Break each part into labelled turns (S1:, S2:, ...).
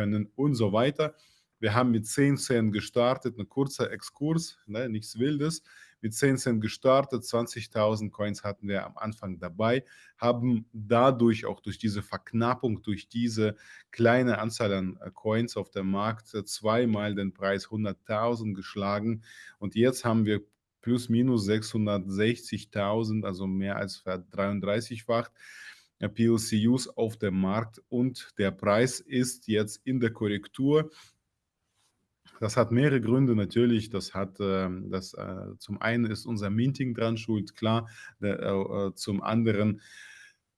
S1: können und so weiter. Wir haben mit 10 Cent gestartet, ein kurzer Exkurs, ne, nichts Wildes. Mit 10 Cent gestartet, 20.000 Coins hatten wir am Anfang dabei, haben dadurch auch durch diese Verknappung, durch diese kleine Anzahl an äh, Coins auf dem Markt äh, zweimal den Preis 100.000 geschlagen und jetzt haben wir plus minus 660.000, also mehr als 33-facht. PLCUs auf dem Markt und der Preis ist jetzt in der Korrektur. Das hat mehrere Gründe natürlich. Das hat, ähm, das, äh, zum einen ist unser Minting dran schuld, klar. Äh, äh, zum anderen,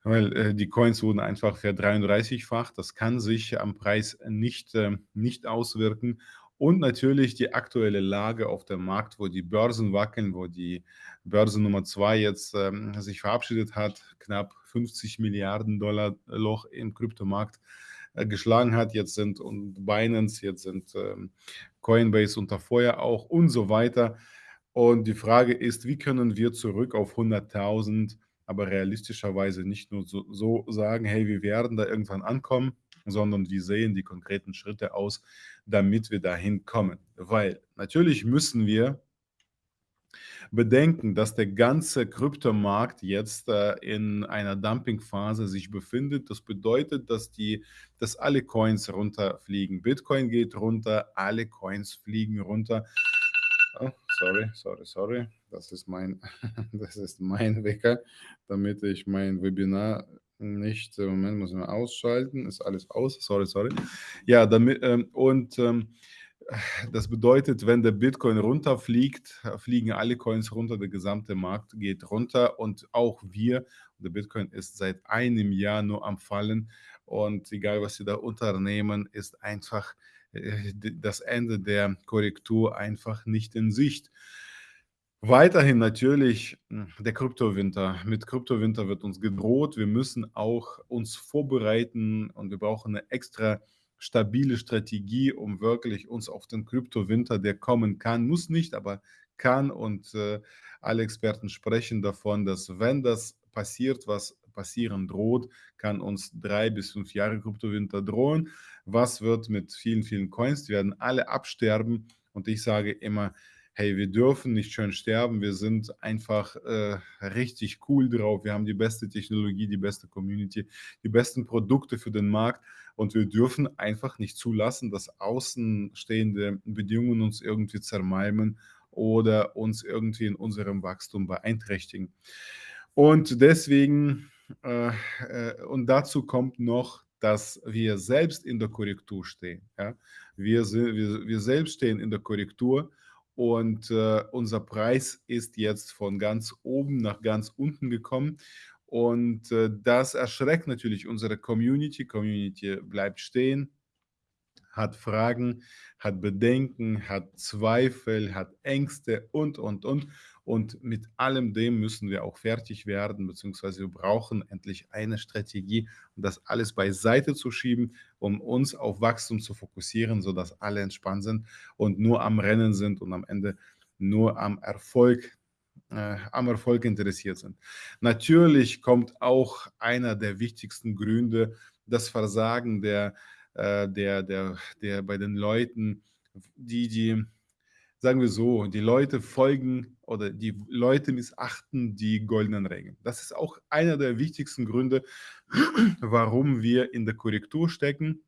S1: weil die Coins wurden einfach ver-33-facht. Das kann sich am Preis nicht, äh, nicht auswirken. Und natürlich die aktuelle Lage auf dem Markt, wo die Börsen wackeln, wo die Börse Nummer zwei jetzt ähm, sich verabschiedet hat, knapp 50 Milliarden Dollar Loch im Kryptomarkt äh, geschlagen hat. Jetzt sind und Binance, jetzt sind ähm, Coinbase unter Feuer auch und so weiter. Und die Frage ist, wie können wir zurück auf 100.000, aber realistischerweise nicht nur so, so sagen, hey, wir werden da irgendwann ankommen, sondern wie sehen die konkreten Schritte aus, damit wir dahin kommen. Weil natürlich müssen wir bedenken, dass der ganze Kryptomarkt jetzt äh, in einer Dumpingphase sich befindet. Das bedeutet, dass, die, dass alle Coins runterfliegen. Bitcoin geht runter, alle Coins fliegen runter. Oh, sorry, sorry, sorry. Das ist mein, das ist mein Wecker, damit ich mein Webinar nicht, Moment, muss ich ausschalten, ist alles aus, sorry, sorry. Ja, damit, ähm, und ähm, das bedeutet, wenn der Bitcoin runterfliegt, fliegen alle Coins runter, der gesamte Markt geht runter und auch wir. Der Bitcoin ist seit einem Jahr nur am Fallen und egal, was Sie da unternehmen, ist einfach äh, das Ende der Korrektur einfach nicht in Sicht. Weiterhin natürlich hm, der Kryptowinter. Mit Kryptowinter wird uns gedroht. Wir müssen auch uns vorbereiten und wir brauchen eine extra stabile Strategie, um wirklich uns auf den Kryptowinter, der kommen kann, muss nicht, aber kann. Und äh, alle Experten sprechen davon, dass wenn das passiert, was passieren droht, kann uns drei bis fünf Jahre Kryptowinter drohen. Was wird mit vielen, vielen Coins? Die werden alle absterben. Und ich sage immer, hey, wir dürfen nicht schön sterben, wir sind einfach äh, richtig cool drauf, wir haben die beste Technologie, die beste Community, die besten Produkte für den Markt und wir dürfen einfach nicht zulassen, dass außenstehende Bedingungen uns irgendwie zermalmen oder uns irgendwie in unserem Wachstum beeinträchtigen. Und deswegen, äh, äh, und dazu kommt noch, dass wir selbst in der Korrektur stehen. Ja? Wir, wir, wir selbst stehen in der Korrektur und äh, unser Preis ist jetzt von ganz oben nach ganz unten gekommen. Und äh, das erschreckt natürlich unsere Community. Community bleibt stehen, hat Fragen, hat Bedenken, hat Zweifel, hat Ängste und, und, und. Und mit allem dem müssen wir auch fertig werden, beziehungsweise wir brauchen endlich eine Strategie, um das alles beiseite zu schieben, um uns auf Wachstum zu fokussieren, sodass alle entspannt sind und nur am Rennen sind und am Ende nur am Erfolg äh, am Erfolg interessiert sind. Natürlich kommt auch einer der wichtigsten Gründe, das Versagen der, äh, der, der, der bei den Leuten, die, die sagen wir so, die Leute folgen oder die Leute missachten die goldenen Regeln. Das ist auch einer der wichtigsten Gründe, warum wir in der Korrektur stecken.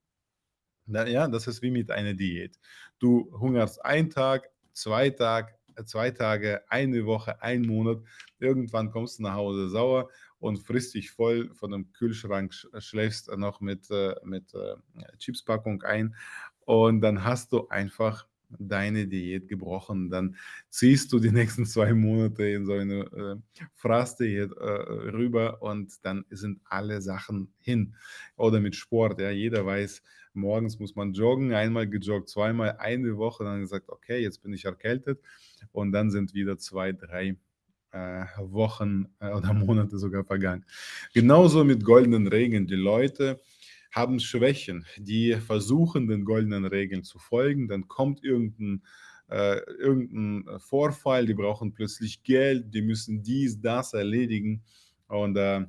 S1: Ja, das ist wie mit einer Diät. Du hungerst einen Tag, zwei Tage, zwei Tage, eine Woche, einen Monat. Irgendwann kommst du nach Hause sauer und frisst dich voll von dem Kühlschrank, schläfst noch mit, äh, mit äh, Chipspackung ein und dann hast du einfach deine Diät gebrochen. Dann ziehst du die nächsten zwei Monate in so eine äh, Fraßdiät äh, rüber und dann sind alle Sachen hin. Oder mit Sport, ja, jeder weiß, morgens muss man joggen, einmal gejoggt, zweimal eine Woche, dann gesagt, okay, jetzt bin ich erkältet und dann sind wieder zwei, drei äh, Wochen äh, oder Monate sogar vergangen. Genauso mit goldenen Regeln. Die Leute haben Schwächen, die versuchen, den goldenen Regeln zu folgen, dann kommt irgendein, äh, irgendein Vorfall, die brauchen plötzlich Geld, die müssen dies, das erledigen und äh,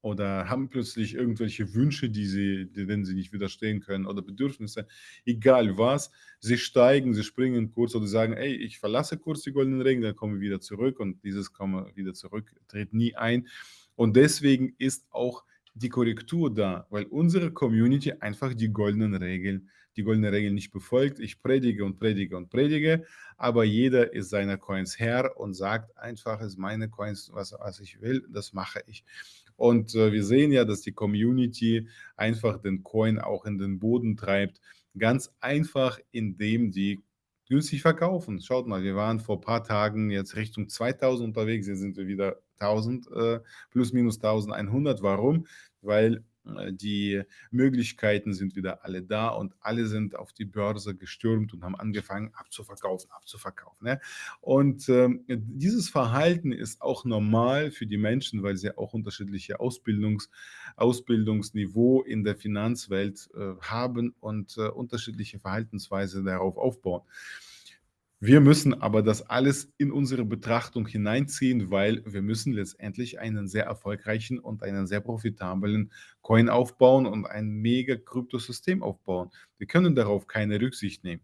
S1: oder haben plötzlich irgendwelche Wünsche, die sie denen sie nicht widerstehen können oder Bedürfnisse, egal was. Sie steigen, sie springen kurz oder sagen: „Ey, ich verlasse kurz die goldenen Regeln, dann kommen wir wieder zurück“ und dieses „Komme wieder zurück“ tritt nie ein. Und deswegen ist auch die Korrektur da, weil unsere Community einfach die goldenen Regeln die goldenen Regeln nicht befolgt. Ich predige und predige und predige, aber jeder ist seiner Coins Herr und sagt einfach, es meine Coins, was, was ich will, das mache ich. Und äh, wir sehen ja, dass die Community einfach den Coin auch in den Boden treibt. Ganz einfach, indem die günstig verkaufen. Schaut mal, wir waren vor ein paar Tagen jetzt Richtung 2000 unterwegs, jetzt sind wir wieder 1000, äh, plus minus 1100. Warum? Weil äh, die Möglichkeiten sind wieder alle da und alle sind auf die Börse gestürmt und haben angefangen abzuverkaufen, abzuverkaufen. Ne? Und ähm, dieses Verhalten ist auch normal für die Menschen, weil sie auch unterschiedliche Ausbildungs Ausbildungsniveau in der Finanzwelt äh, haben und äh, unterschiedliche Verhaltensweise darauf aufbauen. Wir müssen aber das alles in unsere Betrachtung hineinziehen, weil wir müssen letztendlich einen sehr erfolgreichen und einen sehr profitablen Coin aufbauen und ein mega Kryptosystem aufbauen. Wir können darauf keine Rücksicht nehmen.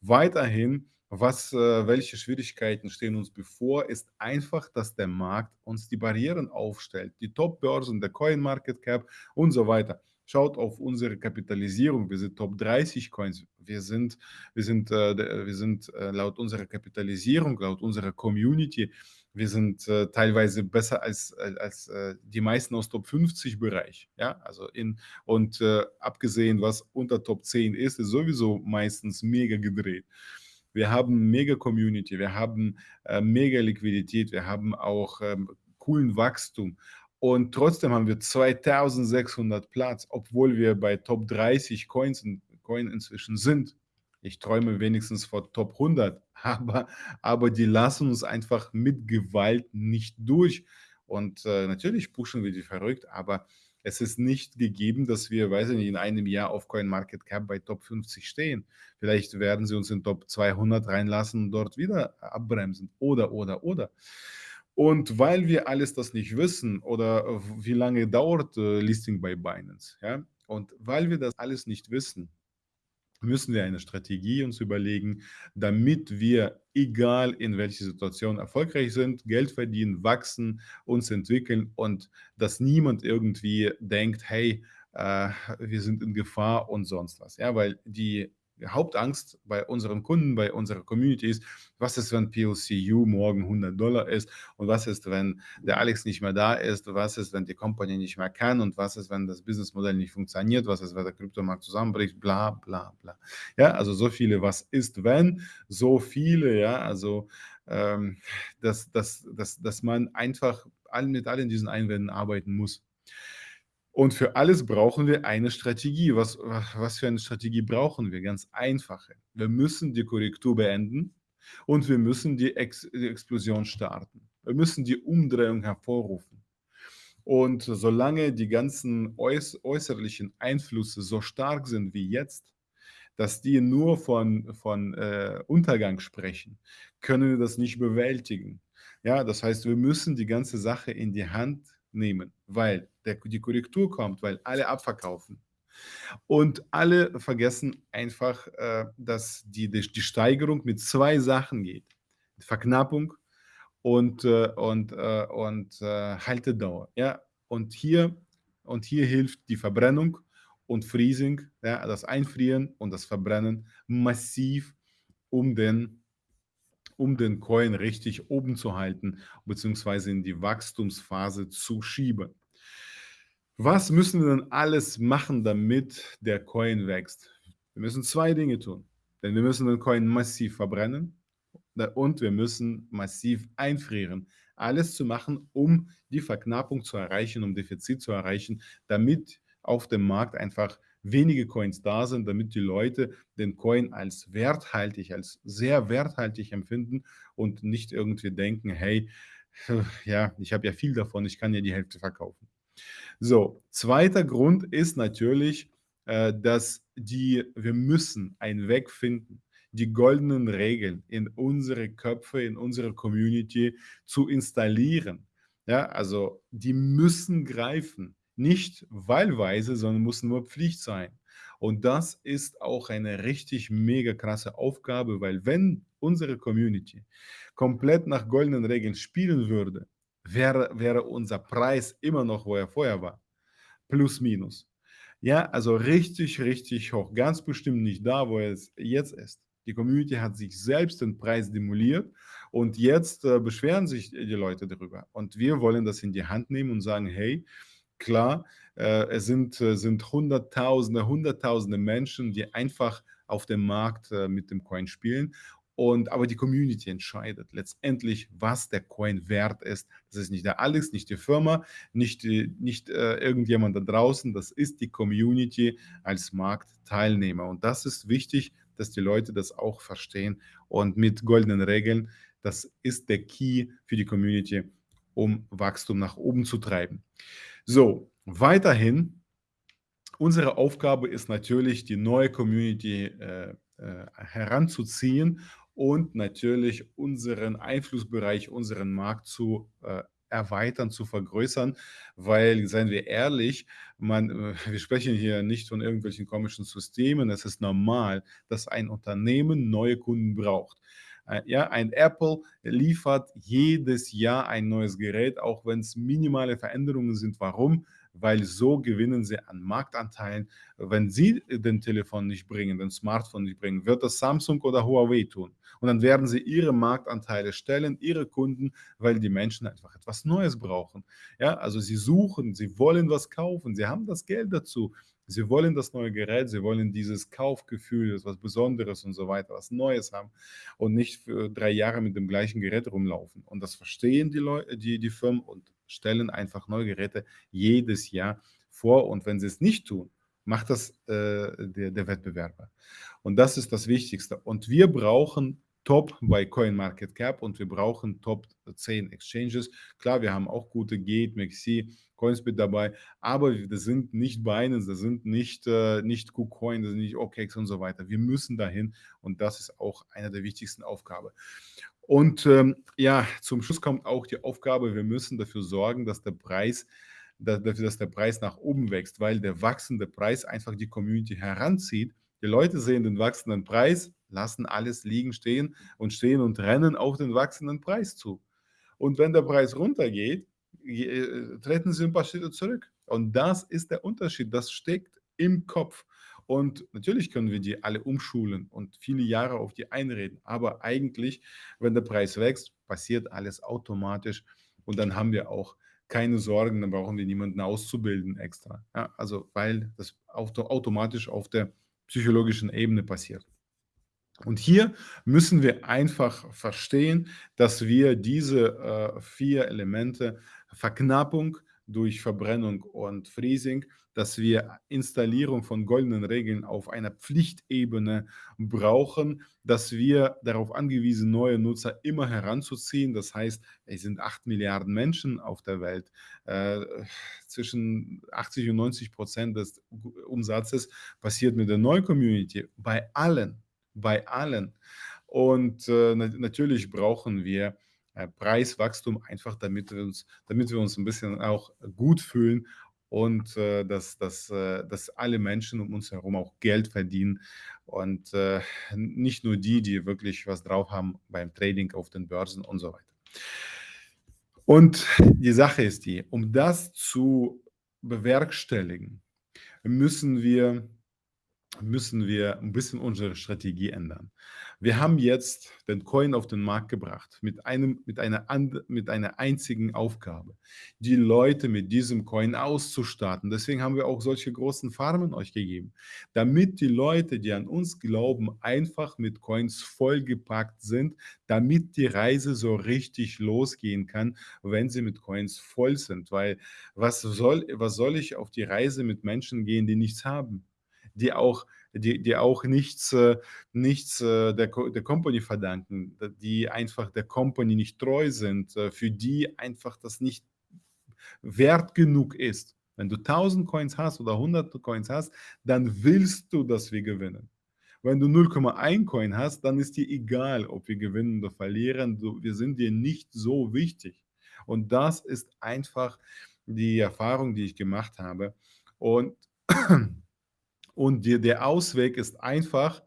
S1: Weiterhin, was, äh, welche Schwierigkeiten stehen uns bevor, ist einfach, dass der Markt uns die Barrieren aufstellt. Die Top-Börsen, der Coin Market Cap und so weiter. Schaut auf unsere Kapitalisierung. Wir sind Top 30 Coins. Wir sind, wir sind, äh, wir sind äh, laut unserer Kapitalisierung, laut unserer Community, wir sind äh, teilweise besser als, äh, als äh, die meisten aus Top 50 Bereich. Ja, also in, und äh, abgesehen, was unter Top 10 ist, ist sowieso meistens mega gedreht. Wir haben mega Community, wir haben mega Liquidität, wir haben auch ähm, coolen Wachstum und trotzdem haben wir 2600 Platz, obwohl wir bei Top 30 Coins in, Coin inzwischen sind. Ich träume wenigstens vor Top 100, aber, aber die lassen uns einfach mit Gewalt nicht durch. Und äh, natürlich pushen wir die verrückt, aber es ist nicht gegeben, dass wir, weiß ich nicht, in einem Jahr auf CoinMarketCap bei Top 50 stehen. Vielleicht werden sie uns in Top 200 reinlassen und dort wieder abbremsen. Oder, oder, oder. Und weil wir alles das nicht wissen oder wie lange dauert äh, Listing bei Binance, ja, und weil wir das alles nicht wissen, müssen wir eine Strategie uns überlegen, damit wir, egal in welcher Situation, erfolgreich sind, Geld verdienen, wachsen, uns entwickeln und dass niemand irgendwie denkt, hey, äh, wir sind in Gefahr und sonst was. Ja, weil die Hauptangst bei unseren Kunden, bei unserer Community ist, was ist, wenn POCU morgen 100 Dollar ist? Und was ist, wenn der Alex nicht mehr da ist, was ist, wenn die Company nicht mehr kann? Und was ist, wenn das Businessmodell nicht funktioniert, was ist, wenn der Kryptomarkt zusammenbricht, bla bla bla. Ja, also so viele, was ist, wenn, so viele, ja, also ähm, dass, dass, dass, dass man einfach mit allen diesen Einwänden arbeiten muss. Und für alles brauchen wir eine Strategie. Was, was für eine Strategie brauchen wir? Ganz einfache. Wir müssen die Korrektur beenden und wir müssen die, Ex die Explosion starten. Wir müssen die Umdrehung hervorrufen. Und solange die ganzen äuß äußerlichen Einflüsse so stark sind wie jetzt, dass die nur von, von äh, Untergang sprechen, können wir das nicht bewältigen. Ja, das heißt, wir müssen die ganze Sache in die Hand nehmen, weil der, die Korrektur kommt, weil alle abverkaufen. Und alle vergessen einfach, äh, dass die, die, die, Steigerung mit zwei Sachen geht. Verknappung und, äh, und, äh, und äh, Haltedauer. Ja? Und, hier, und hier hilft die Verbrennung und Freezing, ja, das Einfrieren und das Verbrennen massiv, um den um den Coin richtig oben zu halten, beziehungsweise in die Wachstumsphase zu schieben. Was müssen wir denn alles machen, damit der Coin wächst? Wir müssen zwei Dinge tun. Denn wir müssen den Coin massiv verbrennen und wir müssen massiv einfrieren. Alles zu machen, um die Verknappung zu erreichen, um Defizit zu erreichen, damit auf dem Markt einfach wenige Coins da sind, damit die Leute den Coin als werthaltig, als sehr werthaltig empfinden und nicht irgendwie denken, hey, ja, ich habe ja viel davon, ich kann ja die Hälfte verkaufen. So, zweiter Grund ist natürlich, äh, dass die, wir müssen einen Weg finden, die goldenen Regeln in unsere Köpfe, in unsere Community zu installieren Ja, also die müssen greifen. Nicht wahlweise, sondern muss nur Pflicht sein. Und das ist auch eine richtig mega krasse Aufgabe, weil wenn unsere Community komplett nach goldenen Regeln spielen würde, wäre, wäre unser Preis immer noch, wo er vorher war. Plus, minus. Ja, also richtig, richtig hoch. Ganz bestimmt nicht da, wo es jetzt ist. Die Community hat sich selbst den Preis demoliert und jetzt äh, beschweren sich die Leute darüber. Und wir wollen das in die Hand nehmen und sagen, hey, klar, äh, es sind, äh, sind Hunderttausende, Hunderttausende Menschen, die einfach auf dem Markt äh, mit dem Coin spielen. Und, aber die Community entscheidet letztendlich, was der Coin wert ist. Das ist nicht der Alex, nicht die Firma, nicht, nicht äh, irgendjemand da draußen. Das ist die Community als Marktteilnehmer. Und das ist wichtig, dass die Leute das auch verstehen. Und mit goldenen Regeln, das ist der Key für die Community, um Wachstum nach oben zu treiben. So, weiterhin, unsere Aufgabe ist natürlich, die neue Community äh, äh, heranzuziehen und natürlich unseren Einflussbereich, unseren Markt zu äh, erweitern, zu vergrößern, weil, seien wir ehrlich, man, äh, wir sprechen hier nicht von irgendwelchen komischen Systemen. Es ist normal, dass ein Unternehmen neue Kunden braucht. Äh, ja, ein Apple liefert jedes Jahr ein neues Gerät, auch wenn es minimale Veränderungen sind. Warum? weil so gewinnen sie an Marktanteilen. Wenn sie den Telefon nicht bringen, den Smartphone nicht bringen, wird das Samsung oder Huawei tun. Und dann werden sie ihre Marktanteile stellen, ihre Kunden, weil die Menschen einfach etwas Neues brauchen. Ja, also sie suchen, sie wollen was kaufen, sie haben das Geld dazu. Sie wollen das neue Gerät, sie wollen dieses Kaufgefühl, etwas Besonderes und so weiter, was Neues haben und nicht für drei Jahre mit dem gleichen Gerät rumlaufen. Und das verstehen die, Leute, die, die Firmen und stellen einfach neue Geräte jedes Jahr vor. Und wenn sie es nicht tun, macht das äh, der, der Wettbewerber. Und das ist das Wichtigste. Und wir brauchen Top bei CoinMarketCap und wir brauchen Top 10 Exchanges. Klar, wir haben auch gute Gate, Maxi, Coinsbit dabei, aber das sind nicht Binance, das sind nicht, äh, nicht KuCoin, das sind nicht OKEx und so weiter. Wir müssen dahin und das ist auch eine der wichtigsten Aufgaben. Und ähm, ja, zum Schluss kommt auch die Aufgabe, wir müssen dafür sorgen, dass der Preis dafür, dass der Preis nach oben wächst, weil der wachsende Preis einfach die Community heranzieht. Die Leute sehen den wachsenden Preis, lassen alles liegen stehen und stehen und rennen auf den wachsenden Preis zu. Und wenn der Preis runtergeht, äh, treten sie ein paar Schritte zurück. Und das ist der Unterschied. Das steckt im Kopf. Und natürlich können wir die alle umschulen und viele Jahre auf die einreden. Aber eigentlich, wenn der Preis wächst, passiert alles automatisch. Und dann haben wir auch keine Sorgen, dann brauchen wir niemanden auszubilden extra. Ja, also weil das automatisch auf der psychologischen Ebene passiert. Und hier müssen wir einfach verstehen, dass wir diese äh, vier Elemente Verknappung durch Verbrennung und Freezing, dass wir Installierung von goldenen Regeln auf einer Pflichtebene brauchen, dass wir darauf angewiesen, neue Nutzer immer heranzuziehen. Das heißt, es sind 8 Milliarden Menschen auf der Welt. Äh, zwischen 80 und 90 Prozent des Umsatzes passiert mit der neuen Community. Bei allen bei allen. Und äh, natürlich brauchen wir äh, Preiswachstum einfach, damit wir, uns, damit wir uns ein bisschen auch gut fühlen und äh, dass, dass, äh, dass alle Menschen um uns herum auch Geld verdienen und äh, nicht nur die, die wirklich was drauf haben beim Trading auf den Börsen und so weiter. Und die Sache ist die, um das zu bewerkstelligen, müssen wir müssen wir ein bisschen unsere Strategie ändern. Wir haben jetzt den Coin auf den Markt gebracht mit, einem, mit, einer, mit einer einzigen Aufgabe, die Leute mit diesem Coin auszustatten. Deswegen haben wir auch solche großen Farmen euch gegeben, damit die Leute, die an uns glauben, einfach mit Coins vollgepackt sind, damit die Reise so richtig losgehen kann, wenn sie mit Coins voll sind. Weil was soll, was soll ich auf die Reise mit Menschen gehen, die nichts haben? Die auch, die, die auch nichts, äh, nichts äh, der, der Company verdanken, die einfach der Company nicht treu sind, äh, für die einfach das nicht wert genug ist. Wenn du 1000 Coins hast oder 100 Coins hast, dann willst du, dass wir gewinnen. Wenn du 0,1 Coin hast, dann ist dir egal, ob wir gewinnen oder verlieren. Du, wir sind dir nicht so wichtig. Und das ist einfach die Erfahrung, die ich gemacht habe. Und, und die, der Ausweg ist einfach,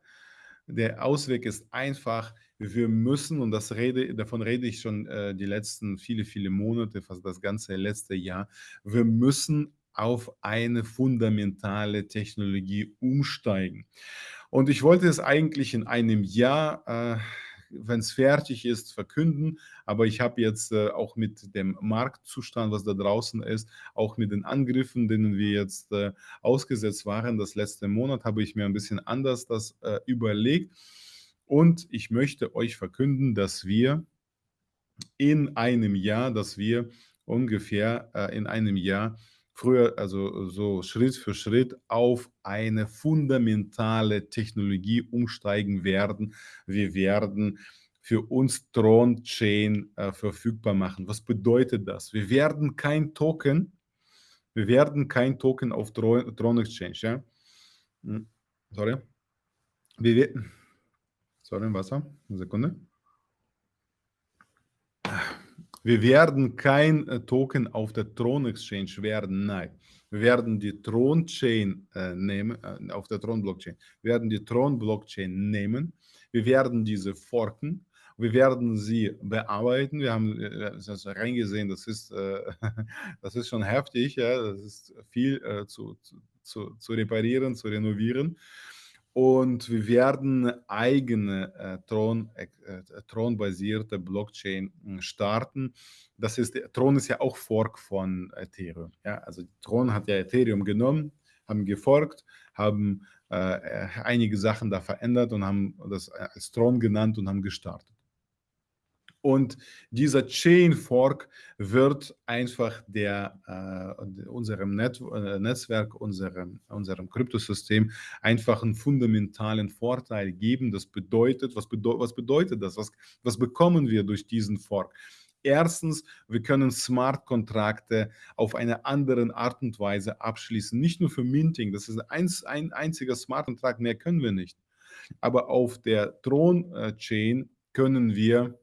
S1: der Ausweg ist einfach, wir müssen, und das rede, davon rede ich schon äh, die letzten viele, viele Monate, fast das ganze letzte Jahr, wir müssen auf eine fundamentale Technologie umsteigen. Und ich wollte es eigentlich in einem Jahr, äh, wenn es fertig ist, verkünden. Aber ich habe jetzt äh, auch mit dem Marktzustand, was da draußen ist, auch mit den Angriffen, denen wir jetzt äh, ausgesetzt waren, das letzte Monat, habe ich mir ein bisschen anders das äh, überlegt. Und ich möchte euch verkünden, dass wir in einem Jahr, dass wir ungefähr äh, in einem Jahr früher, also so Schritt für Schritt auf eine fundamentale Technologie umsteigen werden. Wir werden für uns Tron-Chain äh, verfügbar machen. Was bedeutet das? Wir werden kein Token, wir werden kein Token auf Tron, Tron Exchange, ja? Hm, sorry. Wir, sorry, Wasser, eine Sekunde. Wir werden kein äh, Token auf der Tron Exchange werden, nein. Wir werden die Tron Chain äh, nehmen, äh, auf der Tron Blockchain. Wir werden die Tron Blockchain nehmen. Wir werden diese forken. Wir werden sie bearbeiten. Wir haben äh, das reingesehen, das ist, äh, das ist schon heftig. Ja? Das ist viel äh, zu, zu, zu reparieren, zu renovieren. Und wir werden eigene äh, Tron, äh, äh, Tron-basierte Blockchain hm, starten. Das ist, Tron ist ja auch Fork von Ethereum. Ja? Also Tron hat ja Ethereum genommen, haben geforkt, haben äh, einige Sachen da verändert und haben das als Tron genannt und haben gestartet. Und dieser Chain Fork wird einfach der, äh, unserem Net, äh, Netzwerk, unserem, unserem Kryptosystem einfach einen fundamentalen Vorteil geben. Das bedeutet, was, bedeu was bedeutet das? Was, was bekommen wir durch diesen Fork? Erstens, wir können Smart-Kontrakte auf eine andere Art und Weise abschließen. Nicht nur für Minting, das ist ein, ein einziger Smart-Kontrakt, mehr können wir nicht. Aber auf der Tron-Chain können wir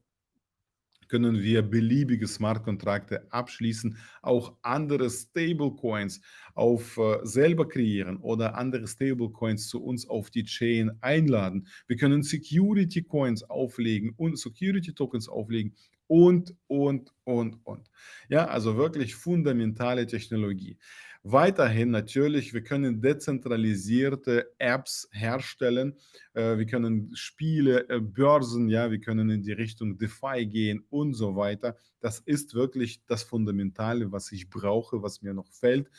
S1: können wir beliebige Smart-Kontrakte abschließen, auch andere Stablecoins auf äh, selber kreieren oder andere Stablecoins zu uns auf die Chain einladen. Wir können Security Coins auflegen und Security Tokens auflegen und, und, und, und. Ja, also wirklich fundamentale Technologie. Weiterhin natürlich, wir können dezentralisierte Apps herstellen, äh, wir können Spiele, äh, Börsen, ja, wir können in die Richtung DeFi gehen und so weiter. Das ist wirklich das Fundamentale, was ich brauche, was mir noch fällt.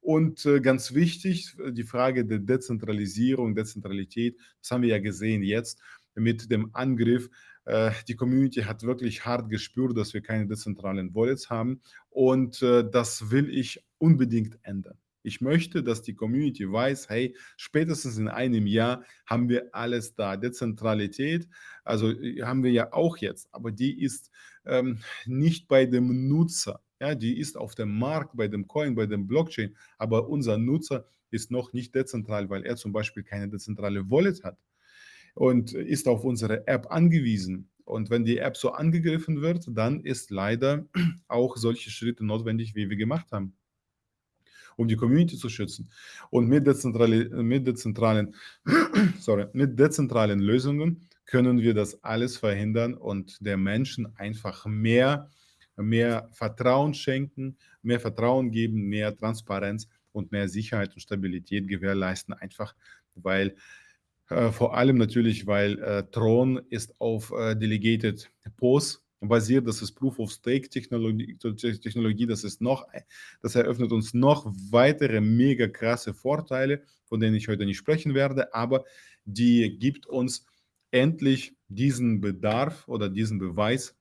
S1: Und äh, ganz wichtig, die Frage der Dezentralisierung, Dezentralität, das haben wir ja gesehen jetzt mit dem Angriff die Community hat wirklich hart gespürt, dass wir keine dezentralen Wallets haben und äh, das will ich unbedingt ändern. Ich möchte, dass die Community weiß, hey, spätestens in einem Jahr haben wir alles da. Dezentralität, also äh, haben wir ja auch jetzt, aber die ist ähm, nicht bei dem Nutzer. Ja, die ist auf dem Markt, bei dem Coin, bei dem Blockchain, aber unser Nutzer ist noch nicht dezentral, weil er zum Beispiel keine dezentrale Wallet hat und ist auf unsere App angewiesen. Und wenn die App so angegriffen wird, dann ist leider auch solche Schritte notwendig, wie wir gemacht haben, um die Community zu schützen. Und mit, dezentrale, mit, dezentralen, sorry, mit dezentralen Lösungen können wir das alles verhindern und der Menschen einfach mehr, mehr Vertrauen schenken, mehr Vertrauen geben, mehr Transparenz und mehr Sicherheit und Stabilität gewährleisten, einfach weil äh, vor allem natürlich, weil äh, Tron ist auf äh, Delegated POS basiert, das ist Proof of Stake Technologie, Technologie, das ist noch, das eröffnet uns noch weitere mega krasse Vorteile, von denen ich heute nicht sprechen werde, aber die gibt uns endlich diesen Bedarf oder diesen Beweis,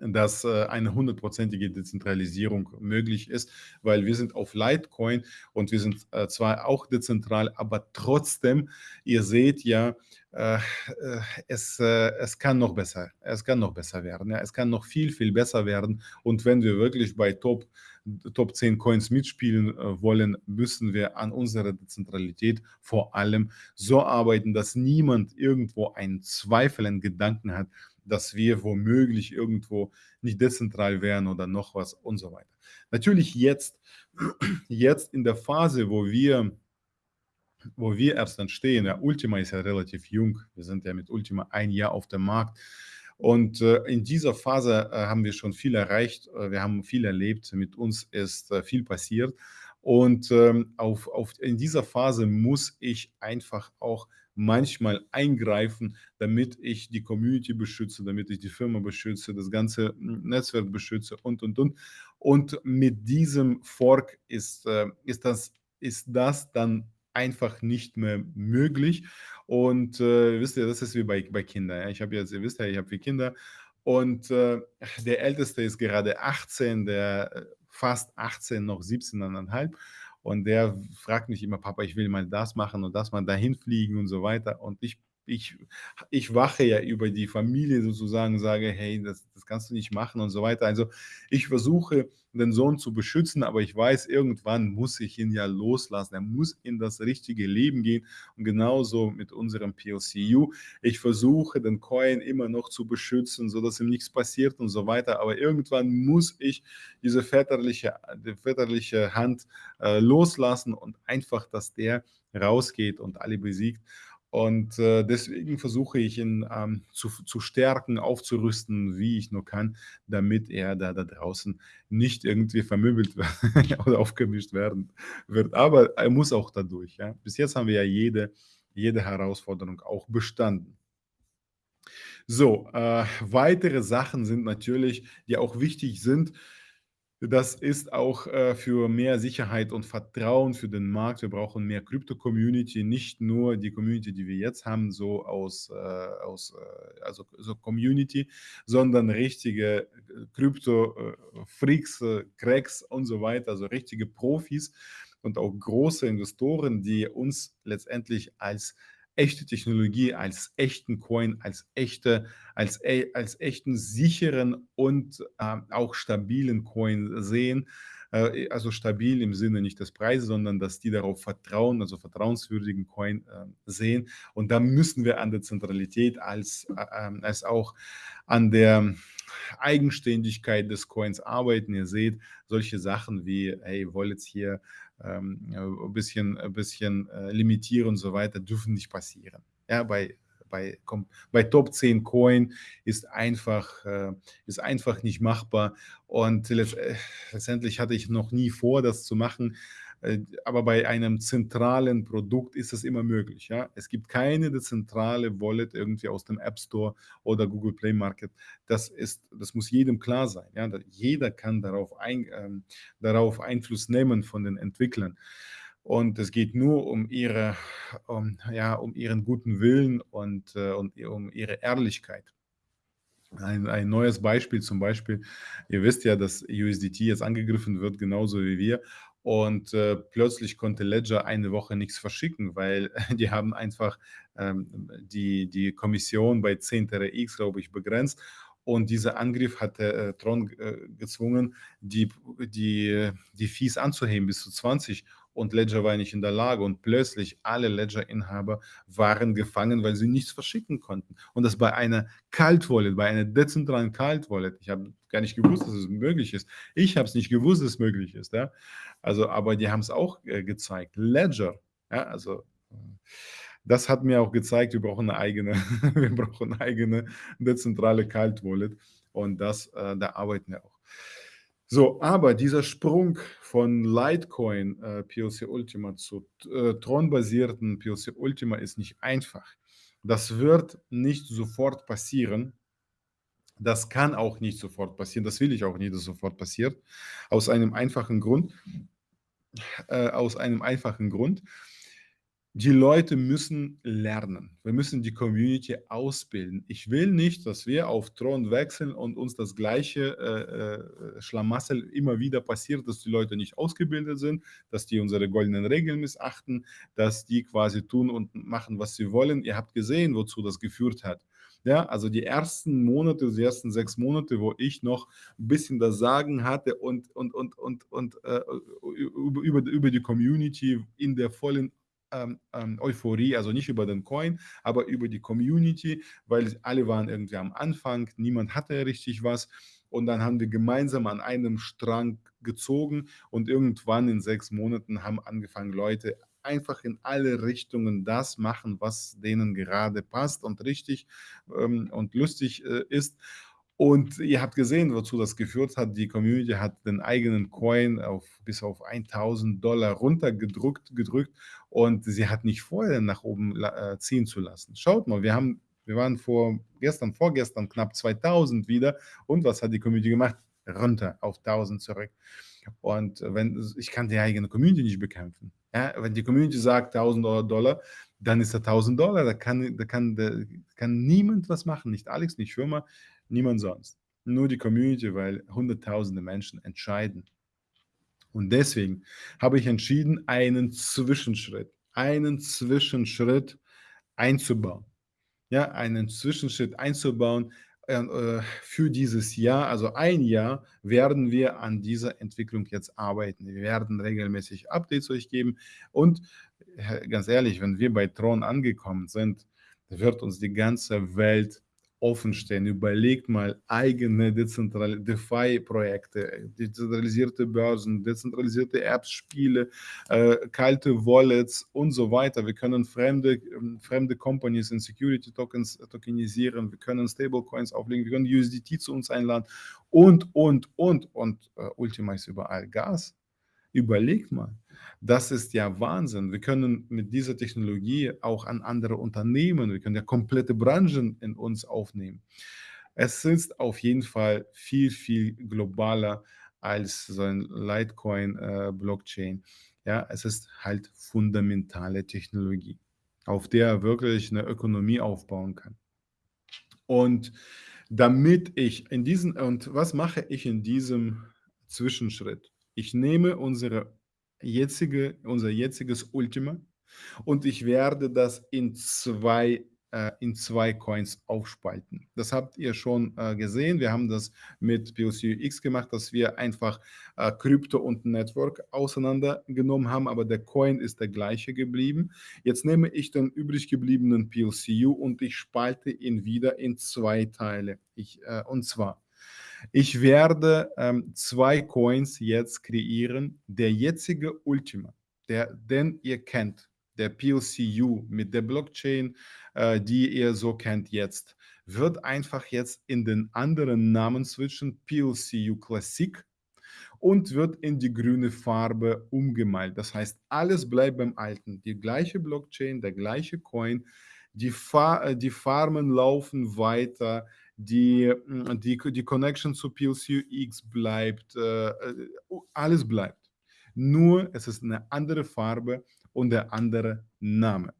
S1: dass äh, eine hundertprozentige Dezentralisierung möglich ist, weil wir sind auf Litecoin und wir sind äh, zwar auch dezentral, aber trotzdem, ihr seht ja, äh, es, es kann noch besser, es kann noch besser werden, ja, es kann noch viel, viel besser werden. Und wenn wir wirklich bei Top Top 10 Coins mitspielen wollen, müssen wir an unserer Dezentralität vor allem so arbeiten, dass niemand irgendwo einen Zweifel, einen Gedanken hat, dass wir womöglich irgendwo nicht dezentral wären oder noch was und so weiter. Natürlich jetzt, jetzt in der Phase, wo wir wo wir erst dann stehen, ja, Ultima ist ja relativ jung, wir sind ja mit Ultima ein Jahr auf dem Markt. Und äh, in dieser Phase äh, haben wir schon viel erreicht, äh, wir haben viel erlebt, mit uns ist viel passiert und ähm, auf, auf, in dieser Phase muss ich einfach auch manchmal eingreifen, damit ich die Community beschütze, damit ich die Firma beschütze, das ganze Netzwerk beschütze und, und, und. Und mit diesem Fork ist, äh, ist, das, ist das dann einfach nicht mehr möglich. Und äh, wisst ihr, das ist wie bei, bei Kindern. Ja? Ich habe jetzt, ihr wisst ja, ich habe vier Kinder und äh, der Älteste ist gerade 18, der äh, fast 18, noch 17,5. Und der fragt mich immer, Papa, ich will mal das machen und das mal dahin fliegen und so weiter. Und ich ich, ich wache ja über die Familie sozusagen, sage, hey, das, das kannst du nicht machen und so weiter. Also ich versuche, den Sohn zu beschützen, aber ich weiß, irgendwann muss ich ihn ja loslassen. Er muss in das richtige Leben gehen. Und genauso mit unserem POCU. Ich versuche, den Coin immer noch zu beschützen, sodass ihm nichts passiert und so weiter. Aber irgendwann muss ich diese väterliche, die väterliche Hand äh, loslassen und einfach, dass der rausgeht und alle besiegt. Und äh, deswegen versuche ich ihn ähm, zu, zu stärken, aufzurüsten, wie ich nur kann, damit er da, da draußen nicht irgendwie vermöbelt oder aufgemischt werden wird. Aber er muss auch dadurch. Ja? Bis jetzt haben wir ja jede, jede Herausforderung auch bestanden. So, äh, weitere Sachen sind natürlich, die auch wichtig sind, das ist auch äh, für mehr Sicherheit und Vertrauen für den Markt. Wir brauchen mehr Krypto-Community, nicht nur die Community, die wir jetzt haben, so aus, äh, aus äh, also so Community, sondern richtige äh, Krypto-Freaks, äh, Cracks und so weiter, also richtige Profis und auch große Investoren, die uns letztendlich als echte Technologie, als echten Coin, als echte, als, e, als echten sicheren und äh, auch stabilen Coin sehen. Äh, also stabil im Sinne nicht des Preises, sondern dass die darauf vertrauen, also vertrauenswürdigen Coin äh, sehen. Und da müssen wir an der Zentralität als, äh, ähm, als auch an der Eigenständigkeit des Coins arbeiten. Ihr seht solche Sachen wie, hey, Wallets hier ein bisschen, ein bisschen äh, limitieren und so weiter, dürfen nicht passieren. Ja, bei, bei, bei Top 10 Coin ist einfach, äh, ist einfach nicht machbar. Und äh, letztendlich hatte ich noch nie vor, das zu machen. Äh, aber bei einem zentralen Produkt ist das immer möglich. Ja? Es gibt keine dezentrale Wallet irgendwie aus dem App Store oder Google Play Market. Das, ist, das muss jedem klar sein. Ja? Jeder kann darauf, ein, ähm, darauf Einfluss nehmen von den Entwicklern. Und es geht nur um, ihre, um, ja, um ihren guten Willen und, äh, und um ihre Ehrlichkeit. Ein, ein, neues Beispiel zum Beispiel, ihr wisst ja, dass USDT jetzt angegriffen wird, genauso wie wir. Und äh, plötzlich konnte Ledger eine Woche nichts verschicken, weil die haben einfach ähm, die, die Kommission bei 10 TRX, glaube ich, begrenzt. Und dieser Angriff hat äh, Tron äh, gezwungen, die, die, die Fees anzuheben bis zu 20 und Ledger war nicht in der Lage und plötzlich alle Ledger-Inhaber waren gefangen, weil sie nichts verschicken konnten. Und das bei einer Cult Wallet, bei einer dezentralen Cult Wallet. Ich habe gar nicht gewusst, dass es möglich ist. Ich habe es nicht gewusst, dass es möglich ist. Ja? Also, aber die haben es auch äh, gezeigt. Ledger, ja, also äh, das hat mir auch gezeigt, wir brauchen eine eigene, wir brauchen eine eigene dezentrale Cult Wallet und das, äh, da arbeiten wir auch. So, aber dieser Sprung von Litecoin äh, POC Ultima zu äh, Tron-basierten POC Ultima ist nicht einfach. Das wird nicht sofort passieren. Das kann auch nicht sofort passieren. Das will ich auch nicht, dass sofort passiert. Aus einem einfachen Grund. Äh, aus einem einfachen Grund die Leute müssen lernen. Wir müssen die Community ausbilden. Ich will nicht, dass wir auf Thron wechseln und uns das gleiche äh, äh, Schlamassel immer wieder passiert, dass die Leute nicht ausgebildet sind, dass die unsere goldenen Regeln missachten, dass die quasi tun und machen, was sie wollen. Ihr habt gesehen, wozu das geführt hat. Ja, also die ersten Monate, die ersten sechs Monate, wo ich noch ein bisschen das Sagen hatte und, und, und, und, und äh, über, über die Community in der vollen ähm, ähm, Euphorie, also nicht über den Coin, aber über die Community, weil alle waren irgendwie am Anfang, niemand hatte richtig was. Und dann haben wir gemeinsam an einem Strang gezogen und irgendwann in sechs Monaten haben angefangen Leute einfach in alle Richtungen das machen, was denen gerade passt und richtig ähm, und lustig äh, ist. Und ihr habt gesehen, wozu das geführt hat. Die Community hat den eigenen Coin auf, bis auf 1000 Dollar runtergedrückt gedrückt und sie hat nicht vorher nach oben äh, ziehen zu lassen. Schaut mal, wir haben wir waren vor gestern, vorgestern knapp 2000 wieder. Und was hat die Community gemacht? Runter auf 1000 zurück. Und wenn ich kann die eigene Community nicht bekämpfen. Ja, wenn die Community sagt 1000 Dollar, dann ist er 1000 Dollar. Da kann, da, kann, da kann niemand was machen. Nicht Alex, nicht Firma, niemand sonst. Nur die Community, weil hunderttausende Menschen entscheiden. Und deswegen habe ich entschieden, einen Zwischenschritt, einen Zwischenschritt einzubauen ja, einen Zwischenschritt einzubauen für dieses Jahr. Also ein Jahr werden wir an dieser Entwicklung jetzt arbeiten. Wir werden regelmäßig Updates euch geben und äh, ganz ehrlich, wenn wir bei Tron angekommen sind, wird uns die ganze Welt offen stehen. Überlegt mal eigene DeFi-Projekte, dezentralisierte Börsen, dezentralisierte Apps, Spiele, äh, kalte Wallets und so weiter. Wir können fremde, ähm, fremde Companies in Security Tokens tokenisieren, wir können Stablecoins auflegen, wir können USDT zu uns einladen und, und, und, und äh, Ultima ist überall Gas. Überlegt mal. Das ist ja Wahnsinn. Wir können mit dieser Technologie auch an andere Unternehmen, wir können ja komplette Branchen in uns aufnehmen. Es ist auf jeden Fall viel, viel globaler als so ein Litecoin-Blockchain. Äh, ja, es ist halt fundamentale Technologie, auf der wirklich eine Ökonomie aufbauen kann. Und damit ich in diesen, und was mache ich in diesem Zwischenschritt? Ich nehme unsere jetzige, unser jetziges Ultima und ich werde das in zwei äh, in zwei Coins aufspalten. Das habt ihr schon äh, gesehen. Wir haben das mit POCUX gemacht, dass wir einfach äh, Krypto und Network auseinandergenommen haben, aber der Coin ist der gleiche geblieben. Jetzt nehme ich den übrig gebliebenen PLCU und ich spalte ihn wieder in zwei Teile. Ich, äh, und zwar ich werde ähm, zwei Coins jetzt kreieren. Der jetzige Ultima, der, den ihr kennt, der PLCU mit der Blockchain, äh, die ihr so kennt jetzt, wird einfach jetzt in den anderen Namen switchen, PLCU Classic, und wird in die grüne Farbe umgemalt. Das heißt, alles bleibt beim Alten. Die gleiche Blockchain, der gleiche Coin, die, Fa äh, die Farmen laufen weiter, die, hm, die, die Connection zu PLCX bleibt, äh, äh alles bleibt. Nur es ist eine andere Farbe und der andere Name.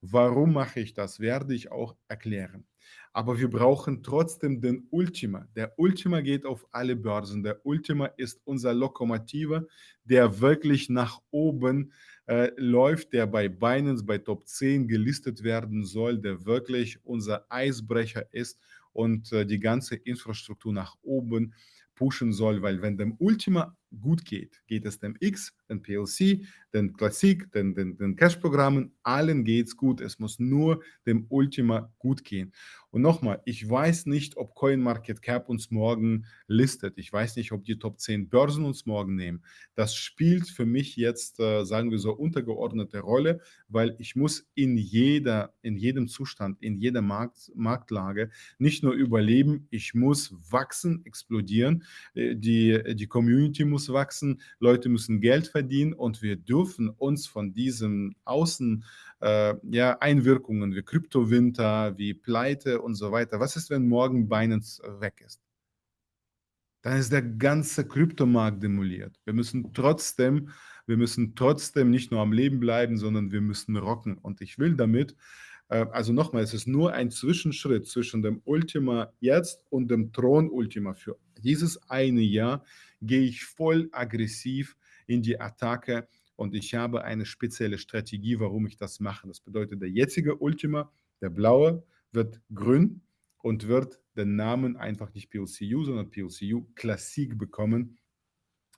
S1: Warum mache ich das, werde ich auch erklären. Aber wir brauchen trotzdem den Ultima. Der Ultima geht auf alle Börsen. Der Ultima ist unser Lokomotive, der wirklich nach oben äh, läuft, der bei Binance, bei Top 10 gelistet werden soll, der wirklich unser Eisbrecher ist und äh, die ganze Infrastruktur nach oben pushen soll, weil wenn dem Ultima gut geht, geht es dem X, den PLC, den Classic, den, den, den Cache-Programmen, allen geht es gut. Es muss nur dem Ultima gut gehen. Und nochmal, ich weiß nicht, ob CoinMarketCap uns morgen listet. Ich weiß nicht, ob die Top 10 Börsen uns morgen nehmen. Das spielt für mich jetzt, äh, sagen wir so, untergeordnete Rolle, weil ich muss in jeder, in jedem Zustand, in jeder Markt, Marktlage nicht nur überleben, ich muss wachsen, explodieren. Äh, die, die Community muss wachsen, Leute müssen Geld verdienen und wir dürfen uns von diesen Außen äh, ja, Einwirkungen wie Kryptowinter, wie Pleite und so weiter. Was ist, wenn morgen Binance weg ist? Dann ist der ganze Kryptomarkt demoliert. Wir müssen trotzdem, wir müssen trotzdem nicht nur am Leben bleiben, sondern wir müssen rocken. Und ich will damit, also nochmal, es ist nur ein Zwischenschritt zwischen dem Ultima jetzt und dem Thron Ultima. Für dieses eine Jahr gehe ich voll aggressiv in die Attacke und ich habe eine spezielle Strategie, warum ich das mache. Das bedeutet, der jetzige Ultima, der blaue, wird grün und wird den Namen einfach nicht PLCU, sondern PLCU Classic bekommen.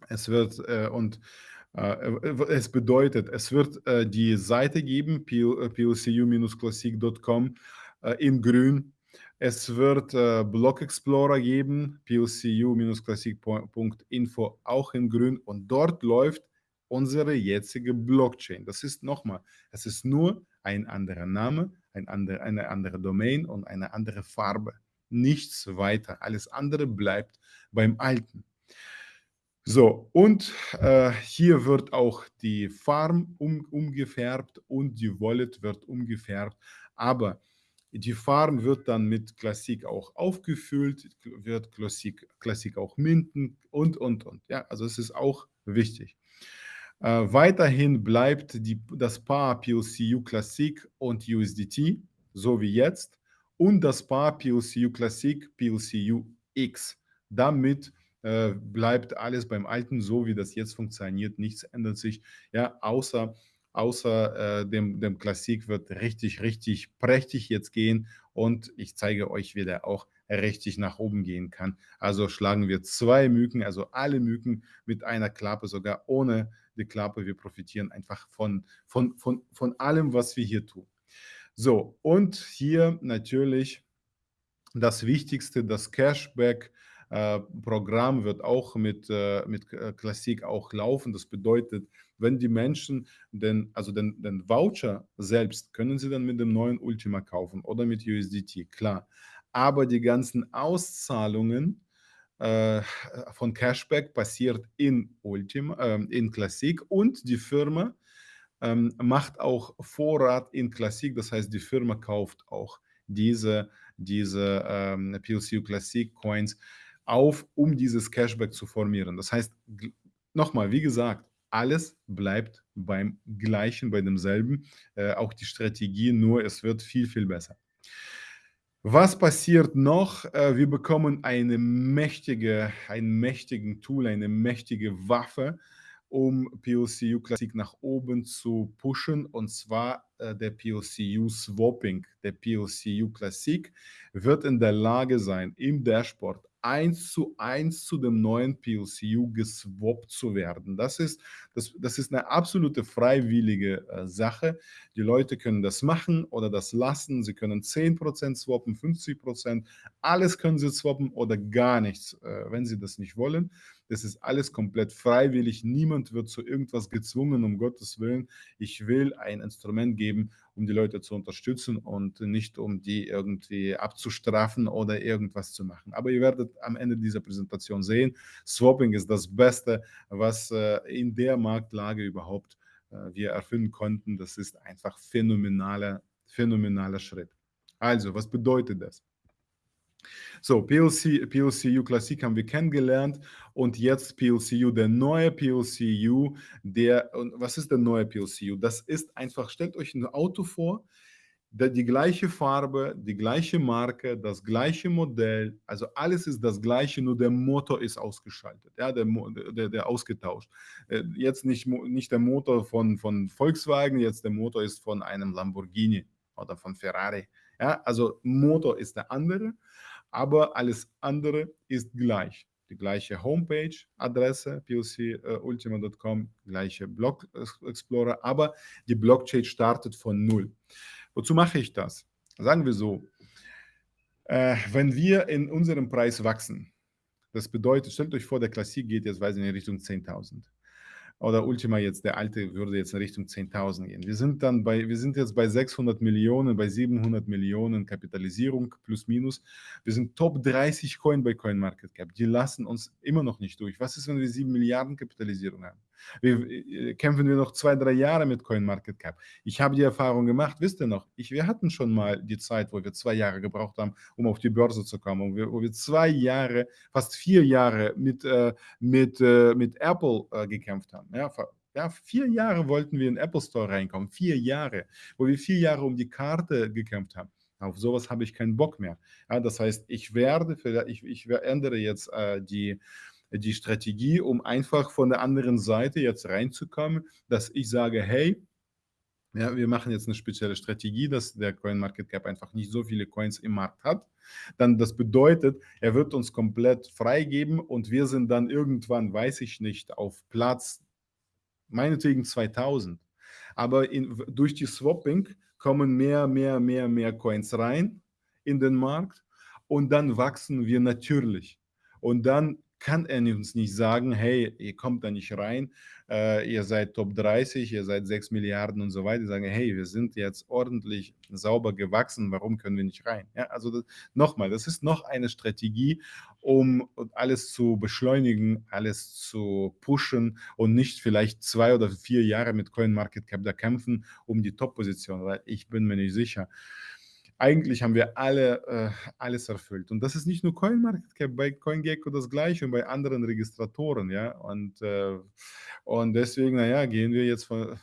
S1: Es wird äh, und Äh, äh, es bedeutet, es wird äh, die Seite geben, plcu-classic.com in grün. Es wird Block Explorer geben, plcu-classic.info auch in grün und dort läuft unsere jetzige Blockchain. Das ist nochmal, es ist nur ein anderer Name, ein andere, eine andere Domain und eine andere Farbe. Nichts weiter. Alles andere bleibt beim Alten. So, und äh, hier wird auch die Farm um, umgefärbt und die Wallet wird umgefärbt. Aber die Farm wird dann mit Klassik auch aufgefüllt, wird Klassik, Klassik auch minden und, und, und. Ja, also es ist auch wichtig. Äh, weiterhin bleibt die, das Paar PLCU Classic und USDT, so wie jetzt, und das Paar PLCU Classic PLCU X. Damit äh, bleibt alles beim Alten, so wie das jetzt funktioniert. Nichts ändert sich, ja, außer, außer äh, dem, dem Klassik wird richtig, richtig prächtig jetzt gehen und ich zeige euch, wie der auch richtig nach oben gehen kann. Also schlagen wir zwei Mücken, also alle Mücken mit einer Klappe, sogar ohne die Klappe. Wir profitieren einfach von, von, von, von allem, was wir hier tun. So, und hier natürlich das Wichtigste, das Cashback Programm wird auch mit, äh, mit Klassik auch laufen. Das bedeutet, wenn die Menschen den, also den, den Voucher selbst können sie dann mit dem neuen Ultima kaufen oder mit USDT, klar. Aber die ganzen Auszahlungen äh, von Cashback passiert in Ultima, äh, in Klassik und die Firma ähm, macht auch Vorrat in Klassik, das heißt, die Firma kauft auch diese, diese ähm, PLCU Classic Coins auf, um dieses Cashback zu formieren. Das heißt, nochmal, wie gesagt, alles bleibt beim gleichen, bei demselben, äh, auch die Strategie, nur es wird viel, viel besser. Was passiert noch? Äh, wir bekommen eine mächtige, einen mächtigen Tool, eine mächtige Waffe, um POCU Classic nach oben zu pushen, und zwar äh, der POCU Swapping. Der POCU Classic wird in der Lage sein, im Dashboard eins zu eins zu dem neuen PLCU geswappt zu werden. Das ist, das, das ist eine absolute freiwillige äh, Sache. Die Leute können das machen oder das lassen. Sie können 10% swappen, 50%. Alles können sie swappen oder gar nichts, äh, wenn sie das nicht wollen. Das ist alles komplett freiwillig. Niemand wird zu irgendwas gezwungen, um Gottes Willen. Ich will ein Instrument geben, um die Leute zu unterstützen und nicht um die irgendwie abzustrafen oder irgendwas zu machen. Aber ihr werdet am Ende dieser Präsentation sehen, Swapping ist das Beste, was äh, in der Marktlage überhaupt äh, wir erfinden konnten. Das ist einfach phänomenaler, phänomenaler Schritt. Also, was bedeutet das? So, PLC, PLCU Classic haben wir kennengelernt und jetzt PLCU, der neue PLCU, der, was ist der neue PLCU? Das ist einfach, stellt euch ein Auto vor, der, die gleiche Farbe, die gleiche Marke, das gleiche Modell, also alles ist das gleiche, nur der Motor ist ausgeschaltet, ja, der, der, der ausgetauscht. Äh, jetzt nicht, nicht der Motor von, von Volkswagen, jetzt der Motor ist von einem Lamborghini oder von Ferrari. Ja, also Motor ist der andere aber alles andere ist gleich. Die gleiche Homepage-Adresse, plcultima.com, äh, gleiche Block Explorer, aber die Blockchain startet von Null. Wozu mache ich das? Sagen wir so, äh, wenn wir in unserem Preis wachsen, das bedeutet, stellt euch vor, der Klassik geht jetzt, weiß ich, in Richtung 10.000 oder Ultima jetzt, der alte, würde jetzt in Richtung 10.000 gehen. Wir sind dann bei, wir sind jetzt bei 600 Millionen, bei 700 Millionen Kapitalisierung plus minus. Wir sind Top 30 Coin bei CoinMarketCap. Die lassen uns immer noch nicht durch. Was ist, wenn wir 7 Milliarden Kapitalisierung haben? Wir, äh, kämpfen wir noch zwei, drei Jahre mit CoinMarketCap. Ich habe die Erfahrung gemacht, wisst ihr noch, ich, wir hatten schon mal die Zeit, wo wir zwei Jahre gebraucht haben, um auf die Börse zu kommen, wo wir, wo wir zwei Jahre, fast vier Jahre mit, äh, mit, äh, mit Apple äh, gekämpft haben. Ja, ja, vier Jahre wollten wir in den Apple Store reinkommen, vier Jahre, wo wir vier Jahre um die Karte gekämpft haben. Auf sowas habe ich keinen Bock mehr. Ja, das heißt, ich werde, ich, ich ändere jetzt äh, die, die Strategie, um einfach von der anderen Seite jetzt reinzukommen, dass ich sage, hey, ja, wir machen jetzt eine spezielle Strategie, dass der CoinMarketCap einfach nicht so viele Coins im Markt hat. Dann das bedeutet, er wird uns komplett freigeben und wir sind dann irgendwann, weiß ich nicht, auf Platz meinetwegen 2000. Aber in, durch die Swapping kommen mehr, mehr, mehr, mehr Coins rein in den Markt und dann wachsen wir natürlich. Und dann kann er uns nicht sagen, hey, ihr kommt da nicht rein, äh, ihr seid Top 30, ihr seid 6 Milliarden und so weiter. Sagen, hey, wir sind jetzt ordentlich sauber gewachsen, warum können wir nicht rein? Ja, also nochmal, das ist noch eine Strategie, um alles zu beschleunigen, alles zu pushen und nicht vielleicht zwei oder vier Jahre mit CoinMarketCap da kämpfen um die Top-Position, weil ich bin mir nicht sicher eigentlich haben wir alle äh, alles erfüllt. Und das ist nicht nur CoinMarketCap, bei CoinGecko das gleiche und bei anderen Registratoren, ja. Und, äh, und deswegen, naja, gehen wir jetzt von,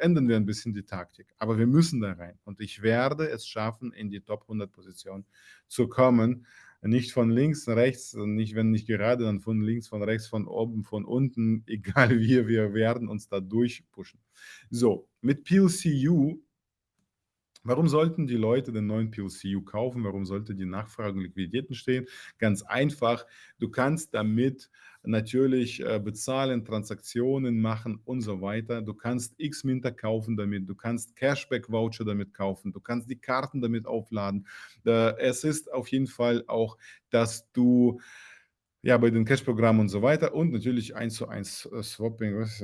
S1: ändern wir ein bisschen die Taktik. Aber wir müssen da rein. Und ich werde es schaffen, in die Top 100 Position zu kommen. Nicht von links, rechts, nicht wenn nicht gerade, dann von links, von rechts, von oben, von unten, egal wie, wir werden uns da durchpushen. So, mit PLCU Warum sollten die Leute den neuen PLCU kaufen? Warum sollte die Nachfrage und Liquiditäten stehen? Ganz einfach, du kannst damit natürlich äh, bezahlen, Transaktionen machen und so weiter. Du kannst X-Minter kaufen damit, du kannst Cashback-Voucher damit kaufen, du kannst die Karten damit aufladen. Äh, es ist auf jeden Fall auch, dass du ja, bei den Cash-Programmen und so weiter und natürlich 1 zu 1 äh, Swapping. Was,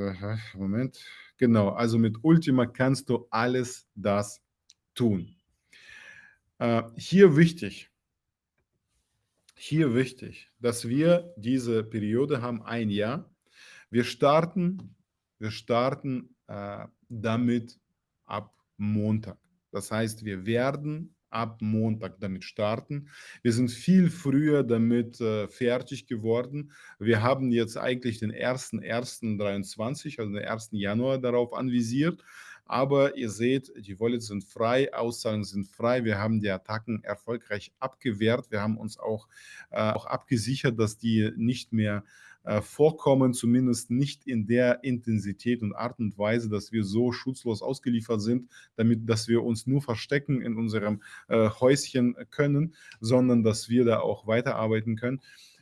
S1: Moment. Genau, also mit Ultima kannst du alles das tun. Äh, hier wichtig, hier wichtig, dass wir diese Periode haben, ein Jahr. Wir starten, wir starten äh, damit ab Montag. Das heißt, wir werden ab Montag damit starten. Wir sind viel früher damit äh, fertig geworden. Wir haben jetzt eigentlich den 1.1.23, also den 1. Januar darauf anvisiert. Aber ihr seht, die Wallets sind frei, Auszahlungen sind frei. Wir haben die Attacken erfolgreich abgewehrt. Wir haben uns auch, äh, auch abgesichert, dass die nicht mehr äh, vorkommen, zumindest nicht in der Intensität und Art und Weise, dass wir so schutzlos ausgeliefert sind, damit, dass wir uns nur verstecken in unserem äh, Häuschen können, sondern dass wir da auch weiterarbeiten können.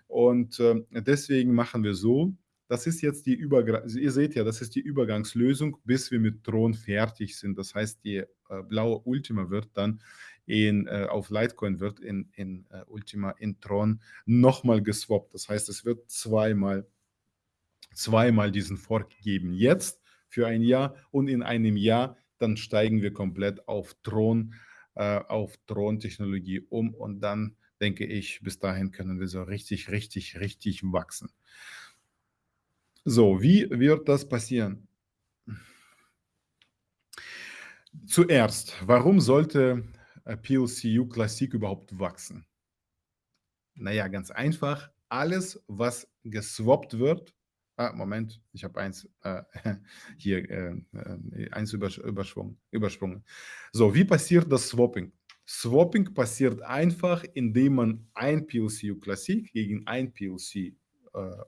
S1: Und äh, deswegen machen wir so, das ist jetzt die Übergang, also ihr seht ja, das ist die Übergangslösung, bis wir mit Tron fertig sind. Das heißt, die äh, blaue Ultima wird dann in, äh, auf Litecoin wird in, in äh, Ultima in Tron nochmal geswappt. Das heißt, es wird zweimal, zweimal diesen Fork geben. Jetzt für ein Jahr und in einem Jahr, dann steigen wir komplett auf Tron, äh, auf Tron-Technologie um und dann denke ich, bis dahin können wir so richtig, richtig, richtig wachsen. So, wie wird das passieren? Zuerst, warum sollte äh, PLCU Classic überhaupt wachsen? Naja, ganz einfach, alles, was geswappt wird, ah, Moment, ich habe eins äh, hier, äh, äh eins übersprungen, übersprungen. So, wie passiert das Swapping? Swapping passiert einfach, indem man ein PLCU Classic gegen ein PLC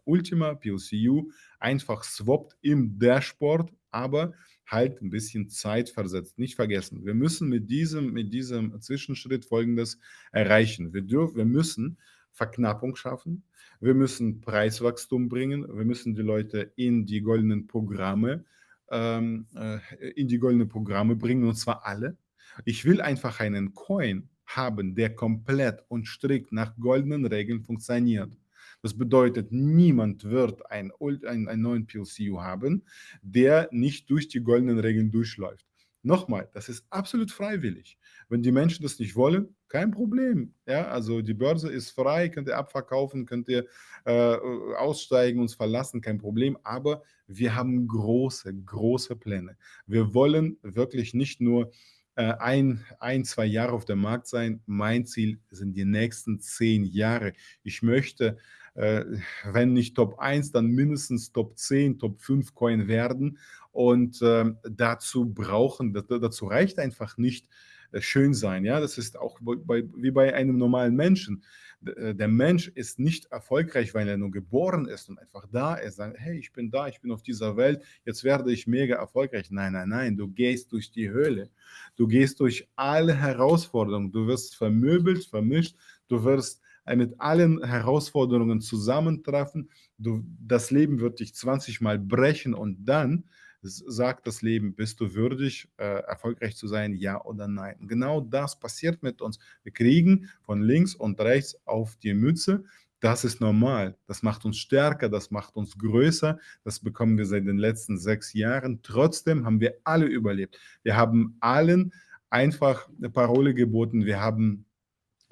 S1: Ultima, PLCU, einfach swappt im Dashboard, aber halt ein bisschen Zeit versetzt. Nicht vergessen, wir müssen mit diesem, mit diesem Zwischenschritt Folgendes erreichen. Wir, dürfen, wir müssen Verknappung schaffen, wir müssen Preiswachstum bringen, wir müssen die Leute in die goldenen Programme, ähm, äh, in die goldenen Programme bringen, und zwar alle. Ich will einfach einen Coin haben, der komplett und strikt nach goldenen Regeln funktioniert. Das bedeutet, niemand wird ein, ein, einen neuen PLCU haben, der nicht durch die goldenen Regeln durchläuft. Nochmal, das ist absolut freiwillig. Wenn die Menschen das nicht wollen, kein Problem. Ja, also die Börse ist frei, könnt ihr abverkaufen, könnt ihr äh, aussteigen, uns verlassen, kein Problem. Aber wir haben große, große Pläne. Wir wollen wirklich nicht nur äh, ein, ein, zwei Jahre auf dem Markt sein. Mein Ziel sind die nächsten zehn Jahre. Ich möchte äh, wenn nicht Top 1, dann mindestens Top 10, Top 5 Coin werden. Und äh, dazu brauchen, dazu reicht einfach nicht äh, schön sein. Ja, das ist auch bei, wie bei einem normalen Menschen. Äh, der Mensch ist nicht erfolgreich, weil er nur geboren ist und einfach da ist. Sagt, hey, ich bin da, ich bin auf dieser Welt, jetzt werde ich mega erfolgreich. Nein, nein, nein, du gehst durch die Höhle. Du gehst durch alle Herausforderungen. Du wirst vermöbelt, vermischt, du wirst mit allen Herausforderungen zusammentreffen. Du, das Leben wird dich 20 Mal brechen und dann sagt das Leben: „Bist du würdig, äh, erfolgreich zu sein, ja oder nein?“ Genau das passiert mit uns. Wir kriegen von links und rechts auf die Mütze. Das ist normal. Das macht uns stärker, das macht uns größer. Das bekommen wir seit den letzten 6 Jahren. Trotzdem haben wir alle überlebt. Wir haben allen einfach 'ne Parole geboten. Wir haben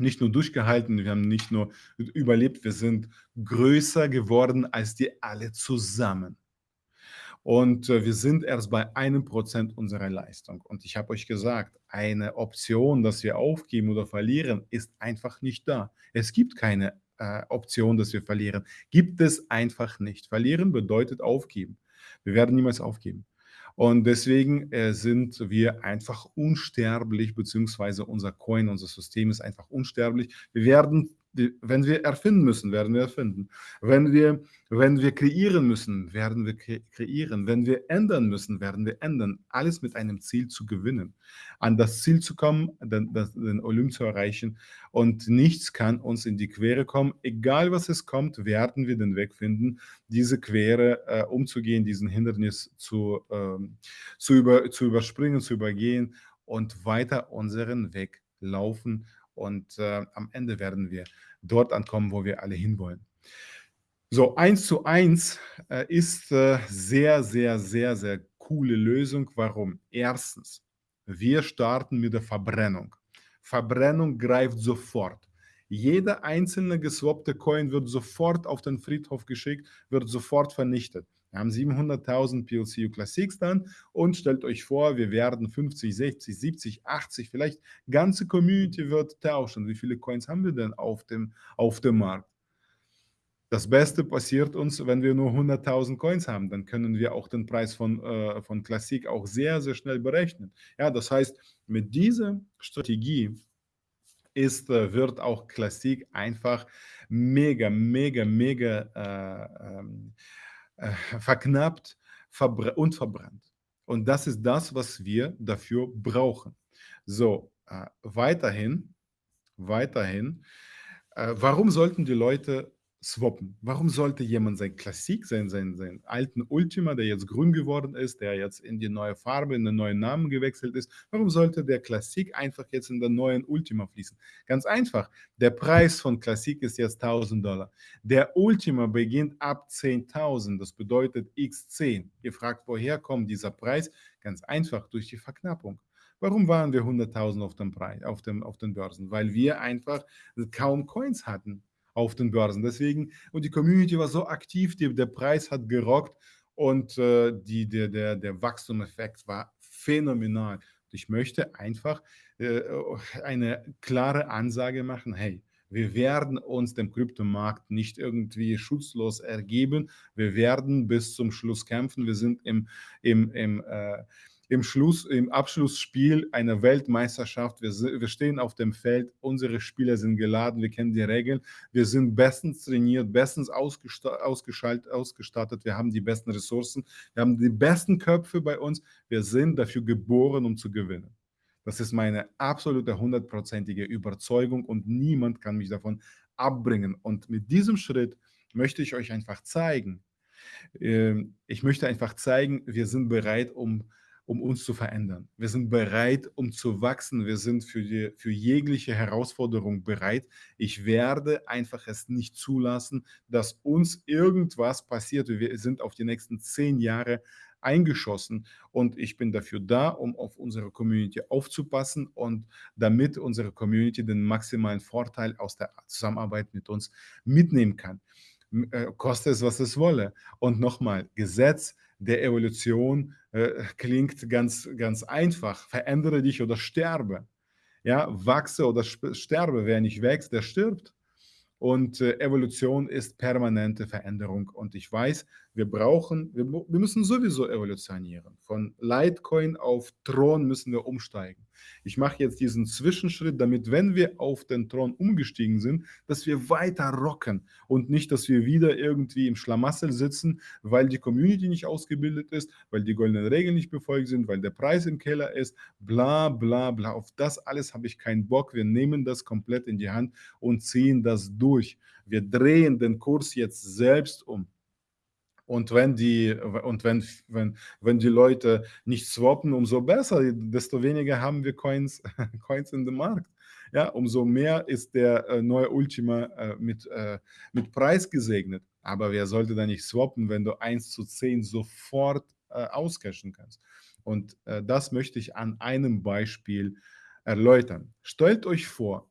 S1: nicht nur durchgehalten, wir haben nicht nur überlebt, wir sind größer geworden als die alle zusammen. Und, äh, wir sind erst bei 1 % unserer Leistung. Und ich habe euch gesagt, eine Option, dass wir aufgeben oder verlieren, ist einfach nicht da. Es gibt keine, äh, Option, dass wir verlieren. Gibt es einfach nicht. Verlieren bedeutet aufgeben. Wir werden niemals aufgeben. Und deswegen, äh, sind wir einfach unsterblich, beziehungsweise unser Coin, unser System ist einfach unsterblich. Wir werden w wenn wir erfinden müssen, werden wir erfinden. Wenn wir wenn wir kreieren müssen, werden wir kre kreieren. Wenn wir ändern müssen, werden wir ändern. Alles mit einem Ziel zu gewinnen. An das Ziel zu kommen, den den Olymp zu erreichen und nichts kann uns in die Quere kommen. Egal was es kommt, werden wir den Weg finden, diese Quere, äh, umzugehen, diesen Hindernis zu, ähm zu über zu überspringen, zu übergehen und weiter unseren Weg laufen. Und, äh, am Ende werden wir dort ankommen, wo wir alle hinwollen. So, 1:1, äh, ist, äh, sehr, sehr, sehr, sehr coole Lösung. Warum? 1. Wir starten mit der Verbrennung. Verbrennung greift sofort. Jeder einzelne geswappte Coin wird sofort auf den Friedhof geschickt, wird sofort vernichtet. Wir haben 700.000 PLCU Classics dann und stellt euch vor, wir werden 50, 60, 70, 80, vielleicht ganze Community wird tauschen. Wie viele Coins haben wir denn auf dem auf dem Markt? Das Beste passiert uns, wenn wir nur 100.000 Coins haben, dann können wir auch den Preis von, äh von Classic auch sehr, sehr schnell berechnen. Ja, das heißt, mit dieser Strategie ist äh, wird auch Classic einfach mega, mega, mega, äh, ähm, äh, verknappt, und verbrannt. Und das ist das, was wir dafür brauchen. So, äh, weiterhin weiterhin, äh, warum sollten die Leute swappen? Warum sollte jemand sein Classic, seinen seinen seinen alten Ultima, der jetzt grün geworden ist, der jetzt in die neue Farbe, in den neuen Namen gewechselt ist, warum sollte der Classic einfach jetzt in den neuen Ultima fließen? Ganz einfach, der Preis von Classic ist jetzt $1.000. Der Ultima beginnt ab 10.000, das bedeutet X 10. Ihr fragt, woher kommt dieser Preis? Ganz einfach, durch die Verknappung. Warum waren wir 100.000 auf auf auf den Börsen? Weil wir einfach kaum Coins hatten auf den Börsen. Deswegen und die Community war so aktiv, die der Preis hat gerockt und, äh, die der der der Wachstumeffekt war phänomenal. Ich möchte einfach, äh, eine klare Ansage machen: „Hey, wir werden uns dem Kryptomarkt nicht irgendwie schutzlos ergeben. Wir werden bis zum Schluss kämpfen. Wir sind im im im, äh im Schluss im Abschlussspiel einer Weltmeisterschaft. Wir wir stehen auf dem Feld, unsere Spieler sind geladen, wir kennen die Regeln. Wir sind bestens trainiert, bestens ausgesta ausgeschalt ausgestattet. Wir haben die besten Ressourcen. Wir haben die besten Köpfe bei uns. Wir sind dafür geboren, um zu gewinnen. Das ist meine absolute hundertprozentige Überzeugung und niemand kann mich davon abbringen. Und mit diesem Schritt möchte ich euch einfach zeigen ähm, ich möchte einfach zeigen, wir sind bereit, um um uns zu verändern. Wir sind bereit, um zu wachsen. Wir sind für die für jegliche Herausforderung bereit. Ich werde einfach es nicht zulassen, dass uns irgendwas passiert. Wir sind auf die nächsten 10 Jahre eingeschossen und ich bin dafür da, um auf unsere Community aufzupassen und damit unsere Community den maximalen Vorteil aus der Zusammenarbeit mit uns mitnehmen kann. Äh, koste es, was es wolle. Und noch mal, Gesetz der Evolution, äh, klingt ganz ganz einfach: „Verändere dich oder sterbe.“ Ja, wachse oder sterbe. Wer nicht wächst, der stirbt. Und, äh, Evolution ist permanente Veränderung. Und ich weiß, wir brauchen wir wir müssen sowieso evolutionieren. Von Litecoin auf Tron müssen wir umsteigen. Ich mache jetzt diesen Zwischenschritt, damit, wenn wir auf den Thron umgestiegen sind, dass wir weiter rocken und nicht, dass wir wieder irgendwie im Schlamassel sitzen, weil die Community nicht ausgebildet ist, weil die goldenen Regeln nicht befolgt sind, weil der Preis im Keller ist, bla bla bla. Auf das alles habe ich keinen Bock. Wir nehmen das komplett in die Hand und ziehen das durch. Wir drehen den Kurs jetzt selbst um. Und wenn die und wenn wenn wenn die Leute nicht swappen, umso besser, desto weniger haben wir Coins Coins in dem Markt. Ja, umso mehr ist der, äh, neue Ultima, äh, mit, äh, mit Preis gesegnet. Aber wer sollte da nicht swappen, wenn du eins zu zehn sofort, äh, auscashen kannst? Und, äh, das möchte ich an einem Beispiel erläutern. Stellt euch vor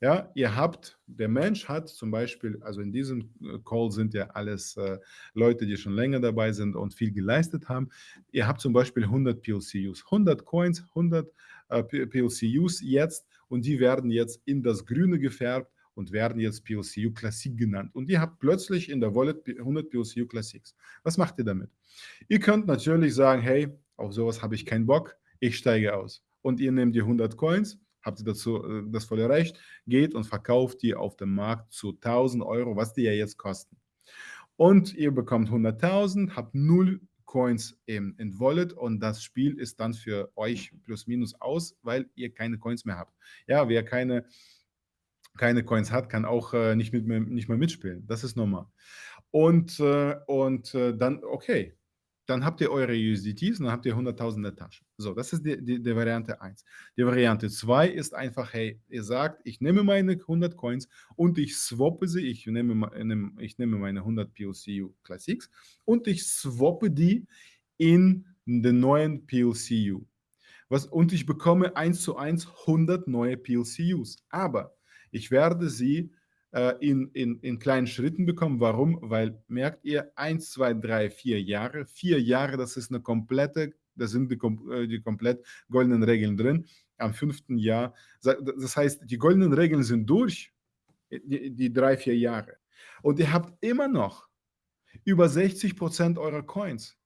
S1: ja, ihr habt der Mensch hat zum Beispiel also in diesem, äh, Call sind ja alles, äh, Leute, die schon länger dabei sind und viel geleistet haben. Ihr habt zum Beispiel 100 PLCUs, 100 Coins, 100, äh, P PLCUs jetzt und die werden jetzt in das Grüne gefärbt und werden jetzt PLCU Classic genannt. Und ihr habt plötzlich in der Wallet 100 PLCU Classics. Was macht ihr damit? Ihr könnt natürlich sagen: „Hey, auf sowas habe ich keinen Bock, ich steige aus.“ Und ihr nehmt die 100 Coins habt ihr dazu äh, das volle Recht, geht und verkauft die auf dem Markt zu 1000 Euro, was die ja jetzt kosten. Und ihr bekommt 100.000, habt 0 Coins im, in Wallet und das Spiel ist dann für euch plus minus aus, weil ihr keine Coins mehr habt. Ja, wer keine, keine Coins hat, kann auch äh, nicht, mit, nicht mehr mitspielen. Das ist normal. Und, äh, und äh, dann, okay, dann habt ihr eure USDTs und dann habt ihr 100.000 in der Tasche. So, das ist die, die, die Variante 1. Die Variante 2 ist einfach, hey, ihr sagt, ich nehme meine 100 Coins und ich swappe sie, ich nehme, ich nehme meine 100 PLCU Classics und ich swappe die in den neuen PLCU. Was, und ich bekomme 1 zu 1 100 neue PLCUs. Aber ich werde sie äh, in, in, in kleinen Schritten bekommen. Warum? Weil, merkt ihr, 1, 2, 3, 4 Jahre. Vier Jahre, das ist eine komplette, da sind die, äh, die komplett goldenen Regeln drin. Am fünften Jahr, das heißt, die goldenen Regeln sind durch, die, die drei, vier Jahre. Und ihr habt immer noch über 60 Prozent eurer Coins.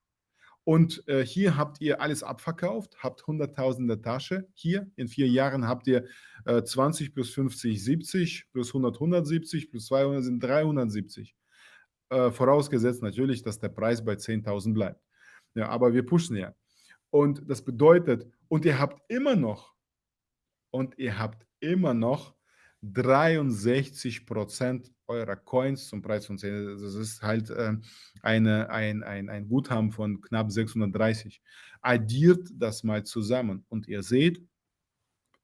S1: Und äh, hier habt ihr alles abverkauft, habt 100.000 in der Tasche. Hier in vier Jahren habt ihr äh, 20 plus 50, 70, plus 100, 170, plus 200 sind 370. Äh, vorausgesetzt natürlich, dass der Preis bei 10.000 bleibt. Ja, aber wir pushen ja. Und das bedeutet, und ihr habt immer noch, und ihr habt immer noch 63 Prozent eurer Coins zum Preis von 10. Das ist halt äh, eine, ein, ein, ein Guthaben von knapp 630. Addiert das mal zusammen und ihr seht,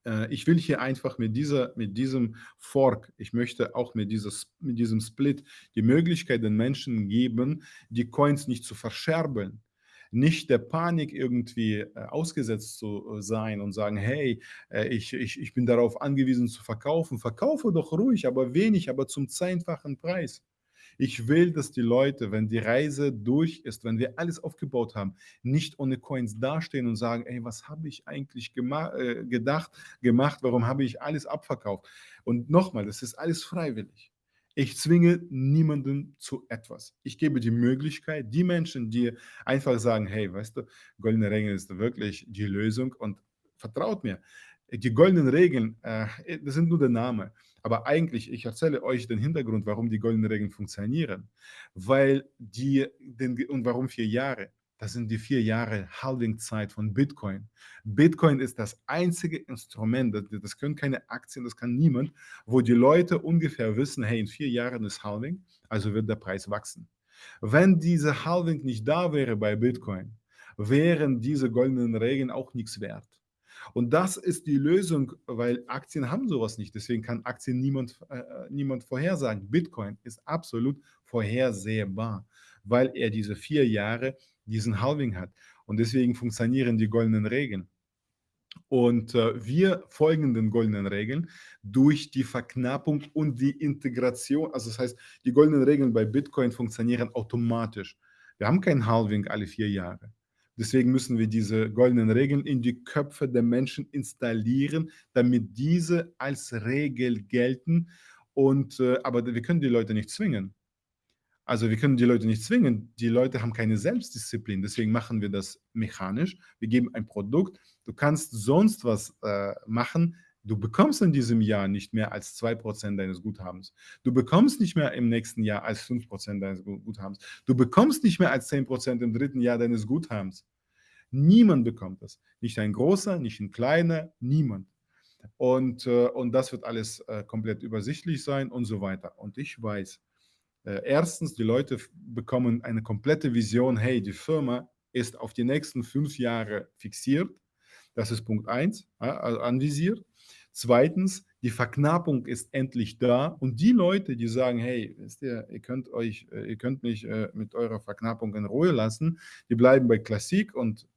S1: äh, ich will hier einfach mit, dieser, mit diesem Fork, ich möchte auch mit, dieses, mit diesem Split die Möglichkeit den Menschen geben, die Coins nicht zu verscherbeln nicht der Panik irgendwie äh, ausgesetzt zu äh, sein und sagen, hey, äh, ich, ich, ich bin darauf angewiesen zu verkaufen. Verkaufe doch ruhig, aber wenig, aber zum zehnfachen Preis. Ich will, dass die Leute, wenn die Reise durch ist, wenn wir alles aufgebaut haben, nicht ohne Coins dastehen und sagen, ey, was habe ich eigentlich gema gedacht, gemacht, warum habe ich alles abverkauft? Und nochmal, das ist alles freiwillig. Ich zwinge niemanden zu etwas. Ich gebe die Möglichkeit, die Menschen, die einfach sagen, hey, weißt du, goldene Regeln ist wirklich die Lösung und vertraut mir, die goldenen Regeln, äh, das sind nur der Name. Aber eigentlich, ich erzähle euch den Hintergrund, warum die goldenen Regeln funktionieren. Weil die, und warum vier Jahre? Das sind die vier Jahre Halving-Zeit von Bitcoin. Bitcoin ist das einzige Instrument, das, können keine Aktien, das kann niemand, wo die Leute ungefähr wissen, hey, in vier Jahren ist Halving, also wird der Preis wachsen. Wenn diese Halving nicht da wäre bei Bitcoin, wären diese goldenen Regeln auch nichts wert. Und das ist die Lösung, weil Aktien haben sowas nicht. Deswegen kann Aktien niemand, äh, niemand vorhersagen. Bitcoin ist absolut vorhersehbar, weil er diese vier Jahre diesen Halving hat. Und deswegen funktionieren die goldenen Regeln. Und äh, wir folgen den goldenen Regeln durch die Verknappung und die Integration. Also das heißt, die goldenen Regeln bei Bitcoin funktionieren automatisch. Wir haben kein Halving alle vier Jahre. Deswegen müssen wir diese goldenen Regeln in die Köpfe der Menschen installieren, damit diese als Regel gelten. Und, äh, aber wir können die Leute nicht zwingen. Also wir können die Leute nicht zwingen. Die Leute haben keine Selbstdisziplin. Deswegen machen wir das mechanisch. Wir geben ein Produkt. Du kannst sonst was äh, machen. Du bekommst in diesem Jahr nicht mehr als 2% deines Guthabens. Du bekommst nicht mehr im nächsten Jahr als 5% deines Guthabens. Du bekommst nicht mehr als 10% im dritten Jahr deines Guthabens. Niemand bekommt das. Nicht ein großer, nicht ein kleiner, niemand. Und, äh, und das wird alles äh, komplett übersichtlich sein und so weiter. Und ich weiß, Äh, erstens, die Leute bekommen eine komplette Vision, hey, die Firma ist auf die nächsten fünf Jahre fixiert. Das ist Punkt eins, also anvisiert. Zweitens, die Verknappung ist endlich da und die Leute, die sagen, hey, wisst ihr, ihr könnt euch, äh, ihr könnt mich äh, mit eurer Verknappung in Ruhe lassen, die bleiben bei Klassik und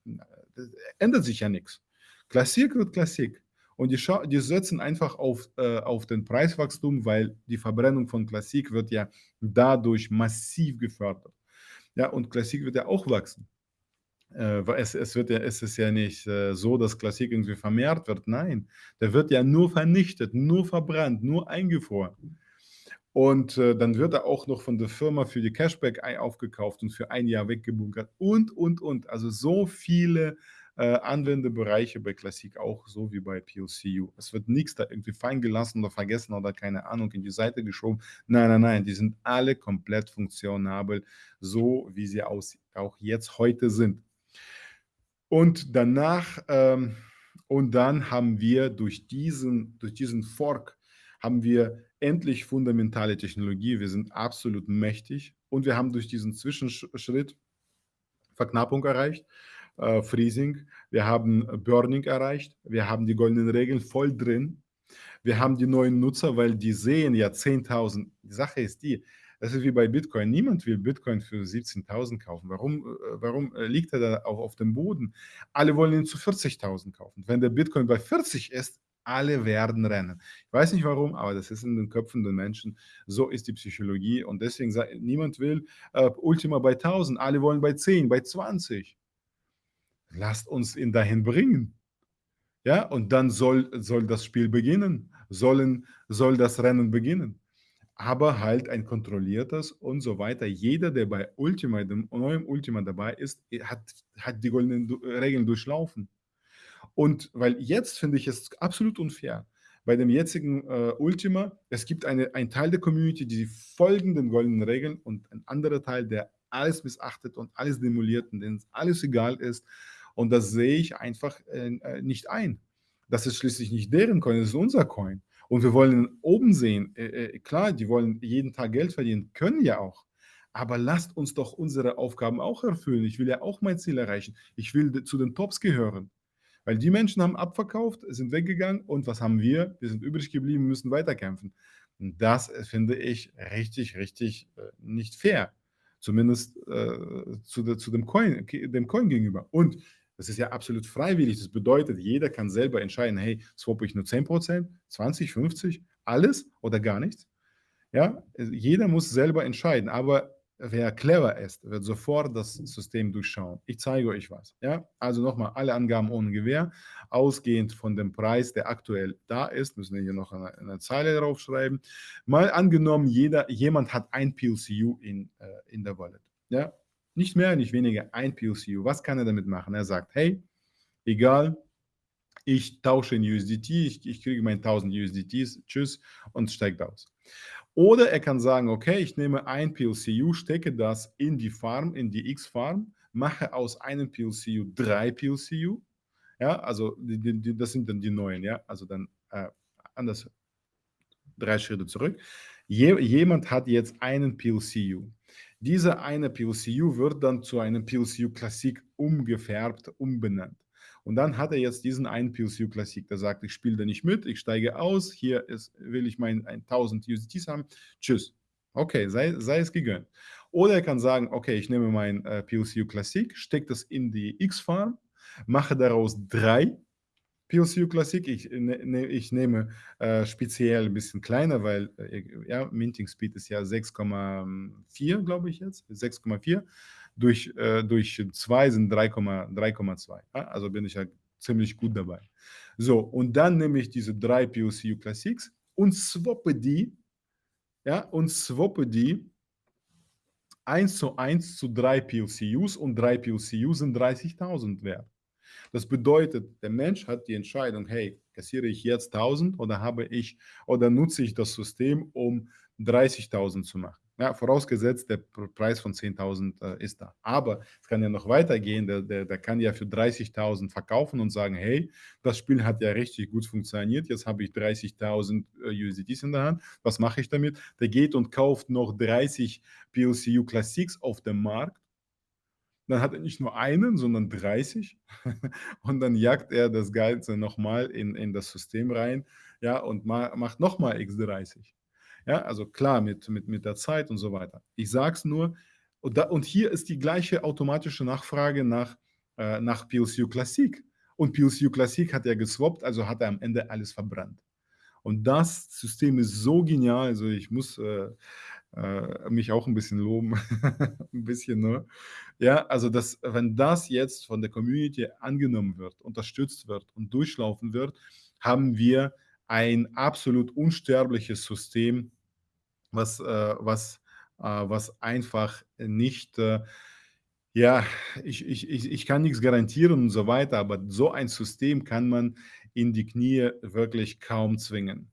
S1: ändert sich ja nichts. Klassik wird Klassik. Und die, die setzen einfach auf, äh, auf den Preiswachstum, weil die Verbrennung von Klassik wird ja dadurch massiv gefördert. Ja, und Klassik wird ja auch wachsen. Äh, es, es, wird ja, es ist ja nicht äh, so, dass Klassik irgendwie vermehrt wird. Nein, der wird ja nur vernichtet, nur verbrannt, nur eingefroren. Und äh, dann wird er auch noch von der Firma für die Cashback aufgekauft und für ein Jahr weggebunkert und, und, und. Also so viele äh, Anwendebereiche bei Klassik auch, so wie bei PLCU. Es wird nichts da irgendwie fein gelassen oder vergessen oder keine Ahnung in die Seite geschoben. Nein, nein, nein, die sind alle komplett funktionabel, so wie sie aus, auch jetzt heute sind. Und danach, ähm, und dann haben wir durch diesen, durch diesen Fork, haben wir endlich fundamentale Technologie. Wir sind absolut mächtig und wir haben durch diesen Zwischenschritt Verknappung erreicht, äh, Freezing, wir haben Burning erreicht, wir haben die goldenen Regeln voll drin, wir haben die neuen Nutzer, weil die sehen ja 10.000. Die Sache ist die, das ist wie bei Bitcoin. Niemand will Bitcoin für 17.000 kaufen. Warum, äh, warum äh, liegt er da auch auf dem Boden? Alle wollen ihn zu 40.000 kaufen. Wenn der Bitcoin bei 40 ist, alle werden rennen. Ich weiß nicht warum, aber das ist in den Köpfen der Menschen. So ist die Psychologie und deswegen sagt niemand will äh, Ultima bei 1000, alle wollen bei 10, bei 20. Lasst uns ihn dahin bringen. Ja, und dann soll, soll das Spiel beginnen, sollen, soll das Rennen beginnen aber halt ein kontrolliertes und so weiter. Jeder, der bei Ultima, dem neuen Ultima dabei ist, hat, hat die goldenen Regeln durchlaufen. Und weil jetzt finde ich es absolut unfair. Bei dem jetzigen äh, Ultima, es gibt eine, einen Teil der Community, die folgen den goldenen Regeln und ein anderer Teil, der alles missachtet und alles demoliert und denen alles egal ist. Und das sehe ich einfach äh, äh nicht ein. Das ist schließlich nicht deren Coin, das ist unser Coin. Und wir wollen oben sehen, äh, äh, klar, die wollen jeden Tag Geld verdienen, können ja auch. Aber lasst uns doch unsere Aufgaben auch erfüllen. Ich will ja auch mein Ziel erreichen. Ich will zu den Tops gehören. Weil die Menschen haben abverkauft, sind weggegangen und was haben wir? Wir sind übrig geblieben, müssen weiterkämpfen. Das äh, finde ich richtig, richtig nicht fair. Zumindest äh, zu, zu dem, Coin, dem Coin gegenüber. Und das ist ja absolut freiwillig. Das bedeutet, jeder kann selber entscheiden, hey, swappe ich nur 10%, 20, 50, alles oder gar nichts. Ja, jeder muss selber entscheiden, aber wer clever ist, wird sofort das System durchschauen. Ich zeige euch was. Ja, also nochmal, alle Angaben ohne Gewähr, ausgehend von dem Preis, der aktuell da ist, müssen wir hier noch eine, eine Zeile draufschreiben. Mal angenommen, jeder, jemand hat ein PLCU in, äh, in der Wallet. Ja, nicht mehr, nicht weniger, ein POCU. Was kann er damit machen? Er sagt, hey, egal, ich tausche in USDT, ich, ich kriege meine 1000 USDTs, tschüss, und steigt aus. Oder er kann sagen, okay, ich nehme ein PLCU, stecke das in die Farm, in die X-Farm, mache aus einem PLCU drei PLCU, ja, also die, die, das sind dann die neuen, ja, also dann äh, anders, drei Schritte zurück. Je, jemand hat jetzt einen PLCU. Dieser eine PLCU wird dann zu einem PLCU Classic umgefärbt, umbenannt. Und dann hat er jetzt diesen einen PLCU Classic, der sagt, ich spiele da nicht mit, ich steige aus, hier ist, will ich meinen 1000 USDTs haben, tschüss. Okay, sei, sei es gegönnt. Oder er kann sagen, okay, ich nehme mein äh, PLCU Classic, stecke das in die X-Farm, mache daraus drei PLCU Classic, ich, ne, ne, ich nehme äh, speziell ein bisschen kleiner, weil äh, ja, Minting Speed ist ja 6,4, glaube ich jetzt, 6,4. Durch, äh, durch 2 sind 3,2. Ja? Also bin ich ja ziemlich gut dabei. So, und dann nehme ich diese drei PLCU Classics und swappe die, ja, und swappe die 1 zu 1 zu drei PLCUs und drei PLCUs sind 30.000 wert. Das bedeutet, der Mensch hat die Entscheidung, hey, kassiere ich jetzt 1000 oder habe ich oder nutze ich das System, um 30.000 zu machen. Ja, vorausgesetzt, der Preis von 10.000, äh, ist da. Aber es kann ja noch weitergehen. Der der der kann ja für 30.000 verkaufen und sagen: „Hey, das Spiel hat ja richtig gut funktioniert. Jetzt habe ich 30.000, äh, USDTs in der Hand. Was mache ich damit?“ Der geht und kauft noch 30 PLCU Classics auf dem Markt. Dann hat er nicht nur einen, sondern 30 und dann jagt er das Ganze noch mal in in das System rein, ja, und ma macht noch mal X 30. Ja, also klar, mit mit mit der Zeit und so weiter. Ich sage es nur und da und hier ist die gleiche automatische Nachfrage nach äh, nach PLCU Classic. Und PLCU Classic hat er geswappt, also hat er am Ende alles verbrannt. Und das System ist so genial, also ich muss, äh, äh, mich auch 'n bisschen loben, 'n bisschen nur. Ja, also das wenn das jetzt von der Community angenommen wird, unterstützt wird und durchlaufen wird, haben wir ein absolut unsterbliches System, was, äh was äh, was einfach nicht, äh ja, ich ich ich ich kann nix garantieren und so weiter, aber so ein System kann man in die Knie wirklich kaum zwingen.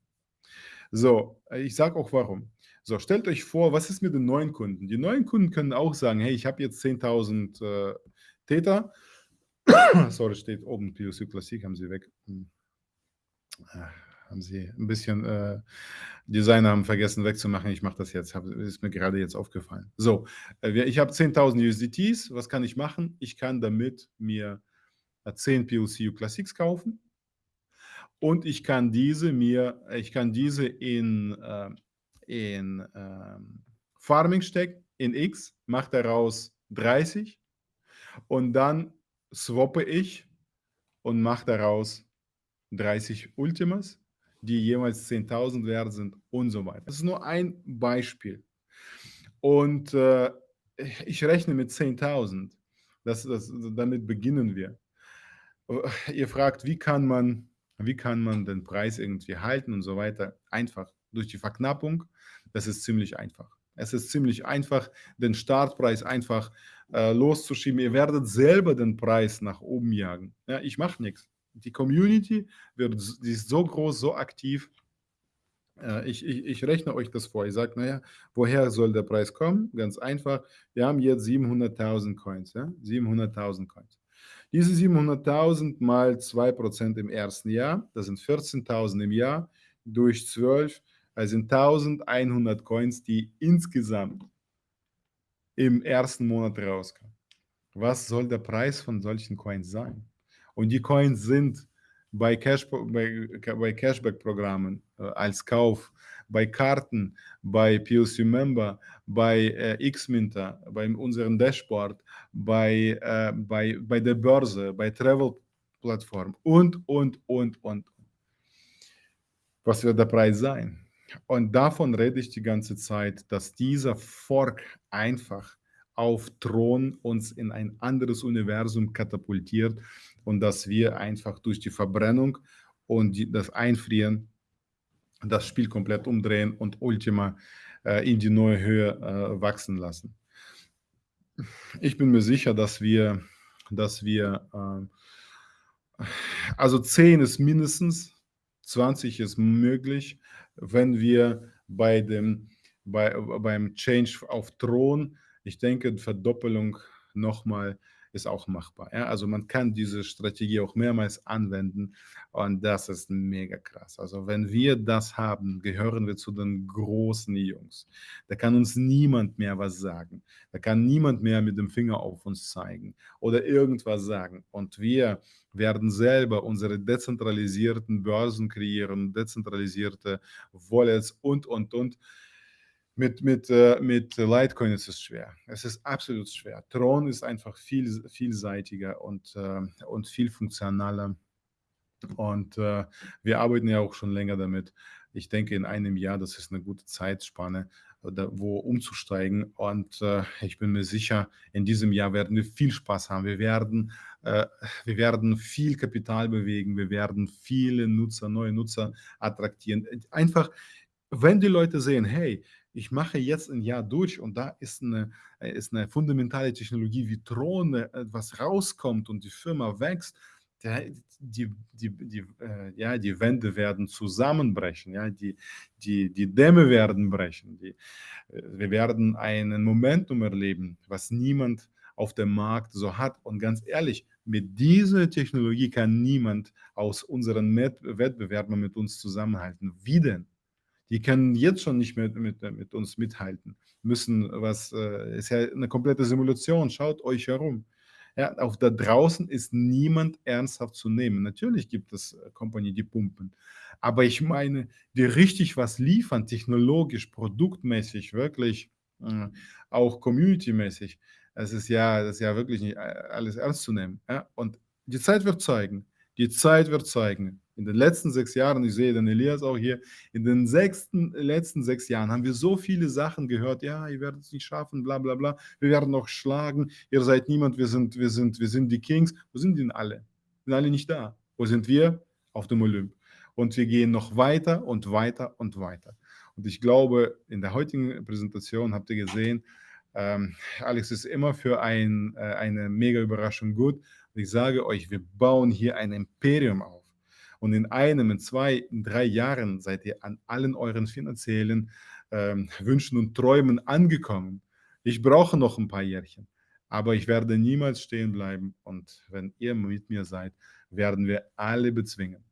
S1: So, ich sage auch warum. So, stellt euch vor, was ist mit den neuen Kunden? Die neuen Kunden können auch sagen: „Hey, ich habe jetzt 10.000, äh, Theta.“ Sorry, steht oben PLCU Classic, haben sie weg hm. Ah, haben sie 'n bisschen, äh Designer haben vergessen wegzumachen. Ich mache das jetzt, habe ist mir gerade jetzt aufgefallen. So, äh, ich habe 10.000 USDTs. Was kann ich machen? Ich kann damit mir, äh, 10 PLCU Classics kaufen und ich kann diese mir ich kann diese in, äh in, ähm, Farming stecken, in X, mache daraus 30 und dann swappe ich und mache daraus 30 Ultimas, die jeweils 10.000 wert sind und so weiter. Das ist nur ein Beispiel. Und, äh, ich rechne mit 10.000. Das das damit beginnen wir. Ihr fragt: „Wie kann man wie kann man den Preis irgendwie halten und so weiter?“ Einfach durch die Verknappung. Das ist ziemlich einfach. Es ist ziemlich einfach, den Startpreis einfach, äh, loszuschieben. Ihr werdet selber den Preis nach oben jagen. Ja, ich mache nix. Die Community wird die ist so groß, so aktiv. Äh, ich ich ich rechne euch das vor. Ich sage: „Na ja, woher soll der Preis kommen?“ Ganz einfach. Wir haben jetzt 700.000 Coins, ja, 700.000 Coins. Diese 700.000 mal 2 % im 1. Jahr, das sind 14.000 im Jahr, durch 12, sind 1.100 Coins, die insgesamt im 1. Monat rauskommen. Was soll der Preis von solchen Coins sein? Und die Coins sind bei Cash bei bei Cashback-Programmen, äh, als Kauf, bei Karten, bei PLC Member, bei, äh, Xminter, bei unserem Dashboard, bei, äh bei bei der Börse, bei Travel-Plattformen und, und, und, und. Was wird der Preis sein? Und davon rede ich die ganze Zeit, dass dieser Fork einfach auf Thron uns in ein anderes Universum katapultiert und dass wir einfach durch die Verbrennung und die das Einfrieren das Spiel komplett umdrehen und Ultima, äh, in die neue Höhe, äh, wachsen lassen. Ich bin mir sicher, dass wir dass wir, ähm also 10 ist mindestens, 20 ist möglich, wenn wir bei dem bei beim Change auf Thron ich denke, Verdoppelung noch mal ist auch machbar, ja? Also, man kann diese Strategie auch mehrmals anwenden und das ist mega krass. Also, wenn wir das haben, gehören wir zu den großen Jungs. Da kann uns niemand mehr was sagen. Da kann niemand mehr mit dem Finger auf uns zeigen oder irgendwas sagen. Und wir werden selber unsere dezentralisierten Börsen kreieren, dezentralisierte Wallets und, und, und. Mit mit, äh mit Litecoin ist es schwer. Es ist absolut schwer. Thron ist einfach viel vielseitiger und, äh und viel funktionaler. Und, äh, wir arbeiten ja auch schon länger damit. Ich denke, in einem Jahr, das ist 'ne gute Zeitspanne, wo umzusteigen. Und, ich bin mir sicher, in diesem Jahr werden wir viel Spaß haben. Wir werden wir werden viel Kapital bewegen. Wir werden viele Nutzer neue Nutzer attraktieren. Einfach, wenn die Leute sehen: „Hey, ich mache jetzt 'n Jahr durch und da ist 'ne äh, ist 'ne fundamentale Technologie wie Thron, äh, was rauskommt und die Firma wächst“, der die die die äh, ja, die Wände werden zusammenbrechen, ja, die die die Dämme werden brechen, die wir werden einen Momentum erleben, was niemand auf dem Markt so hat. Und ganz ehrlich, mit dieser Technologie kann niemand aus unseren Wettbewerbern mit uns zusammenhalten. Wie denn? Die können jetzt schon nicht mehr mit mit uns mithalten, müssen was äh, ist ja 'ne komplette Simulation. Schaut euch herum. Ja, auch da draußen ist niemand ernsthaft zu nehmen. Natürlich gibt es, äh, Company, die pumpen. Aber ich meine, die richtig was liefern, technologisch, produktmäßig, wirklich, hm, auch community-mäßig. Es ist ja das ist ja wirklich nicht, äh, alles ernst zu nehmen, ja? Und die Zeit wird zeigen. Die Zeit wird zeigen. In den letzten 6 Jahren, ich sehe den Elias auch hier, in den sechsten letzten 6 Jahren haben wir so viele Sachen gehört: „Ja, ihr werdet es nicht schaffen, bla bla bla. Wir werden noch schlagen. Ihr seid niemand, wir sind wir sind wir sind die Kings.“ Wo sind denn alle? Sind alle nicht da. Wo sind wir? Auf dem Olymp. Und wir gehen noch weiter und weiter und weiter. Und ich glaube, in der heutigen Präsentation habt ihr gesehen, ähm, Alex ist immer für ein äh, eine mega Überraschung gut. Und ich sage euch, wir bauen hier ein Imperium auf. Und in einem, in 2, in 3 Jahren seid ihr an allen euren finanziellen, ähm, Wünschen und Träumen angekommen. Ich brauche noch 'n paar Jährchen, aber ich werde niemals stehen bleiben. Und wenn ihr mit mir seid, werden wir alle bezwingen.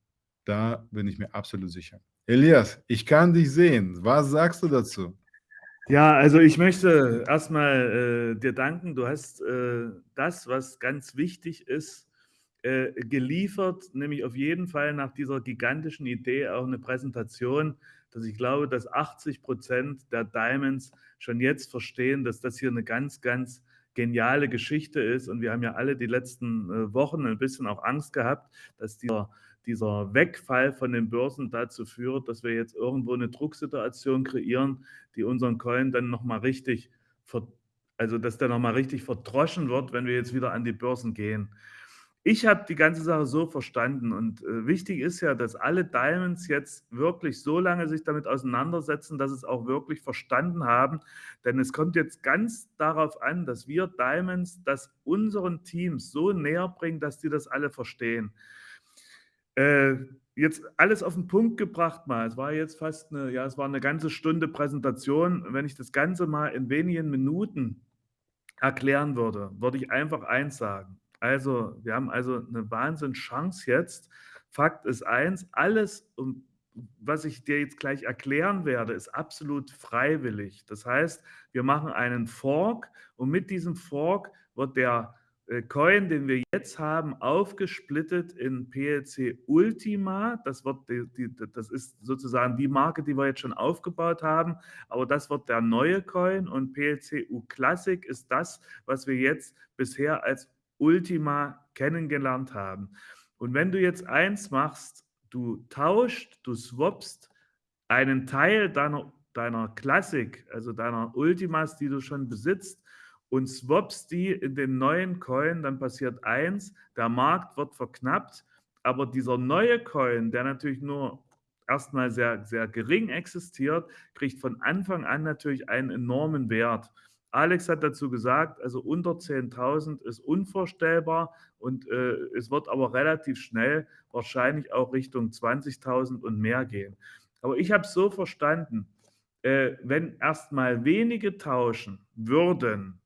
S1: Da bin ich mir absolut sicher. Elias, ich kann dich sehen. Was sagst du dazu?
S2: Ja, also ich möchte erst mal, äh, dir danken. Du hast, äh, das, was ganz wichtig ist, äh, geliefert, nämlich auf jeden Fall nach dieser gigantischen Idee auch 'ne Präsentation, dass ich glaube, dass 80 der Diamonds schon jetzt verstehen, dass das hier 'ne ganz, ganz geniale Geschichte ist. Und wir haben ja alle die letzten, äh, Wochen 'n bisschen auch Angst gehabt, dass dieser dieser Wegfall von den Börsen dazu führt, dass wir jetzt irgendwo 'ne Drucksituation kreieren, die unseren Coin dann noch mal richtig also, dass der noch mal richtig verdroschen wird, wenn wir jetzt wieder an die Börsen gehen. Ich habe die ganze Sache so verstanden und, äh, wichtig ist ja, dass alle Diamonds jetzt wirklich so lange sich damit auseinandersetzen, dass sie's auch wirklich verstanden haben. Denn es kommt jetzt ganz darauf an, dass wir Diamonds das unseren Teams so näherbringen, dass die das alle verstehen. Äh, jetzt alles auf 'n Punkt gebracht mal. Es war jetzt fast 'ne ja, es war 'ne ganze Stunde Präsentation. Wenn ich das Ganze mal in wenigen Minuten erklären würde, würde ich einfach eins sagen: Also, wir haben also 'ne Wahnsinnschance jetzt. Fakt ist eins: Alles, was ich dir jetzt gleich erklären werde, ist absolut freiwillig. Das heißt, wir machen einen Fork und mit diesem Fork wird der, Coin, den wir jetzt haben, aufgesplittet in PLC Ultima. Das wird die die das ist sozusagen die Marke, die wir jetzt schon aufgebaut haben, aber das wird der neue Coin und PLC U Classic ist das, was wir jetzt bisher als Ultima kennengelernt haben. Und wenn du jetzt eins machst, du tauscht, du swappst einen Teil deiner deiner Classic, also deiner Ultimas, die du schon besitzt und swappst die in den neuen Coin, dann passiert eins: Der Markt wird verknappt, aber dieser neue Coin, der natürlich nur erst mal sehr, sehr gering existiert, kriegt von Anfang an natürlich einen enormen Wert. Alex hat dazu gesagt, also unter 10.000 ist unvorstellbar und, äh, es wird aber relativ schnell wahrscheinlich auch Richtung 20.000 und mehr gehen. Aber ich habe es so verstanden, äh, wenn erst mal wenige tauschen würden,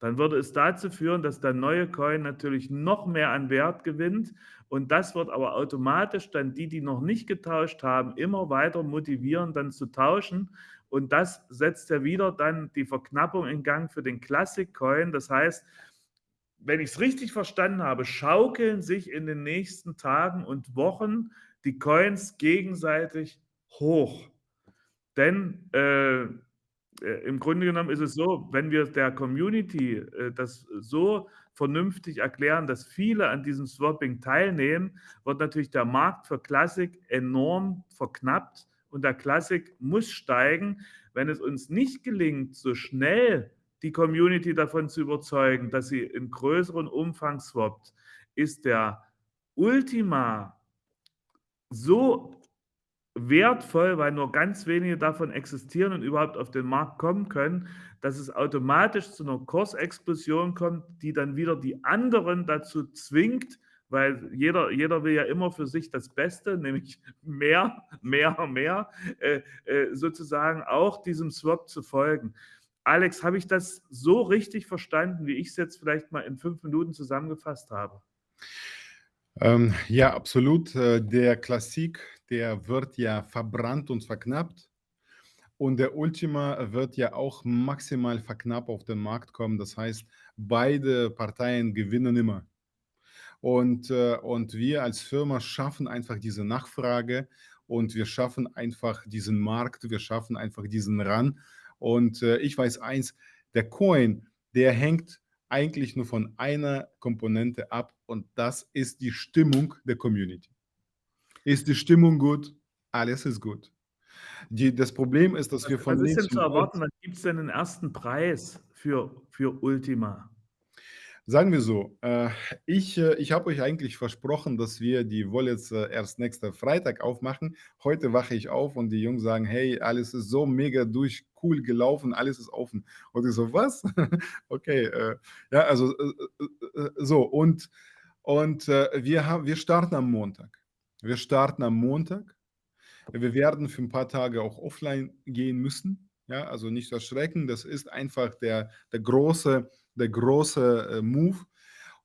S2: dann würde es dazu führen, dass der neue Coin natürlich noch mehr an Wert gewinnt und das wird aber automatisch dann die, die noch nicht getauscht haben, immer weiter motivieren, dann zu tauschen. Und das setzt ja wieder dann die Verknappung in Gang für den Classic Coin. Das heißt, wenn ich's richtig verstanden habe, schaukeln sich in den nächsten Tagen und Wochen die Coins gegenseitig hoch. Denn, äh, im Grunde genommen ist es so, wenn wir der Community, äh, das so vernünftig erklären, dass viele an diesem Swapping teilnehmen, wird natürlich der Markt für Classic enorm verknappt und der Classic muss steigen. Wenn es uns nicht gelingt, so schnell die Community davon zu überzeugen, dass sie in größeren Umfang swappt, ist der Ultima so wertvoll, weil nur ganz wenige davon existieren und überhaupt auf den Markt kommen können, dass es automatisch zu 'ner Kursexplosion kommt, die dann wieder die anderen dazu zwingt, weil jeder, jeder will ja immer für sich das Beste, nämlich mehr, mehr, mehr, äh, äh, sozusagen auch diesem Swap zu folgen. Alex, habe ich das so richtig verstanden, wie ich es jetzt vielleicht mal in fünf Minuten zusammengefasst habe?
S1: Ähm, ja, absolut. Äh, der Klassik, der wird ja verbrannt und verknappt. Und der Ultima wird ja auch maximal verknappt auf den Markt kommen. Das heißt, beide Parteien gewinnen immer. Und, äh, und wir als Firma schaffen einfach diese Nachfrage und wir schaffen einfach diesen Markt, wir schaffen einfach diesen Run. Und äh, ich weiß eins, der Coin, der hängt eigentlich nur von einer Komponente ab und das ist die Stimmung der Community. Ist die Stimmung gut, alles ist gut. Die, das Problem ist, dass wir von
S2: Was ist denn zu erwarten? Wann gibt es denn den ersten Preis für, für Ultima?
S1: Sagen wir so, äh, ich, äh, ich habe euch eigentlich versprochen, dass wir die Wallets äh, erst nächsten Freitag aufmachen. Heute wache ich auf und die Jungs sagen, hey, alles ist so mega durch, cool gelaufen, alles ist offen. Und ich so, was? okay, äh, ja, also so und, und wir, haben, wir starten am Montag. Wir starten am Montag. Wir werden für ein paar Tage auch offline gehen müssen. Ja, also nicht erschrecken, das ist einfach der, der große der große äh, Move.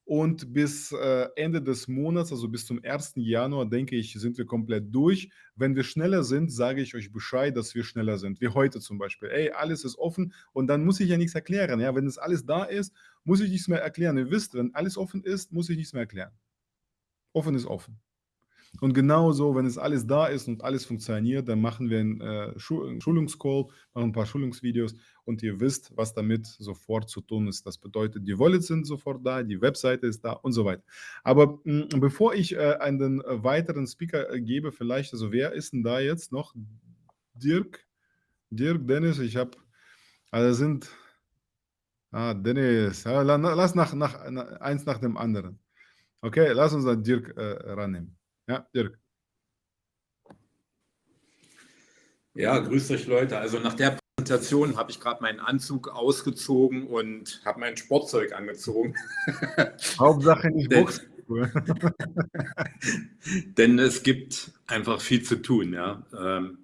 S1: Und bis äh, Ende des Monats, also bis zum 1. Januar, denke ich, sind wir komplett durch. Wenn wir schneller sind, sage ich euch Bescheid, dass wir schneller sind. Wie heute zum Beispiel. Ey, alles ist offen und dann muss ich ja nichts erklären. Ja? Wenn es alles da ist, muss ich nichts mehr erklären. Ihr wisst, wenn alles offen ist, muss ich nichts mehr erklären. Offen ist offen. Und genauso, wenn es alles da ist und alles funktioniert, dann machen wir einen, äh, Schul Schulungscall, machen ein paar Schulungsvideos und ihr wisst, was damit sofort zu tun ist. Das bedeutet, die Wallets sind sofort da, die Webseite ist da und so weiter. Aber mh, hm, bevor ich äh, einen äh, weiteren Speaker äh, gebe, vielleicht, also wer ist denn da jetzt noch? Dirk? Dirk, Dennis, ich habe, also sind, ah, Dennis, lass nach, nach, eins nach dem anderen. Okay, lass uns dann Dirk äh, rannehmen. Ja, Dirk.
S3: Ja, grüßt euch Leute. Also nach der Präsentation habe ich gerade meinen Anzug ausgezogen und habe mein Sportzeug angezogen.
S1: Hauptsache nicht Boxen.
S3: Denn es gibt einfach viel zu tun. Ja. Ähm,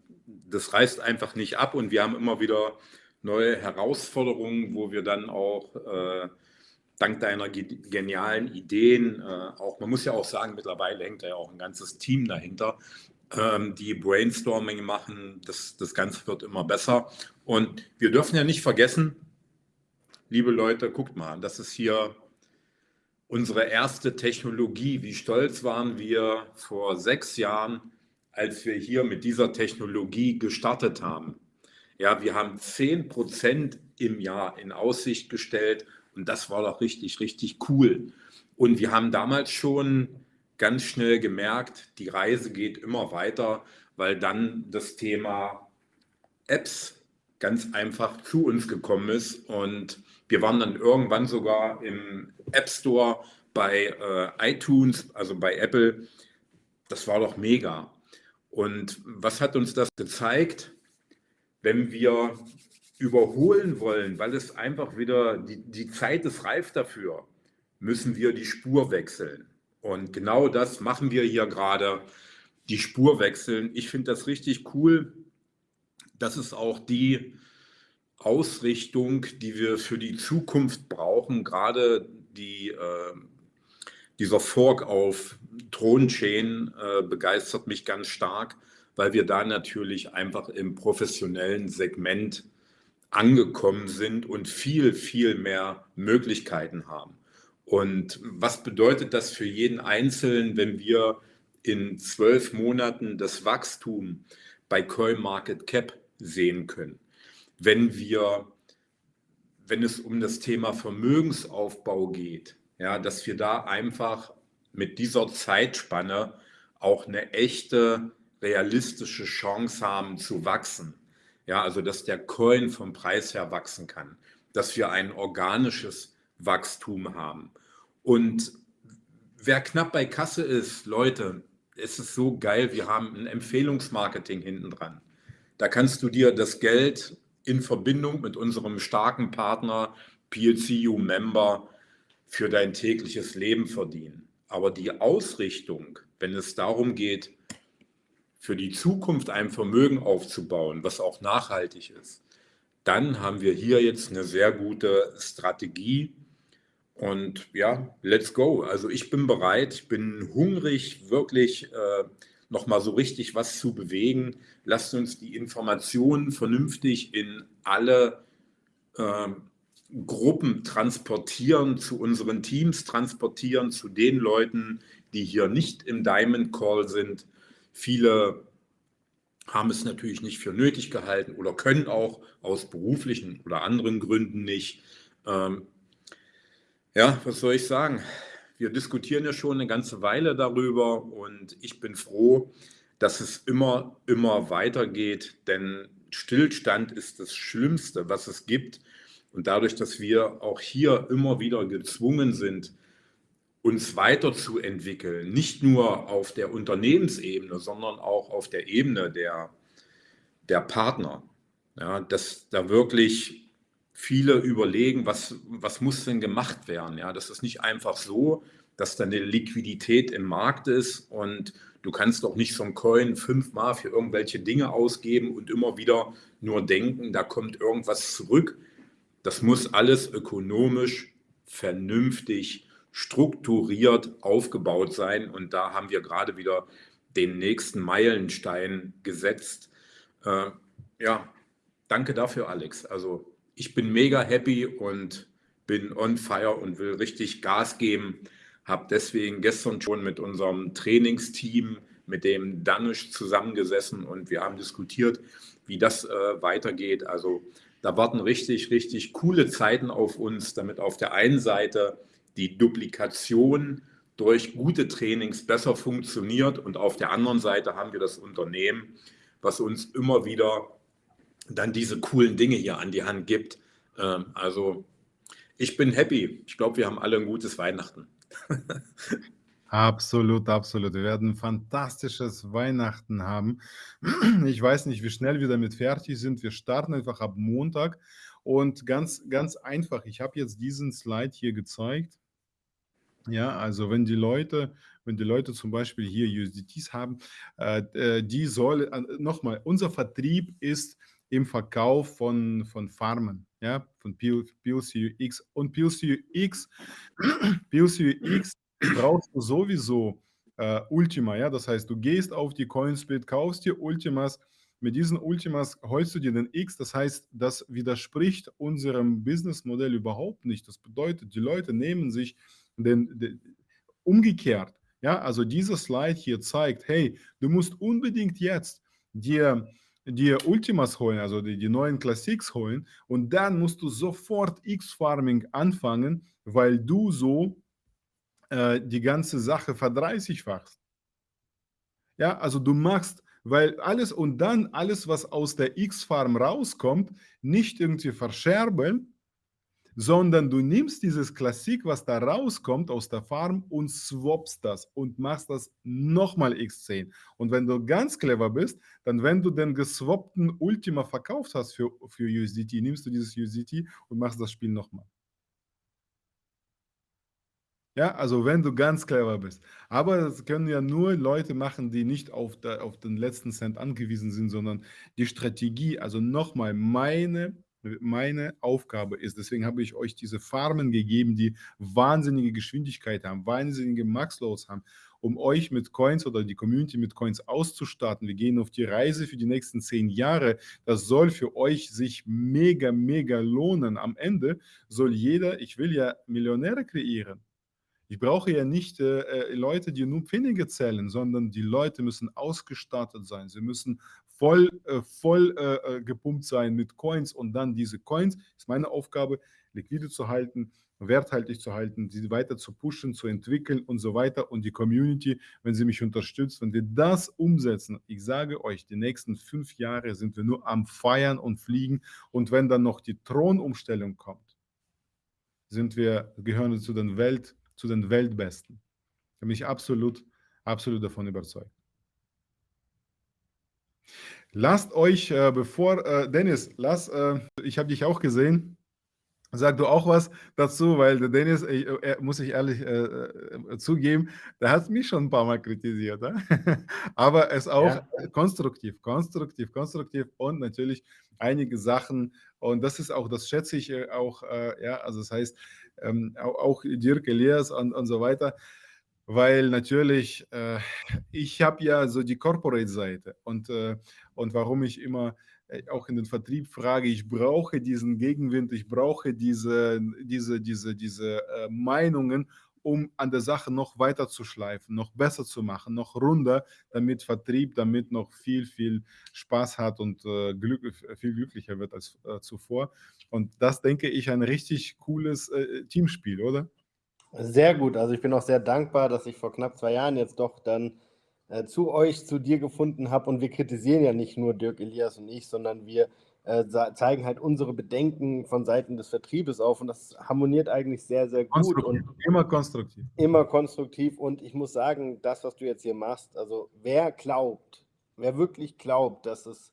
S3: das reißt einfach nicht ab und wir haben immer wieder neue Herausforderungen, wo wir dann auch äh, dank deiner genialen Ideen, äh, auch man muss ja auch sagen, mittlerweile hängt da ja auch ein ganzes Team dahinter, ähm, die Brainstorming machen. Das, das Ganze wird immer besser. Und wir dürfen ja nicht vergessen, liebe Leute, guckt mal, das ist hier unsere erste Technologie. Wie stolz waren wir vor sechs Jahren, als wir hier mit dieser Technologie gestartet haben. Ja, wir haben 10 Prozent im Jahr in Aussicht gestellt und das war doch richtig, richtig cool. Und wir haben damals schon ganz schnell gemerkt, die Reise geht immer weiter, weil dann das Thema Apps ganz einfach zu uns gekommen ist. Und wir waren dann irgendwann sogar im App Store bei äh, iTunes, also bei Apple. Das war doch mega. Und was hat uns das gezeigt? Wenn wir überholen wollen, weil es einfach wieder, die, die Zeit ist reif dafür, müssen wir die Spur wechseln. Und genau das machen wir hier gerade, die Spur wechseln. Ich finde das richtig cool. Das ist auch die Ausrichtung, die wir für die Zukunft brauchen. Gerade die, äh, dieser Fork auf Thronchain äh, begeistert mich ganz stark, weil wir da natürlich einfach im professionellen Segment angekommen sind und viel, viel mehr Möglichkeiten haben. Und was bedeutet das für jeden Einzelnen, wenn wir in zwölf Monaten das Wachstum bei CoinMarketCap sehen können? Wenn wir, wenn es um das Thema Vermögensaufbau geht, ja, dass wir da einfach mit dieser Zeitspanne auch eine echte, realistische Chance haben zu wachsen. Ja, also dass der Coin vom Preis her wachsen kann, dass wir ein organisches Wachstum haben. Und wer knapp bei Kasse ist, Leute, es ist so geil, wir haben ein Empfehlungsmarketing hinten dran. Da kannst du dir das Geld in Verbindung mit unserem starken Partner PLCU Member für dein tägliches Leben verdienen. Aber die Ausrichtung, wenn es darum geht, für die Zukunft ein Vermögen aufzubauen, was auch nachhaltig ist, dann haben wir hier jetzt eine sehr gute Strategie. Und ja, let's go. Also ich bin bereit, ich bin hungrig, wirklich äh, nochmal so richtig was zu bewegen. Lasst uns die Informationen vernünftig in alle äh, Gruppen transportieren, zu unseren Teams transportieren, zu den Leuten, die hier nicht im Diamond Call sind. Viele haben es natürlich nicht für nötig gehalten oder können auch aus beruflichen oder anderen Gründen nicht. Ähm, ja, was soll ich sagen? Wir diskutieren ja schon eine ganze Weile darüber und ich bin froh, dass es immer, immer weitergeht, denn Stillstand ist das Schlimmste, was es gibt. Und dadurch, dass wir auch hier immer wieder gezwungen sind, uns weiterzuentwickeln, nicht nur auf der Unternehmensebene, sondern auch auf der Ebene der, der Partner. Ja, dass da wirklich viele überlegen, was, was muss denn gemacht werden. Ja, das ist nicht einfach so, dass da eine Liquidität im Markt ist und du kannst doch nicht so ein Coin fünfmal für irgendwelche Dinge ausgeben und immer wieder nur denken, da kommt irgendwas zurück. Das muss alles ökonomisch vernünftig strukturiert aufgebaut sein. Und da haben wir gerade wieder den nächsten Meilenstein gesetzt. Äh, ja, danke dafür, Alex. Also ich bin mega happy und bin on fire und will richtig Gas geben. Habe deswegen gestern schon mit unserem Trainingsteam, mit dem Danisch zusammengesessen und wir haben diskutiert, wie das äh, weitergeht. Also da warten richtig, richtig coole Zeiten auf uns, damit auf der einen Seite die Duplikation durch gute Trainings besser funktioniert. Und auf der anderen Seite haben wir das Unternehmen, was uns immer wieder dann diese coolen Dinge hier an die Hand gibt. Ähm, also ich bin happy. Ich glaube, wir haben alle ein gutes Weihnachten.
S1: Absolut, absolut. Wir werden ein fantastisches Weihnachten haben. Ich weiß nicht, wie schnell wir damit fertig sind. Wir starten einfach ab Montag und ganz, ganz einfach. Ich habe jetzt diesen Slide hier gezeigt. Ja, also wenn die Leute, wenn die Leute zum Beispiel hier USDTs haben, äh, die soll, äh, nochmal, unser Vertrieb ist im Verkauf von, von Farmen, ja, von PLCUX und PLCUX, PLCUX brauchst du sowieso äh, Ultima, ja, das heißt, du gehst auf die Coinsplit, kaufst dir Ultimas, mit diesen Ultimas holst du dir den X, das heißt, das widerspricht unserem Businessmodell überhaupt nicht. Das bedeutet, die Leute nehmen sich denn, den, umgekehrt, ja, also dieser Slide hier zeigt, hey, du musst unbedingt jetzt dir, dir Ultimas holen, also die, die neuen Classics holen und dann musst du sofort X-Farming anfangen, weil du so äh, die ganze Sache verdreißigfachst. Ja, also du machst, weil alles und dann alles, was aus der X-Farm rauskommt, nicht irgendwie verscherbeln, sondern du nimmst dieses Klassik, was da rauskommt aus der Farm und swappst das und machst das nochmal x10. Und wenn du ganz clever bist, dann wenn du den geswappten Ultima verkauft hast für, für USDT, nimmst du dieses USDT und machst das Spiel nochmal. Ja, also wenn du ganz clever bist. Aber das können ja nur Leute machen, die nicht auf, der, auf den letzten Cent angewiesen sind, sondern die Strategie, also nochmal meine meine Aufgabe ist. Deswegen habe ich euch diese Farmen gegeben, die wahnsinnige Geschwindigkeit haben, wahnsinnige Max-Loads haben, um euch mit Coins oder die Community mit Coins auszustatten. Wir gehen auf die Reise für die nächsten zehn Jahre. Das soll für euch sich mega, mega lohnen. Am Ende soll jeder, ich will ja Millionäre kreieren. Ich brauche ja nicht äh, äh Leute, die nur Pfennige zählen, sondern die Leute müssen ausgestattet sein. Sie müssen voll, äh, voll äh, äh, gepumpt sein mit Coins und dann diese Coins, ist meine Aufgabe, liquide zu halten, werthaltig zu halten, sie weiter zu pushen, zu entwickeln und so weiter. Und die Community, wenn sie mich unterstützt, wenn wir das umsetzen, ich sage euch, die nächsten fünf Jahre sind wir nur am Feiern und Fliegen. Und wenn dann noch die Thronumstellung kommt, sind wir, gehören zu den, Welt, zu den Weltbesten. Da bin ich absolut, absolut davon überzeugt. Lasst euch, äh, bevor, äh, Dennis, lass, äh, ich habe dich auch gesehen. Sag du auch was dazu, weil der Dennis, ich, äh, muss ich ehrlich äh, äh, zugeben, der hat mich schon ein paar Mal kritisiert. Äh? Aber es auch ja. konstruktiv, konstruktiv, konstruktiv und natürlich einige Sachen. Und das ist auch, das schätze ich auch, ja, also das heißt, ähm, auch, auch Dirk Elias und, und so weiter weil natürlich, äh, ich habe ja so die Corporate-Seite und, äh, und warum ich immer äh, auch in den Vertrieb frage, ich brauche diesen Gegenwind, ich brauche diese, diese, diese, diese äh, Meinungen, um an der Sache noch weiter zu schleifen, noch besser zu machen, noch runder, damit Vertrieb damit noch viel, viel Spaß hat und äh, glück, viel glücklicher wird als äh, zuvor. Und das denke ich ein richtig cooles äh, Teamspiel, oder?
S4: Sehr gut. Also ich bin auch sehr dankbar, dass ich vor knapp zwei Jahren jetzt doch dann äh, zu euch, zu dir gefunden habe. Und wir kritisieren ja nicht nur Dirk Elias und ich, sondern wir äh, zeigen halt unsere Bedenken von Seiten des Vertriebes auf. Und das harmoniert eigentlich sehr, sehr gut. Und
S1: immer konstruktiv.
S4: Immer konstruktiv. Und ich muss sagen, das, was du jetzt hier machst, also wer glaubt, wer wirklich glaubt, dass es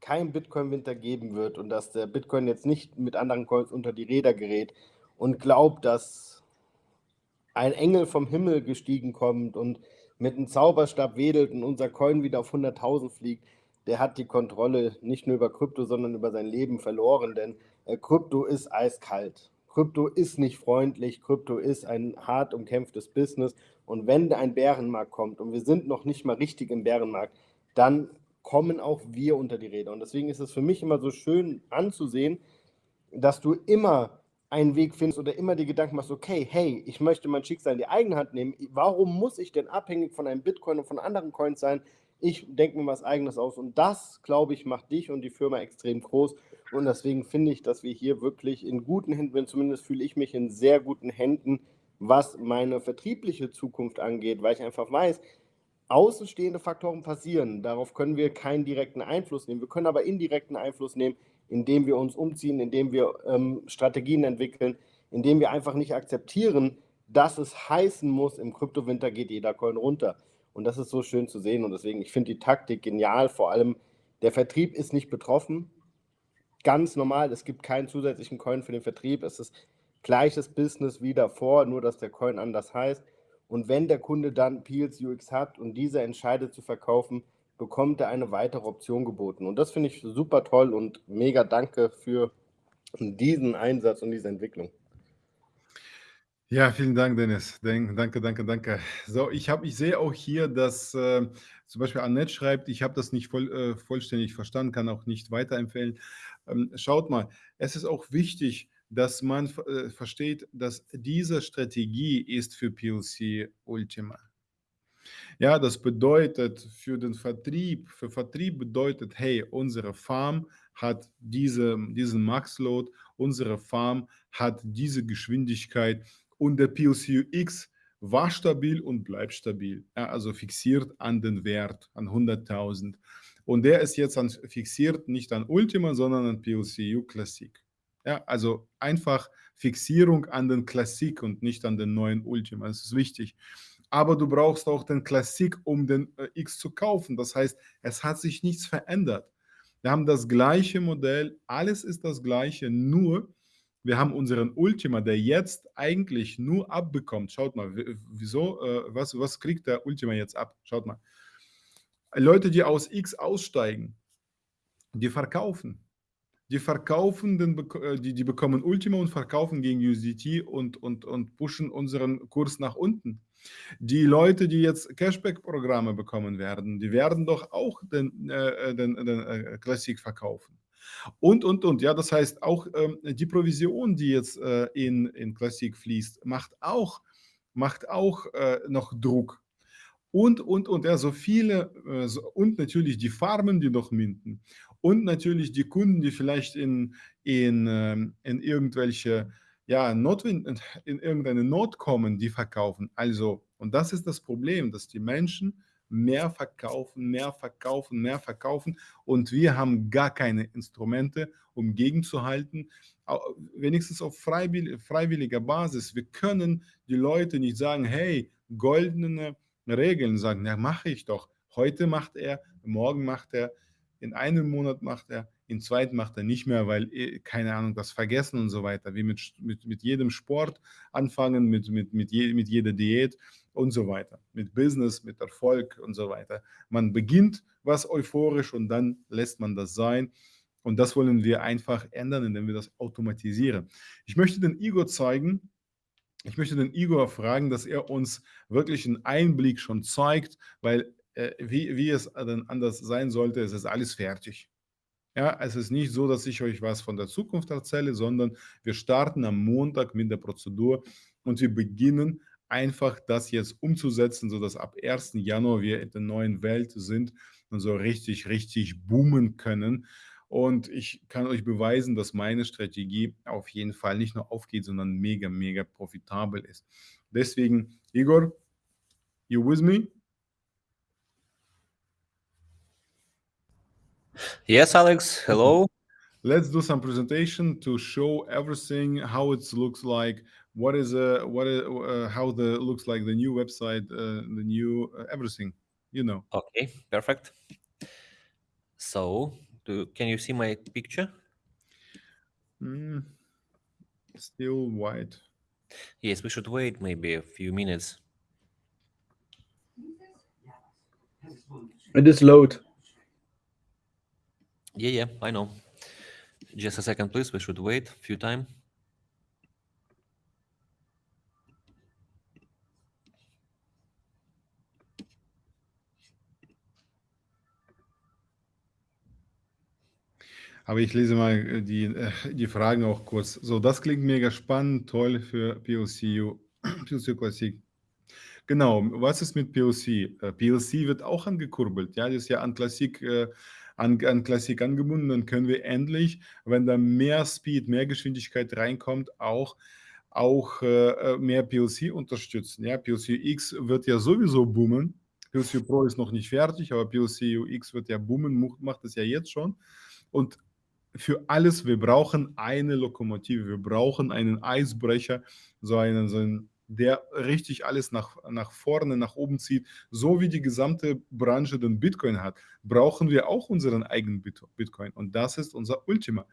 S4: kein Bitcoin-Winter geben wird und dass der Bitcoin jetzt nicht mit anderen Coins unter die Räder gerät und glaubt, dass ein Engel vom Himmel gestiegen kommt und mit einem Zauberstab wedelt und unser Coin wieder auf 100.000 fliegt, der hat die Kontrolle nicht nur über Krypto, sondern über sein Leben verloren, denn äh, Krypto ist eiskalt. Krypto ist nicht freundlich, Krypto ist ein hart umkämpftes Business und wenn ein Bärenmarkt kommt und wir sind noch nicht mal richtig im Bärenmarkt, dann kommen auch wir unter die Räder. Und deswegen ist es für mich immer so schön anzusehen, dass du immer einen Weg findest oder immer die Gedanken machst, okay, hey, ich möchte mein Schicksal in die eigene Hand nehmen. Warum muss ich denn abhängig von einem Bitcoin und von anderen Coins sein? Ich denke mir was Eigenes aus. Und das, glaube ich, macht dich und die Firma extrem groß. Und deswegen finde ich, dass wir hier wirklich in guten Händen, zumindest fühle ich mich in sehr guten Händen, was meine vertriebliche Zukunft angeht, weil ich einfach weiß, außenstehende Faktoren passieren. Darauf können wir keinen direkten Einfluss nehmen. Wir können aber indirekten Einfluss nehmen, indem wir uns umziehen, indem wir ähm, Strategien entwickeln, indem wir einfach nicht akzeptieren, dass es heißen muss, im Kryptowinter geht jeder Coin runter. Und das ist so schön zu sehen. Und deswegen, ich finde die Taktik genial. Vor allem, der Vertrieb ist nicht betroffen. Ganz normal, es gibt keinen zusätzlichen Coin für den Vertrieb. Es ist gleiches Business wie davor, nur dass der Coin anders heißt. Und wenn der Kunde dann Peels UX hat und dieser entscheidet zu verkaufen, bekommt er eine weitere Option geboten. Und das finde ich super toll und mega danke für diesen Einsatz und diese Entwicklung.
S1: Ja, vielen Dank, Dennis. Danke, danke, danke. So, ich habe, ich sehe auch hier, dass äh, zum Beispiel Annette schreibt, ich habe das nicht voll, äh, vollständig verstanden, kann auch nicht weiterempfehlen. Ähm, schaut mal, es ist auch wichtig, dass man äh, versteht, dass diese Strategie ist für PLC Ultima. Ja, das bedeutet für den Vertrieb, für Vertrieb bedeutet, hey, unsere Farm hat diese, diesen Max-Load, unsere Farm hat diese Geschwindigkeit und der PLCUX war stabil und bleibt stabil, ja, also fixiert an den Wert, an 100.000. Und der ist jetzt an, fixiert nicht an Ultima, sondern an PLCU Classic. Ja, also einfach Fixierung an den Classic und nicht an den neuen Ultima. Das ist wichtig aber du brauchst auch den Klassik, um den äh, X zu kaufen. Das heißt, es hat sich nichts verändert. Wir haben das gleiche Modell, alles ist das gleiche, nur wir haben unseren Ultima, der jetzt eigentlich nur abbekommt. Schaut mal, wieso, äh, was, was kriegt der Ultima jetzt ab? Schaut mal. Leute, die aus X aussteigen, die verkaufen. Die verkaufen, den, äh, die, die bekommen Ultima und verkaufen gegen USDT und, und, und pushen unseren Kurs nach unten. Die Leute, die jetzt Cashback-Programme bekommen werden, die werden doch auch den, äh, den, den äh, Classic verkaufen. Und, und, und. Ja, das heißt, auch ähm, die Provision, die jetzt äh, in, in Classic fließt, macht auch, macht auch äh, noch Druck. Und, und, und. Ja, so viele, äh, und natürlich die Farmen, die noch minden. Und natürlich die Kunden, die vielleicht in, in, ähm, in irgendwelche ja, Notwind, in irgendeine Not kommen, die verkaufen. Also, und das ist das Problem, dass die Menschen mehr verkaufen, mehr verkaufen, mehr verkaufen und wir haben gar keine Instrumente, um gegenzuhalten, wenigstens auf freiwilliger Basis. Wir können die Leute nicht sagen, hey, goldene Regeln sagen, ja, mache ich doch. Heute macht er, morgen macht er, in einem Monat macht er, im zweiten macht er nicht mehr, weil, äh, keine Ahnung, das vergessen und so weiter. Wie mit, mit, mit jedem Sport anfangen, mit, mit, mit, je, mit jeder Diät und so weiter. Mit Business, mit Erfolg und so weiter. Man beginnt was euphorisch und dann lässt man das sein. Und das wollen wir einfach ändern, indem wir das automatisieren. Ich möchte den Igor zeigen, ich möchte den Igor fragen, dass er uns wirklich einen Einblick schon zeigt, weil äh, wie, wie es dann anders sein sollte, es ist alles fertig. Ja, es ist nicht so, dass ich euch was von der Zukunft erzähle, sondern wir starten am Montag mit der Prozedur und wir beginnen einfach das jetzt umzusetzen, sodass ab 1. Januar wir in der neuen Welt sind und so richtig, richtig boomen können. Und ich kann euch beweisen, dass meine Strategie auf jeden Fall nicht nur aufgeht, sondern mega, mega profitabel ist. Deswegen, Igor, you with me?
S5: Yes, Alex. Hello.
S1: Let's do some presentation to show everything how it looks like. What is uh what is, uh, how the looks like the new website, uh, the new uh, everything. You know.
S5: Okay, perfect. So, do, can you see my picture?
S1: Mm, still white.
S5: Yes, we should wait maybe a few minutes.
S2: It is load.
S5: Yeah, yeah, I know. Just a second, please. We should wait a few time.
S1: Aber ich lese mal äh, die, äh, die Fragen auch kurz. So, das klingt mega spannend, toll für POCU, POCU Classic. Genau, was ist mit POC? Äh, PLC wird auch angekurbelt. Ja, das ist ja an Classic, äh, an, an Classic angebunden. Dann können wir endlich, wenn da mehr Speed, mehr Geschwindigkeit reinkommt, auch, auch äh, mehr PLC unterstützen. Ja, PLC X wird ja sowieso boomen. PLC Pro ist noch nicht fertig, aber PLC UX wird ja boomen, macht es ja jetzt schon. Und für alles, wir brauchen eine Lokomotive, wir brauchen einen Eisbrecher, so einen, so einen der richtig alles nach, nach vorne, nach oben zieht, so wie die gesamte Branche den Bitcoin hat, brauchen wir auch unseren eigenen Bitcoin. Und das ist unser Ultima.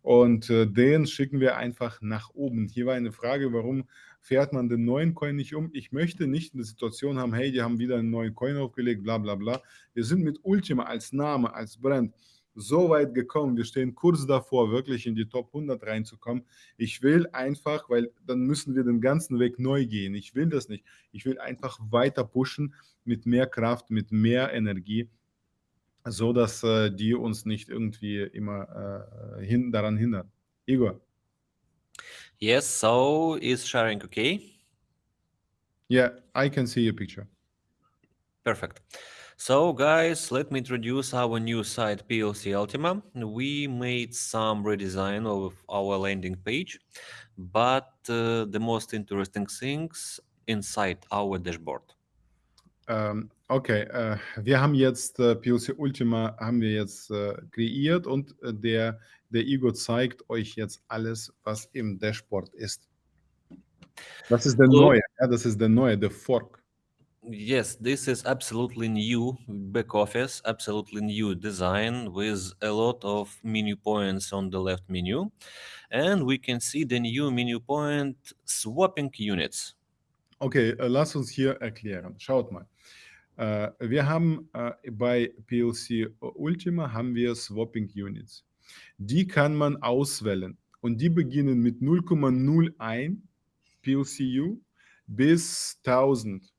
S1: Und äh, den schicken wir einfach nach oben. Hier war eine Frage, warum fährt man den neuen Coin nicht um? Ich möchte nicht eine Situation haben, hey, die haben wieder einen neuen Coin aufgelegt, bla bla bla. Wir sind mit Ultima als Name, als Brand so weit gekommen. Wir stehen kurz davor, wirklich in die Top 100 reinzukommen. Ich will einfach, weil dann müssen wir den ganzen Weg neu gehen. Ich will das nicht. Ich will einfach weiter pushen mit mehr Kraft, mit mehr Energie, so dass äh, die uns nicht irgendwie immer äh, hin, daran hindern. Igor.
S5: Yes, so is sharing okay?
S1: Yeah, I can see your picture.
S5: Perfect. So guys, let me introduce our new site PLC Ultima. We made some redesign of our landing page, but uh, the most interesting things inside our dashboard.
S1: Ähm, okay, äh, wir haben jetzt äh, PLC Ultima haben wir jetzt äh, kreiert und äh, der, der Igor zeigt euch jetzt alles, was im Dashboard ist. Das ist der so, neue, ja, das ist der neue, der Fork.
S5: Yes, this is absolutely new back office, absolutely new design with a lot of menu points on the left menu. And we can see the new menu point swapping units.
S1: Okay, uh, äh, lass uns hier erklären. Schaut mal. Äh, wir haben äh, bei PLC äh, Ultima haben wir Swapping Units. Die kann man auswählen und die beginnen mit 0,01 PLCU bis 1000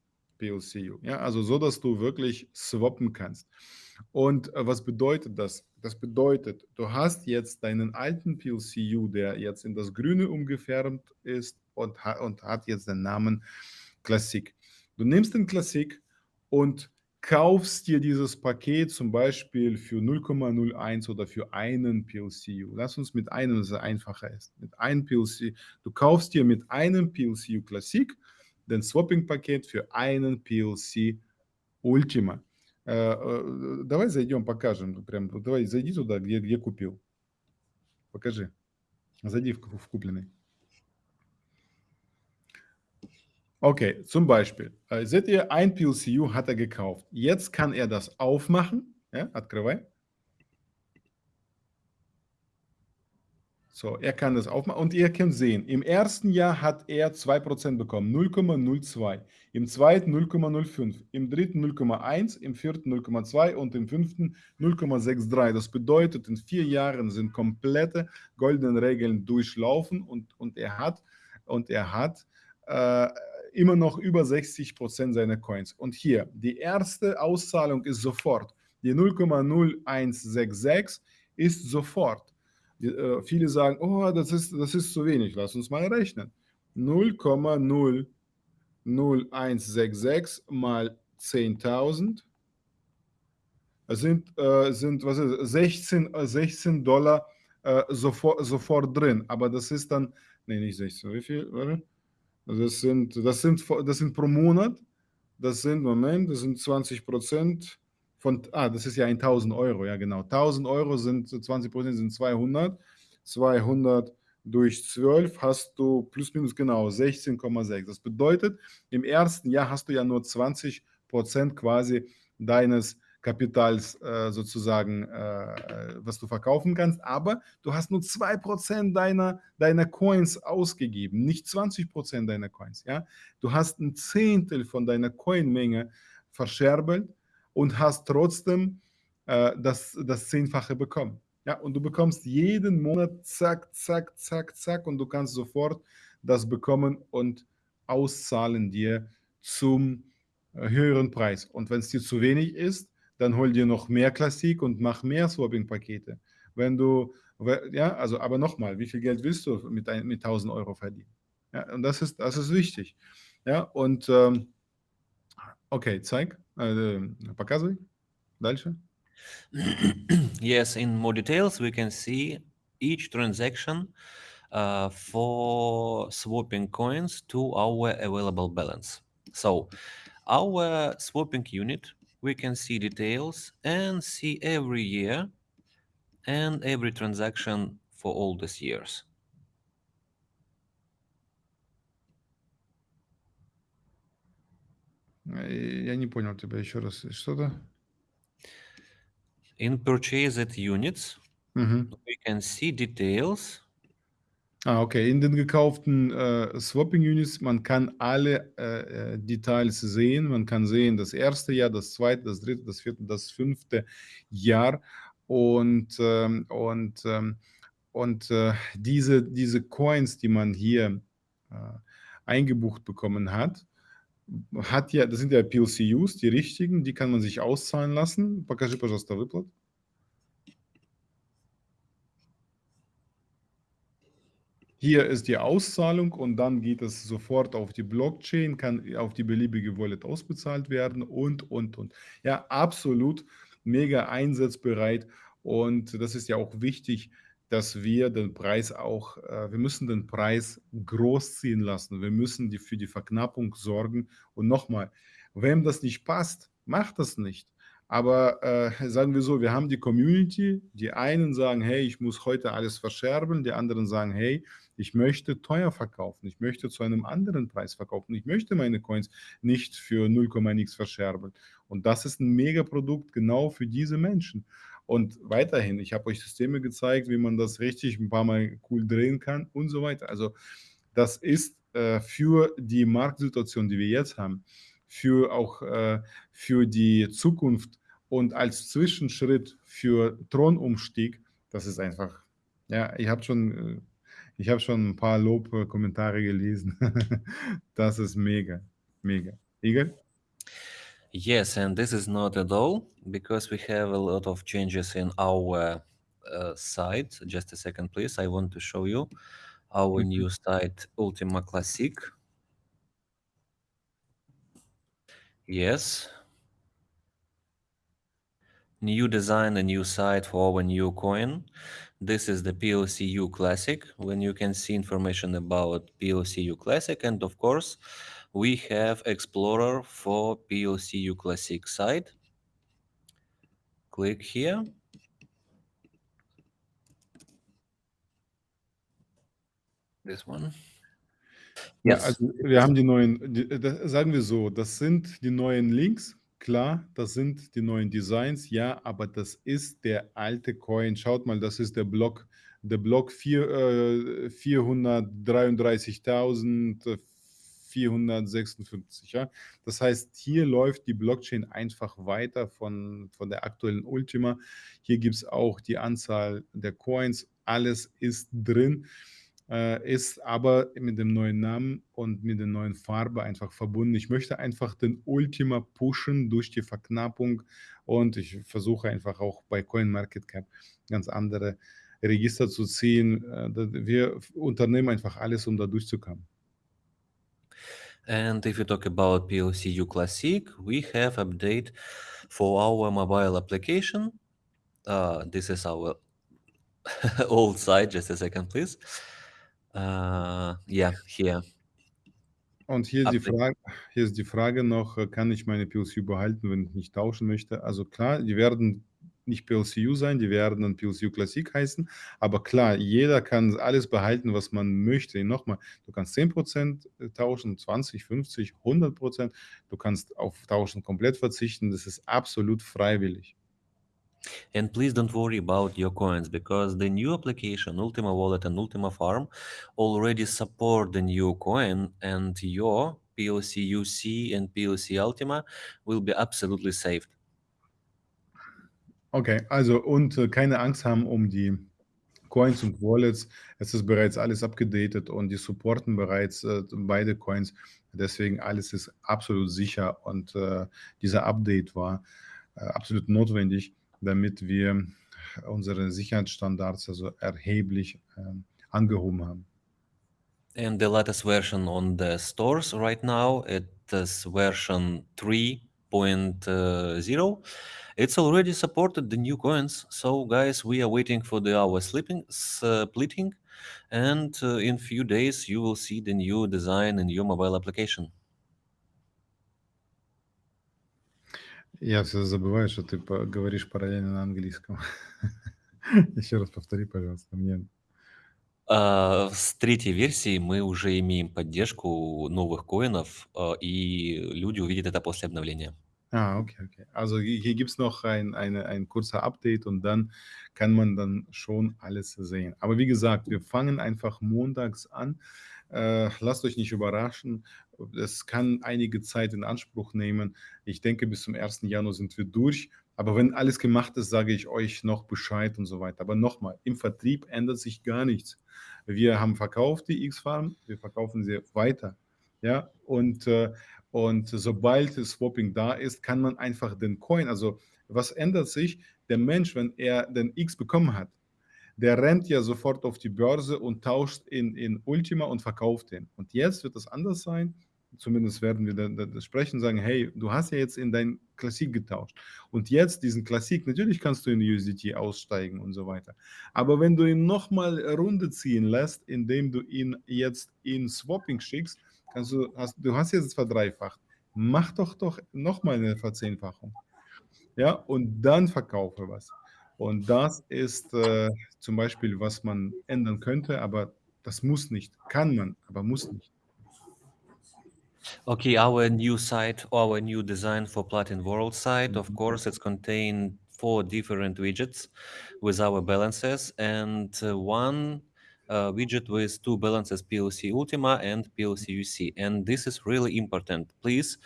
S1: PLCU. Ja, also so, dass du wirklich swappen kannst. Und äh, was bedeutet das? Das bedeutet, du hast jetzt deinen alten PLCU, der jetzt in das Grüne umgefärbt ist und, und hat jetzt den Namen Classic. Du nimmst den Classic und kaufst dir dieses Paket zum Beispiel für 0,01 oder für einen PLCU. Lass uns mit einem, das einfacher ist. Mit einem PLC, du kaufst dir mit einem PLCU Classic den Swapping-Paket für einen PLC Ultima. Давай зайдем, покажем. Прям, давай зайди туда, где, где купил. Покажи. Зайди в, в купленный. Okay, zum Beispiel. Seht ihr, ein PLCU hat er gekauft. Jetzt kann er das aufmachen. Ja, открывай. So, er kann das aufmachen und ihr könnt sehen, im ersten Jahr hat er 2% bekommen, 0,02, im zweiten 0,05, im dritten 0,1, im vierten 0,2 und im fünften 0,63. Das bedeutet, in vier Jahren sind komplette goldene Regeln durchlaufen und, und er hat, und er hat äh, immer noch über 60% seiner Coins. Und hier, die erste Auszahlung ist sofort. Die 0,0166 ist sofort. Äh, viele sagen, oh, das ist, das ist zu wenig, lass uns mal rechnen. 0,00166 mal 10.000 sind, äh, sind was ist, 16, 16 Dollar äh, sofort, sofort drin. Aber das ist dann, nee, nicht 16, wie viel? Das sind, das sind, das sind pro Monat, das sind, Moment, das sind 20 Prozent von, ah, das ist ja 1000 Euro, ja genau. 1000 Euro sind 20 Prozent sind 200. 200 durch 12 hast du plus minus genau 16,6. Das bedeutet, im ersten Jahr hast du ja nur 20 Prozent quasi deines Kapitals äh, sozusagen, äh, was du verkaufen kannst, aber du hast nur 2% deiner, deiner Coins ausgegeben, nicht 20% deiner Coins. Ja? Du hast ein Zehntel von deiner Coinmenge verscherbelt und hast trotzdem äh, das, das Zehnfache bekommen. Ja, und du bekommst jeden Monat zack, zack, zack, zack und du kannst sofort das bekommen und auszahlen dir zum äh, höheren Preis. Und wenn es dir zu wenig ist, dann hol dir noch mehr Klassik und mach mehr Swapping-Pakete. Wenn du, ja, also, aber nochmal, wie viel Geld willst du mit, mit 1000 Euro verdienen? Ja, und das ist, das ist wichtig. Ja, und ähm, okay, zeig. Э, показывай. Дальше.
S5: yes, in more details, we can see each transaction uh, for swapping coins to our available balance. So our swapping unit, we can see details and see every year and every transaction for all these years.
S1: Я не понял тебя еще раз. Что-то?
S5: In purchased units,
S1: Mhm.
S5: we can see details.
S1: Ah, okay. In den gekauften äh, Swapping Units, man kann alle äh, äh, Details sehen. Man kann sehen das erste Jahr, das zweite, das dritte, das vierte, das fünfte Jahr. Und, ähm, und, ähm, und äh, diese, diese Coins, die man hier äh, eingebucht bekommen hat, hat ja, das sind ja PLCUs, die richtigen, die kann man sich auszahlen lassen. Покажи, пожалуйста, выплат. Hier ist die Auszahlung und dann geht es sofort auf die Blockchain, kann auf die beliebige Wallet ausbezahlt werden und, und, und. Ja, absolut mega einsatzbereit und das ist ja auch wichtig, dass wir den Preis auch, äh, wir müssen den Preis groß ziehen lassen. Wir müssen die, für die Verknappung sorgen. Und nochmal, wem das nicht passt, macht das nicht. Aber äh, sagen wir so, wir haben die Community, die einen sagen, hey, ich muss heute alles verscherben, die anderen sagen, hey, ich möchte teuer verkaufen, ich möchte zu einem anderen Preis verkaufen, ich möchte meine Coins nicht für 0, nix verscherben. Und das ist ein Mega-Produkt genau für diese Menschen. Und weiterhin, ich habe euch Systeme gezeigt, wie man das richtig ein paar Mal cool drehen kann und so weiter. Also das ist äh, für die Marktsituation, die wir jetzt haben, für auch äh, für die Zukunft und als Zwischenschritt für Thronumstieg, das ist einfach, ja, ich habe schon, äh, ich schon ein paar Lobkommentare gelesen. das ist mega, mega. Igor?
S5: Yes, and this is not at all because we have a lot of changes in our uh, site. Just a second, please. I want to show you our
S1: Mhm.
S5: new site, Ultima Classic. Yes. New design, a new site for our new coin. This is the PLCU Classic, when you can see information about PLCU Classic. And of course, we have Explorer for PLCU Classic site. Click here. This one.
S1: Ja,
S5: Yes.
S1: also wir haben die neuen, die, sagen wir so, das sind die neuen Links, klar, das sind die neuen Designs, ja, aber das ist der alte Coin. Schaut mal, das ist der Block der Block vier, äh, 433.456. Ja? Das heißt, hier läuft die Blockchain einfach weiter von, von der aktuellen Ultima. Hier gibt es auch die Anzahl der Coins, alles ist drin äh, ist aber mit dem neuen Namen und mit der neuen Farbe einfach verbunden. Ich möchte einfach den Ultima pushen durch die Verknappung und ich versuche einfach auch bei CoinMarketCap ganz andere Register zu ziehen. Äh, wir unternehmen einfach alles, um da durchzukommen.
S5: And if you talk about PLCU Classic, we have update for our mobile application. Uh, this is our old site. Just a second, please. Uh, yeah, here.
S1: Und hier, die Frage, hier ist die Frage noch, äh, kann ich meine PLCU behalten, wenn ich nicht tauschen möchte? Also klar, die werden nicht PLCU sein, die werden dann PLCU Classic heißen, aber klar, jeder kann alles behalten, was man möchte. Nochmal, du kannst 10% äh, tauschen, 20, 50, 100%, du kannst auf Tauschen komplett verzichten, das ist absolut freiwillig.
S5: And please don't worry about your coins because the new application Ultima Wallet and Ultima Farm already support the new coin and your PLC UC and PLC Ultima will be absolutely saved.
S1: Okay, also und äh, keine Angst haben um die Coins und Wallets. Es ist bereits alles abgedatet und die supporten bereits äh, beide Coins. Deswegen alles ist absolut sicher und äh, dieser Update war äh, absolut notwendig damit wir unsere Sicherheitsstandards also erheblich äh, angehoben haben.
S5: And the latest version on the stores right now, it is version 3.0. It's already supported the new coins. So guys, we are waiting for the hour sleeping, splitting. And uh, in few days, you will see the new design in your mobile application.
S1: Я все забываю, что ты говоришь параллельно на английском. Еще раз повтори, пожалуйста, мне.
S5: А, с третьей версии мы уже имеем поддержку новых коинов, а, и люди увидят это после обновления.
S1: Ah, okay, okay. Also hier gibt es noch ein, eine, ein kurzer Update und dann kann man dann schon alles sehen. Aber wie gesagt, wir fangen einfach montags an. Äh, lasst euch nicht überraschen. Es kann einige Zeit in Anspruch nehmen. Ich denke, bis zum 1. Januar sind wir durch. Aber wenn alles gemacht ist, sage ich euch noch Bescheid und so weiter. Aber nochmal, im Vertrieb ändert sich gar nichts. Wir haben verkauft die X-Farm, wir verkaufen sie weiter. Ja, und, äh, und sobald das Swapping da ist, kann man einfach den Coin, also was ändert sich? Der Mensch, wenn er den X bekommen hat, der rennt ja sofort auf die Börse und tauscht in, in Ultima und verkauft den. Und jetzt wird das anders sein. Zumindest werden wir das sprechen, sagen, hey, du hast ja jetzt in dein Klassik getauscht. Und jetzt diesen Klassik, natürlich kannst du in USDT aussteigen und so weiter. Aber wenn du ihn nochmal Runde ziehen lässt, indem du ihn jetzt in Swapping schickst, kannst du, hast, du hast jetzt verdreifacht. Mach doch doch nochmal eine Verzehnfachung. Ja, und dann verkaufe was. Und das ist äh, zum Beispiel, was man ändern könnte, aber das muss nicht. Kann man, aber muss nicht.
S5: Okay, our new site, our new design for Platin World site, of course, it's contained four different widgets with our balances and uh, one uh, widget with two balances PLC Ultima and PLC UC. And this is really important. Please,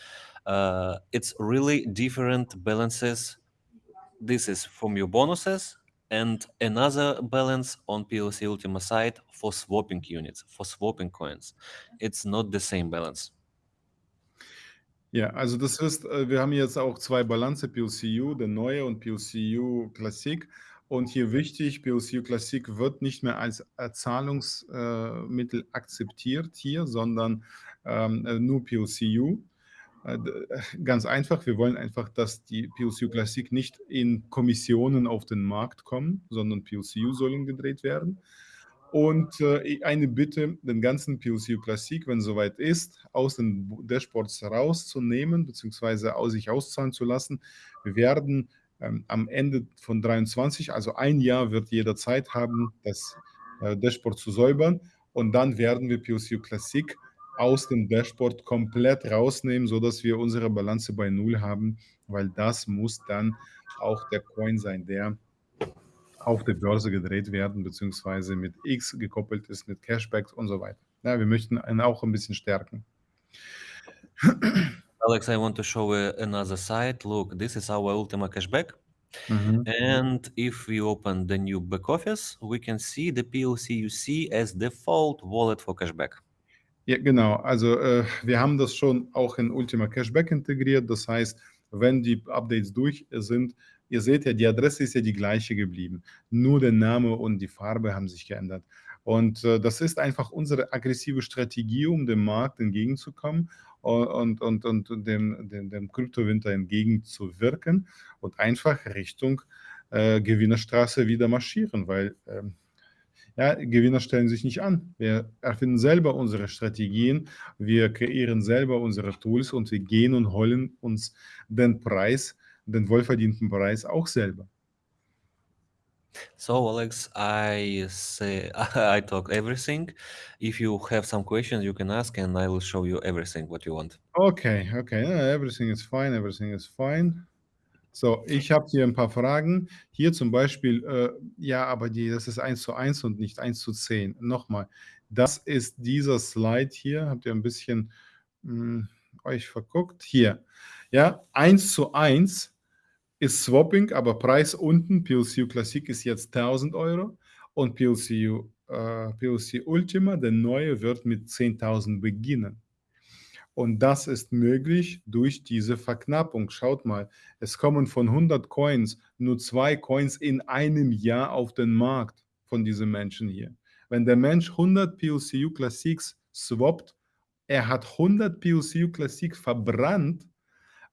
S5: uh, it's really different balances this is from your bonuses and another balance on PLC Ultima side for swapping units, for swapping coins. It's not the same balance.
S1: Ja, also das ist, äh, wir haben jetzt auch zwei Balanze, PLCU, der neue und PLCU Classic. Und hier wichtig, PLCU Classic wird nicht mehr als Zahlungsmittel akzeptiert hier, sondern ähm, äh, nur PLCU. Äh, äh, ganz einfach, wir wollen einfach, dass die PLCU Classic nicht in Kommissionen auf den Markt kommen, sondern PLCU sollen gedreht werden. Und äh, eine Bitte, den ganzen PLCU Classic, wenn soweit ist, aus den Dashboards rauszunehmen, beziehungsweise aus sich auszahlen zu lassen. Wir werden ähm, am Ende von 23, also ein Jahr wird jeder Zeit haben, das äh, Dashboard zu säubern. Und dann werden wir PLCU Classic aus dem Dashboard komplett rausnehmen, sodass wir unsere Balance bei Null haben, weil das muss dann auch der Coin sein, der auf der Börse gedreht werden, beziehungsweise mit X gekoppelt ist, mit Cashbacks und so weiter. Ja, wir möchten ihn auch ein bisschen stärken.
S5: Alex, I want to show uh, another site. Look, this is our Ultima Cashback.
S1: Mhm.
S5: And if we open the new back office, we can see the PLCUC as default wallet for cashback.
S1: Ja, genau. Also äh, wir haben das schon auch in Ultima Cashback integriert. Das heißt, wenn die Updates durch sind, ihr seht ja, die Adresse ist ja die gleiche geblieben. Nur der Name und die Farbe haben sich geändert. Und äh, das ist einfach unsere aggressive Strategie, um dem Markt entgegenzukommen und, und, und dem, dem, dem Kryptowinter entgegenzuwirken und einfach Richtung äh, Gewinnerstraße wieder marschieren, weil ähm, ja, Gewinner stellen sich nicht an. Wir erfinden selber unsere Strategien, wir kreieren selber unsere Tools und wir gehen und holen uns den Preis, den wohlverdienten Preis auch selber.
S5: So, Alex, I say I talk everything. If you have some questions, you can ask, and I will show you everything what you want.
S1: Okay, okay, yeah, everything is fine, everything is fine. So, ich habe hier ein paar Fragen. Hier zum Beispiel, äh, ja, aber die, das ist 1 zu 1 und nicht 1 zu 10. Nochmal, das ist dieser Slide hier. Habt ihr ein bisschen mh, euch verguckt? Hier, ja, 1 zu 1 ist Swapping, aber Preis unten, PLCU Classic ist jetzt 1000 Euro und PLCU, äh, PLC Ultima, der neue, wird mit 10.000 beginnen. Und das ist möglich durch diese Verknappung. Schaut mal, es kommen von 100 Coins nur zwei Coins in einem Jahr auf den Markt von diesen Menschen hier. Wenn der Mensch 100 PLCU Classics swappt, er hat 100 PLCU Classic verbrannt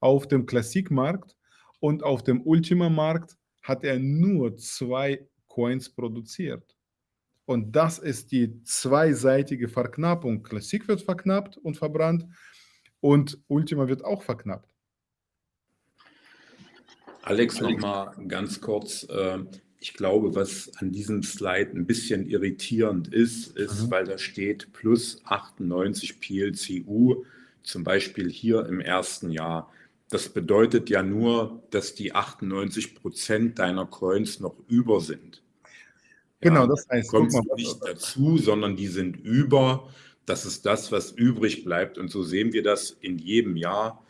S1: auf dem Klassikmarkt und auf dem Ultima-Markt hat er nur zwei Coins produziert. Und das ist die zweiseitige Verknappung. Klassik wird verknappt und verbrannt und Ultima wird auch verknappt.
S3: Alex, nochmal ganz kurz. Äh, ich glaube, was an diesem Slide ein bisschen irritierend ist, ist, mhm. weil da steht plus 98 PLCU, zum Beispiel hier im ersten Jahr. Das bedeutet ja nur, dass die 98 Prozent deiner Coins noch über sind.
S1: Genau, ja, das heißt,
S3: kommt nicht dazu, sondern die sind über. Das ist das, was übrig bleibt. Und so sehen wir das in jedem Jahr.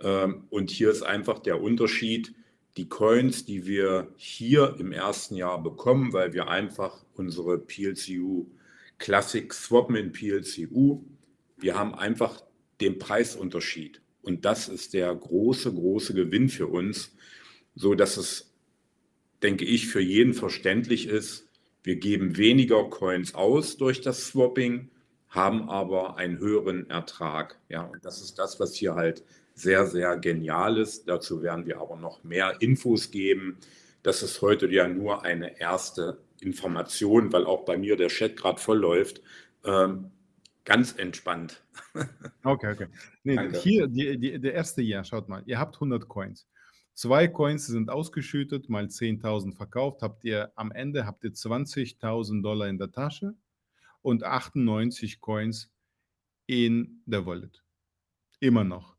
S3: Ähm, und hier ist einfach der Unterschied, die Coins, die wir hier im ersten Jahr bekommen, weil wir einfach unsere PLCU Classic swappen in PLCU. Wir haben einfach den Preisunterschied. Und das ist der große, große Gewinn für uns, so dass es, denke ich, für jeden verständlich ist. Wir geben weniger Coins aus durch das Swapping, haben aber einen höheren Ertrag. Ja, und das ist das, was hier halt sehr, sehr genial ist. Dazu werden wir aber noch mehr Infos geben. Das ist heute ja nur eine erste Information, weil auch bei mir der Chat gerade voll läuft. Ähm, Ganz entspannt.
S1: Okay, okay. Nee, hier, die, die, der erste Jahr, schaut mal, ihr habt 100 Coins. Zwei Coins sind ausgeschüttet, mal 10.000 verkauft, habt ihr am Ende habt ihr 20.000 Dollar in der Tasche und 98 Coins in der Wallet. Immer noch.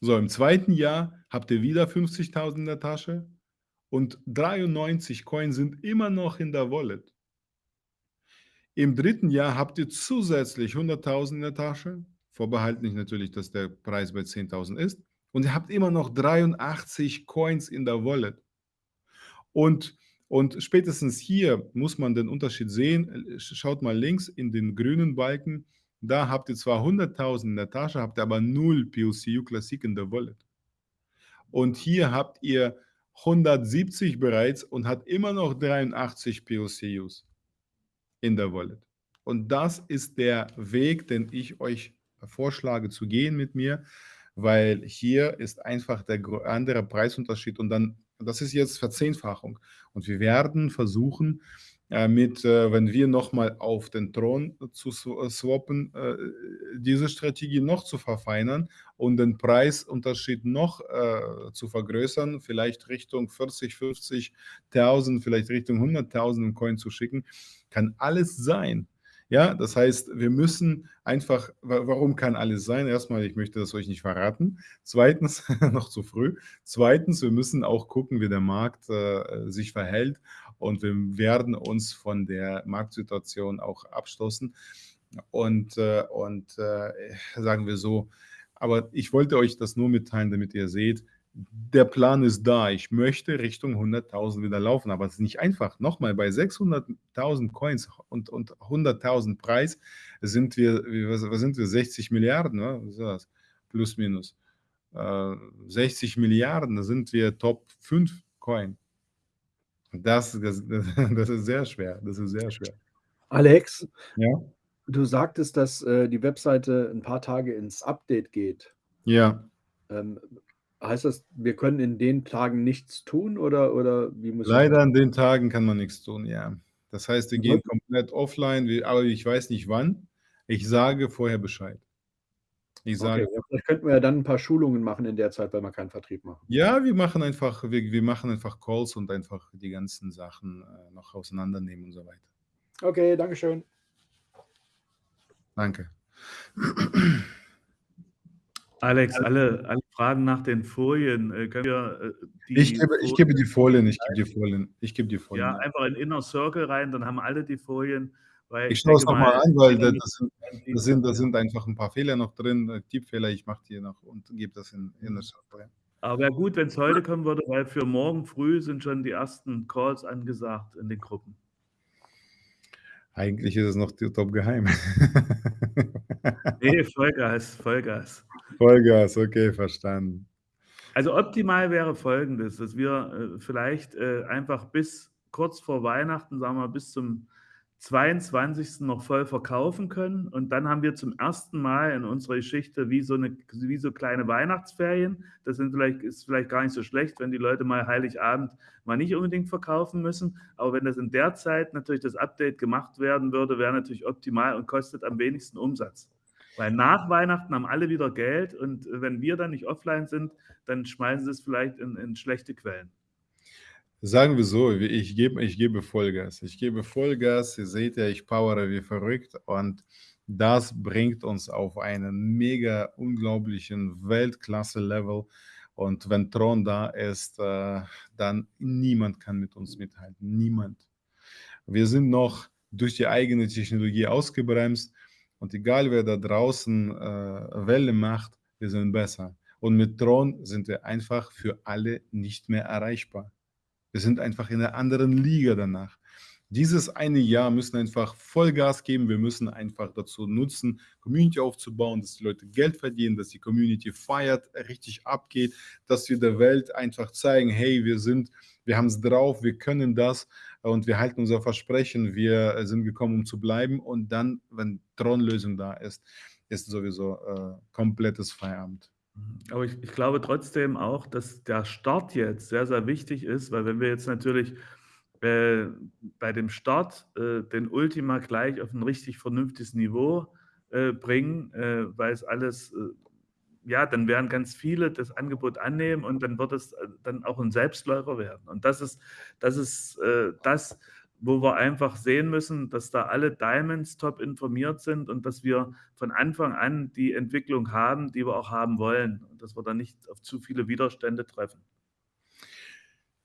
S1: So, im zweiten Jahr habt ihr wieder 50.000 in der Tasche und 93 Coins sind immer noch in der Wallet. Im dritten Jahr habt ihr zusätzlich 100.000 in der Tasche, vorbehalten natürlich, dass der Preis bei 10.000 ist, und ihr habt immer noch 83 Coins in der Wallet. Und, und spätestens hier muss man den Unterschied sehen. Schaut mal links in den grünen Balken. Da habt ihr zwar 100.000 in der Tasche, habt ihr aber 0 POCU Classic in der Wallet. Und hier habt ihr 170 bereits und hat immer noch 83 POCUs in der Wallet. Und das ist der Weg, den ich euch vorschlage zu gehen mit mir, weil hier ist einfach der andere Preisunterschied und dann, das ist jetzt Verzehnfachung. Und wir werden versuchen, äh, mit, äh, wenn wir nochmal auf den Thron zu äh, swappen, diese Strategie noch zu verfeinern und den Preisunterschied noch zu vergrößern, vielleicht Richtung 40, 50.000, vielleicht Richtung 100.000 Coin zu schicken, kann alles sein. Ja, das heißt, wir müssen einfach, warum kann alles sein? Erstmal, ich möchte das euch nicht verraten. Zweitens, noch zu früh. Zweitens, wir müssen auch gucken, wie der Markt äh, sich verhält und wir werden uns von der Marktsituation auch abstoßen. Und, äh, und äh, sagen wir so, aber ich wollte euch das nur mitteilen, damit ihr seht, der Plan ist da. Ich möchte Richtung 100.000 wieder laufen, aber es ist nicht einfach. Nochmal, bei 600.000 Coins und, und 100.000 Preis sind wir, was, sind wir, 60 Milliarden, ne? was ist das? plus minus. Äh, 60 Milliarden, da sind wir Top 5 Coin. Das, das, das ist sehr schwer, das ist sehr schwer.
S6: Alex,
S1: ja?
S6: du sagtest, dass äh, die Webseite ein paar Tage ins Update geht.
S1: Ja.
S6: Ähm, Heißt das, wir können in den Tagen nichts tun oder, oder wie muss
S1: Leider an den Tagen kann man nichts tun, ja. Das heißt, wir gehen komplett offline, aber ich weiß nicht wann. Ich sage vorher Bescheid.
S6: Ich sage, okay, vielleicht könnten wir ja dann ein paar Schulungen machen in der Zeit, weil wir keinen Vertrieb machen.
S1: Ja, wir machen einfach, wir, wir machen einfach Calls und einfach die ganzen Sachen äh, noch auseinandernehmen und so weiter.
S6: Okay, Dankeschön.
S1: Danke.
S2: Alex, alle, alle Fragen nach den Folien. Äh, können wir
S1: äh, die ich, gebe, ich gebe die Folien, ich gebe die Folien. Ich gebe die Folien.
S2: Ja, einfach in Inner Circle rein, dann haben alle die Folien.
S1: Ich, ich schaue es nochmal an, weil das, sind, das, sind, das sind einfach ein paar Fehler noch drin, äh, Tippfehler, ich mache die noch und gebe das in Inner Circle.
S2: Aber wäre gut, wenn es heute kommen würde, weil für morgen früh sind schon die ersten Calls angesagt in den Gruppen.
S1: Eigentlich ist es noch top geheim.
S2: nee, Vollgas, Vollgas.
S1: Vollgas, okay, verstanden.
S2: Also optimal wäre folgendes, dass wir äh, vielleicht äh, einfach bis kurz vor Weihnachten, sagen wir bis zum 22. noch voll verkaufen können. Und dann haben wir zum ersten Mal in unserer Geschichte wie so, eine, wie so kleine Weihnachtsferien. Das sind vielleicht, ist vielleicht gar nicht so schlecht, wenn die Leute mal Heiligabend mal nicht unbedingt verkaufen müssen. Aber wenn das in der Zeit natürlich das Update gemacht werden würde, wäre natürlich optimal und kostet am wenigsten Umsatz. Weil nach Weihnachten haben alle wieder Geld und wenn wir dann nicht offline sind, dann schmeißen sie es vielleicht in, in schlechte Quellen.
S1: Sagen wir so, ich gebe, ich gebe Vollgas. Ich gebe Vollgas. Ihr seht ja, ich powere wie verrückt und das bringt uns auf einen mega unglaublichen Weltklasse-Level. Und wenn Tron da ist, äh, dann niemand kann mit uns mithalten. Niemand. Wir sind noch durch die eigene Technologie ausgebremst und egal wer da draußen äh, Welle macht, wir sind besser. Und mit Tron sind wir einfach für alle nicht mehr erreichbar. Wir sind einfach in einer anderen Liga danach. Dieses eine Jahr müssen einfach Vollgas geben. Wir müssen einfach dazu nutzen, Community aufzubauen, dass die Leute Geld verdienen, dass die Community feiert, richtig abgeht, dass wir der Welt einfach zeigen, hey, wir sind, wir haben es drauf, wir können das und wir halten unser Versprechen, wir sind gekommen, um zu bleiben. Und dann, wenn Tron-Lösung da ist, ist sowieso äh, komplettes Feierabend.
S2: Aber ich, ich glaube trotzdem auch, dass der Start jetzt sehr, sehr wichtig ist, weil wenn wir jetzt natürlich äh, bei dem Start äh, den Ultima gleich auf ein richtig vernünftiges Niveau äh, bringen, äh, weil es alles, äh, ja, dann werden ganz viele das Angebot annehmen und dann wird es äh, dann auch ein Selbstläufer werden. Und das ist das, ist, das wo wir einfach sehen müssen, dass da alle Diamonds top informiert sind und dass wir von Anfang an die Entwicklung haben, die wir auch haben wollen und dass wir da nicht auf zu viele Widerstände treffen.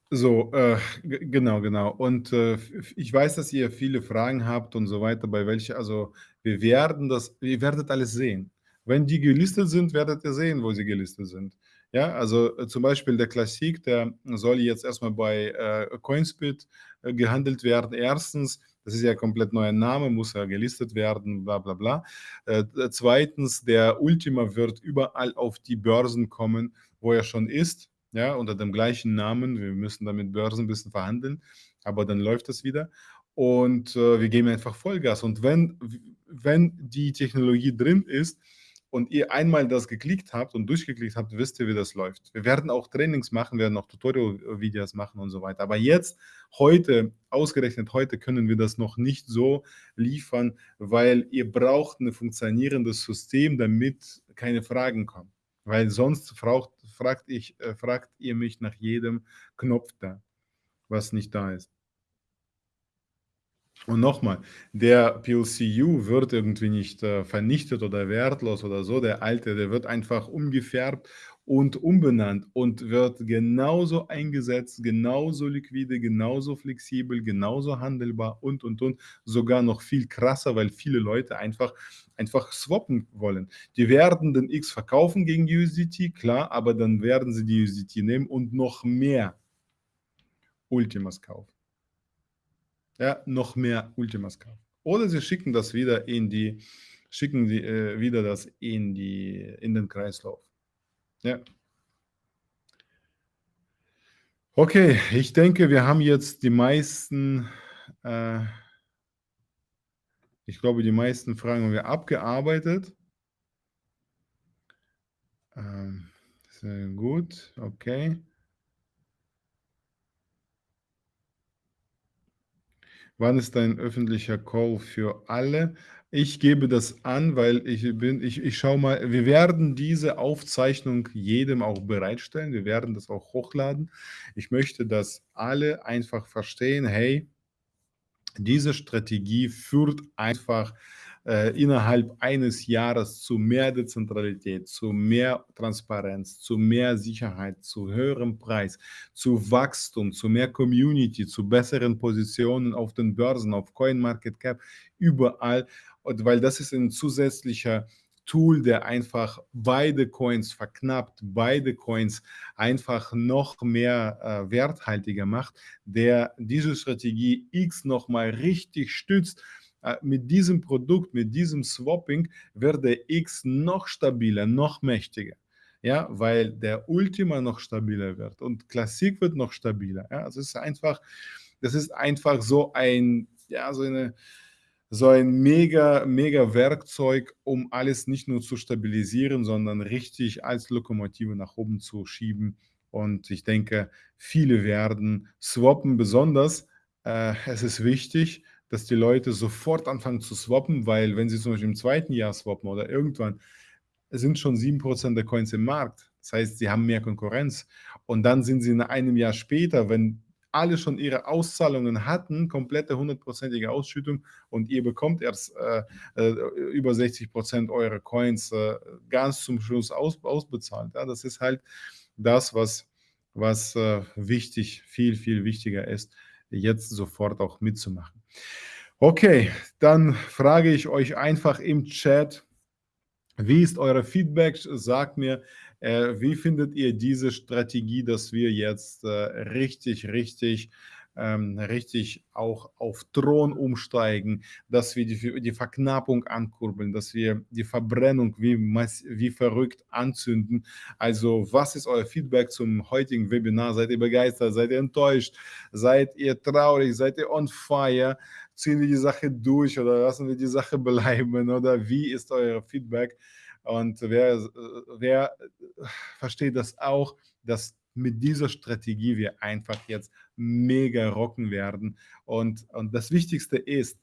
S1: So, äh, genau, genau. Und äh, ich weiß, dass ihr viele Fragen habt und so weiter, bei welche, also wir werden das, ihr werdet alles sehen. Wenn die gelistet sind, werdet ihr sehen, wo sie gelistet sind. Ja, also äh, zum Beispiel der Klassik, der soll jetzt erstmal bei äh, Coinspit äh, gehandelt werden. Erstens, das ist ja ein komplett neuer Name, muss ja gelistet werden, bla bla bla. Äh, zweitens, der Ultima wird überall auf die Börsen kommen, wo er schon ist, ja, unter dem gleichen Namen. Wir müssen da mit Börsen ein bisschen verhandeln, aber dann läuft das wieder. Und äh, wir geben einfach Vollgas. Und wenn, wenn die Technologie drin ist, und ihr einmal das geklickt habt und durchgeklickt habt, wisst ihr, wie das läuft. Wir werden auch Trainings machen, werden auch Tutorial-Videos machen und so weiter. Aber jetzt, heute, ausgerechnet heute, können wir das noch nicht so liefern, weil ihr braucht ein funktionierendes System, damit keine Fragen kommen. Weil sonst fragt, fragt, ich, äh, fragt ihr mich nach jedem Knopf da, was nicht da ist. Und nochmal, der PLCU wird irgendwie nicht äh, vernichtet oder wertlos oder so. Der alte, der wird einfach umgefärbt und umbenannt und wird genauso eingesetzt, genauso liquide, genauso flexibel, genauso handelbar und, und, und. Sogar noch viel krasser, weil viele Leute einfach, einfach swappen wollen. Die werden den X verkaufen gegen USDT, klar, aber dann werden sie die USDT nehmen und noch mehr Ultimas kaufen. Ja, noch mehr Ultimas kaufen. Oder sie schicken das wieder in die, schicken die, äh, wieder das in, die, in den Kreislauf. Ja. Okay, ich denke, wir haben jetzt die meisten, äh, ich glaube, die meisten Fragen haben wir abgearbeitet. Ähm, gut, okay. Wann ist ein öffentlicher Call für alle? Ich gebe das an, weil ich bin, ich, ich schaue mal, wir werden diese Aufzeichnung jedem auch bereitstellen. Wir werden das auch hochladen. Ich möchte, dass alle einfach verstehen, hey, diese Strategie führt einfach äh, innerhalb eines Jahres zu mehr Dezentralität, zu mehr Transparenz, zu mehr Sicherheit, zu höherem Preis, zu Wachstum, zu mehr Community, zu besseren Positionen auf den Börsen, auf CoinMarketCap, überall. Und weil das ist ein zusätzlicher Tool, der einfach beide Coins verknappt, beide Coins einfach noch mehr äh, werthaltiger macht, der diese Strategie X nochmal richtig stützt mit diesem Produkt, mit diesem Swapping wird der X noch stabiler, noch mächtiger. Ja, weil der Ultima noch stabiler wird und Klassik wird noch stabiler. Ja, es ist einfach, das ist einfach so ein, ja, so eine, so ein mega, mega Werkzeug, um alles nicht nur zu stabilisieren, sondern richtig als Lokomotive nach oben zu schieben. Und ich denke, viele werden swappen, besonders. Äh, es ist wichtig, dass die Leute sofort anfangen zu swappen, weil wenn sie zum Beispiel im zweiten Jahr swappen oder irgendwann, sind schon 7% der Coins im Markt. Das heißt, sie haben mehr Konkurrenz. Und dann sind sie in einem Jahr später, wenn alle schon ihre Auszahlungen hatten, komplette hundertprozentige Ausschüttung und ihr bekommt erst äh, äh, über 60% eurer Coins äh, ganz zum Schluss aus, ausbezahlt. Ja, das ist halt das, was, was äh, wichtig, viel, viel wichtiger ist, jetzt sofort auch mitzumachen. Okay, dann frage ich euch einfach im Chat, wie ist euer Feedback? Sagt mir, äh, wie findet ihr diese Strategie, dass wir jetzt äh, richtig, richtig ähm, richtig auch auf Thron umsteigen, dass wir die, die Verknappung ankurbeln, dass wir die Verbrennung wie, wie verrückt anzünden. Also was ist euer Feedback zum heutigen Webinar? Seid ihr begeistert? Seid ihr enttäuscht? Seid ihr traurig? Seid ihr on fire? Ziehen wir die Sache durch oder lassen wir die Sache bleiben? Oder wie ist euer Feedback? Und wer, wer versteht das auch, dass mit dieser Strategie wir einfach jetzt mega rocken werden. Und, und das Wichtigste ist,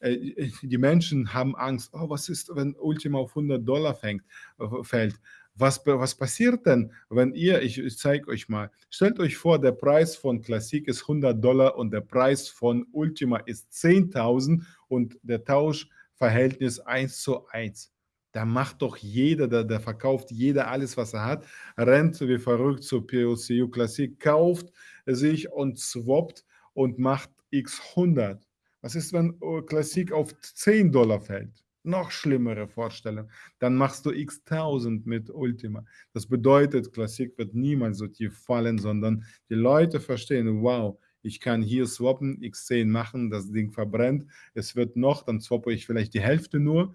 S1: äh, die Menschen haben Angst, oh, was ist, wenn Ultima auf 100 Dollar fängt, äh, fällt. Was, was passiert denn, wenn ihr, ich, ich zeige euch mal, stellt euch vor, der Preis von Classic ist 100 Dollar und der Preis von Ultima ist 10.000 und der Tauschverhältnis 1 zu 1 da macht doch jeder, der, der verkauft jeder alles, was er hat, rennt wie verrückt zur POCU Classic, kauft sich und swappt und macht x 100. Was ist, wenn Classic auf 10 Dollar fällt? Noch schlimmere Vorstellung. Dann machst du x 1000 mit Ultima. Das bedeutet, Classic wird niemals so tief fallen, sondern die Leute verstehen, wow, ich kann hier swappen, x10 machen, das Ding verbrennt, es wird noch, dann swappe ich vielleicht die Hälfte nur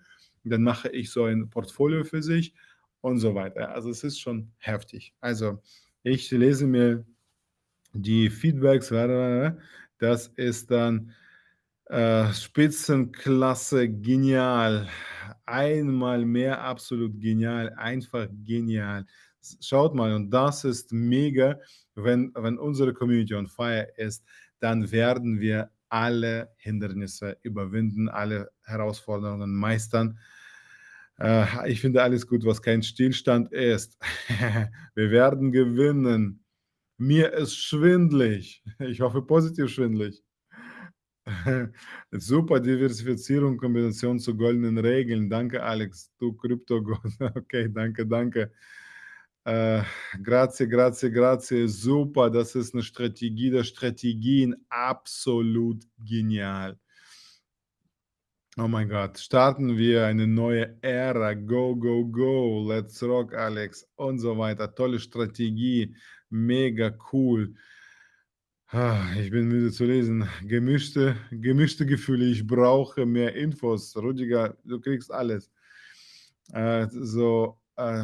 S1: dann mache ich so ein Portfolio für sich und so weiter. Also es ist schon heftig. Also ich lese mir die Feedbacks, das ist dann äh, Spitzenklasse, genial, einmal mehr absolut genial, einfach genial. Schaut mal, und das ist mega, wenn, wenn unsere Community on fire ist, dann werden wir alle Hindernisse überwinden, alle Herausforderungen meistern. Äh, ich finde alles gut, was kein Stillstand ist. Wir werden gewinnen. Mir ist schwindlig. Ich hoffe positiv schwindlig. Super Diversifizierung, Kombination zu goldenen Regeln. Danke, Alex. Du Kryptogott. Okay, danke, danke. Äh, grazie, grazie, grazie. Super, das ist eine Strategie der Strategien. Absolut genial. Oh mein Gott, starten wir eine neue Ära. Go, go, go. Let's rock, Alex. Und so weiter. Tolle Strategie. Mega cool. Ich bin müde zu lesen. Gemischte, gemischte Gefühle. Ich brauche mehr Infos. Rudiger, du kriegst alles. Äh, so, äh,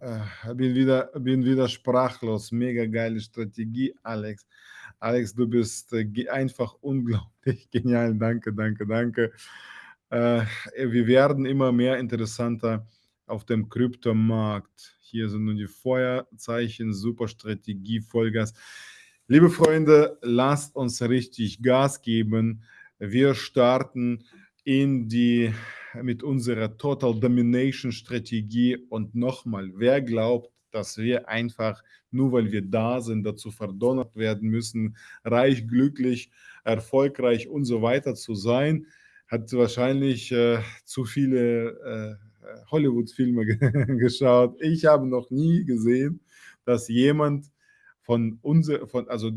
S1: äh, bin, wieder, bin wieder sprachlos. Mega geile Strategie, Alex. Alex, du bist äh, einfach unglaublich genial. Danke, danke, danke. Äh, wir werden immer mehr interessanter auf dem Kryptomarkt. Hier sind nun die Feuerzeichen, super Strategie, Vollgas. Liebe Freunde, lasst uns richtig Gas geben. Wir starten in die mit unserer Total Domination Strategie und nochmal, wer glaubt, dass wir einfach nur weil wir da sind, dazu verdonnert werden müssen, reich, glücklich, erfolgreich und so weiter zu sein, hat wahrscheinlich äh, zu viele äh, Hollywood-Filme geschaut. Ich habe noch nie gesehen, dass jemand von unser, von, also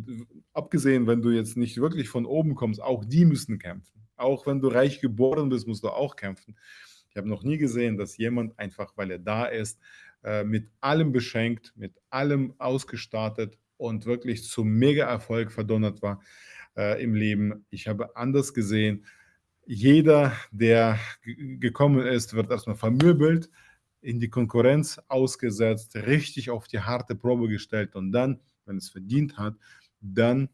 S1: abgesehen, wenn du jetzt nicht wirklich von oben kommst, auch die müssen kämpfen. Auch wenn du reich geboren bist, musst du auch kämpfen. Ich habe noch nie gesehen, dass jemand einfach, weil er da ist, äh, mit allem beschenkt, mit allem ausgestattet und wirklich zum Mega-Erfolg verdonnert war äh, im Leben. Ich habe anders gesehen, jeder, der gekommen ist, wird erstmal vermöbelt, in die Konkurrenz ausgesetzt, richtig auf die harte Probe gestellt und dann, wenn es verdient hat, dann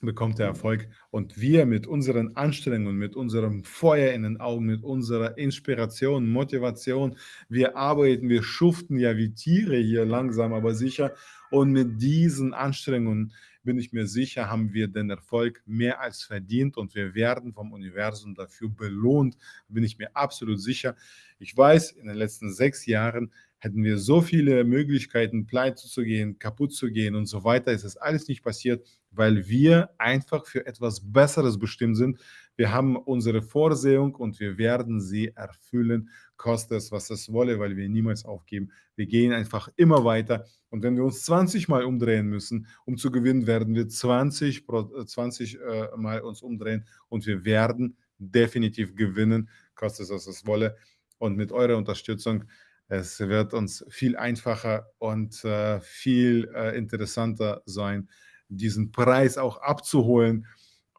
S1: bekommt er Erfolg. Und wir mit unseren Anstrengungen, mit unserem Feuer in den Augen, mit unserer Inspiration, Motivation, wir arbeiten, wir schuften ja wie Tiere hier langsam, aber sicher. Und mit diesen Anstrengungen bin ich mir sicher, haben wir den Erfolg mehr als verdient und wir werden vom Universum dafür belohnt, bin ich mir absolut sicher. Ich weiß, in den letzten sechs Jahren hätten wir so viele Möglichkeiten, pleite zu gehen, kaputt zu gehen und so weiter. Ist alles nicht passiert, weil wir einfach für etwas Besseres bestimmt sind. Wir haben unsere Vorsehung und wir werden sie erfüllen, koste es, was es wolle, weil wir niemals aufgeben. Wir gehen einfach immer weiter. Und wenn wir uns 20 Mal umdrehen müssen, um zu gewinnen, werden wir 20, 20 äh, Mal uns umdrehen und wir werden definitiv gewinnen, koste es, was es wolle. Und mit eurer Unterstützung es wird uns viel einfacher und äh, viel äh, interessanter sein, diesen Preis auch abzuholen.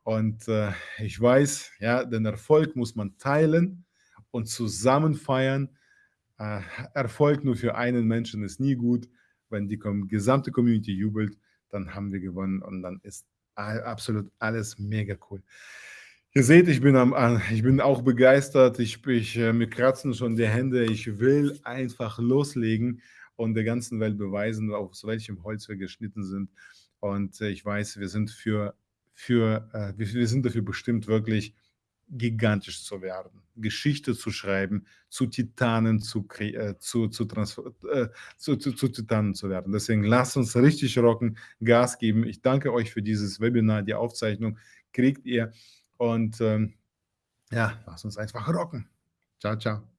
S1: Und äh, ich weiß, ja, den Erfolg muss man teilen und zusammen feiern. Äh, Erfolg nur für einen Menschen ist nie gut. Wenn die gesamte Community jubelt, dann haben wir gewonnen und dann ist absolut alles mega cool. Ihr seht, ich bin, am, ich bin auch begeistert. Ich, ich, äh, mir kratzen schon die Hände. Ich will einfach loslegen und der ganzen Welt beweisen, aus welchem Holz wir geschnitten sind. Und äh, ich weiß, wir sind für, für äh, wir sind dafür bestimmt, wirklich gigantisch zu werden, Geschichte zu schreiben, zu Titanen zu, zu, zu, äh, zu, zu, zu Titanen zu werden. Deswegen lasst uns richtig rocken, Gas geben. Ich danke euch für dieses Webinar. Die Aufzeichnung kriegt ihr und ähm, ja, lass uns einfach rocken. Ciao, ciao.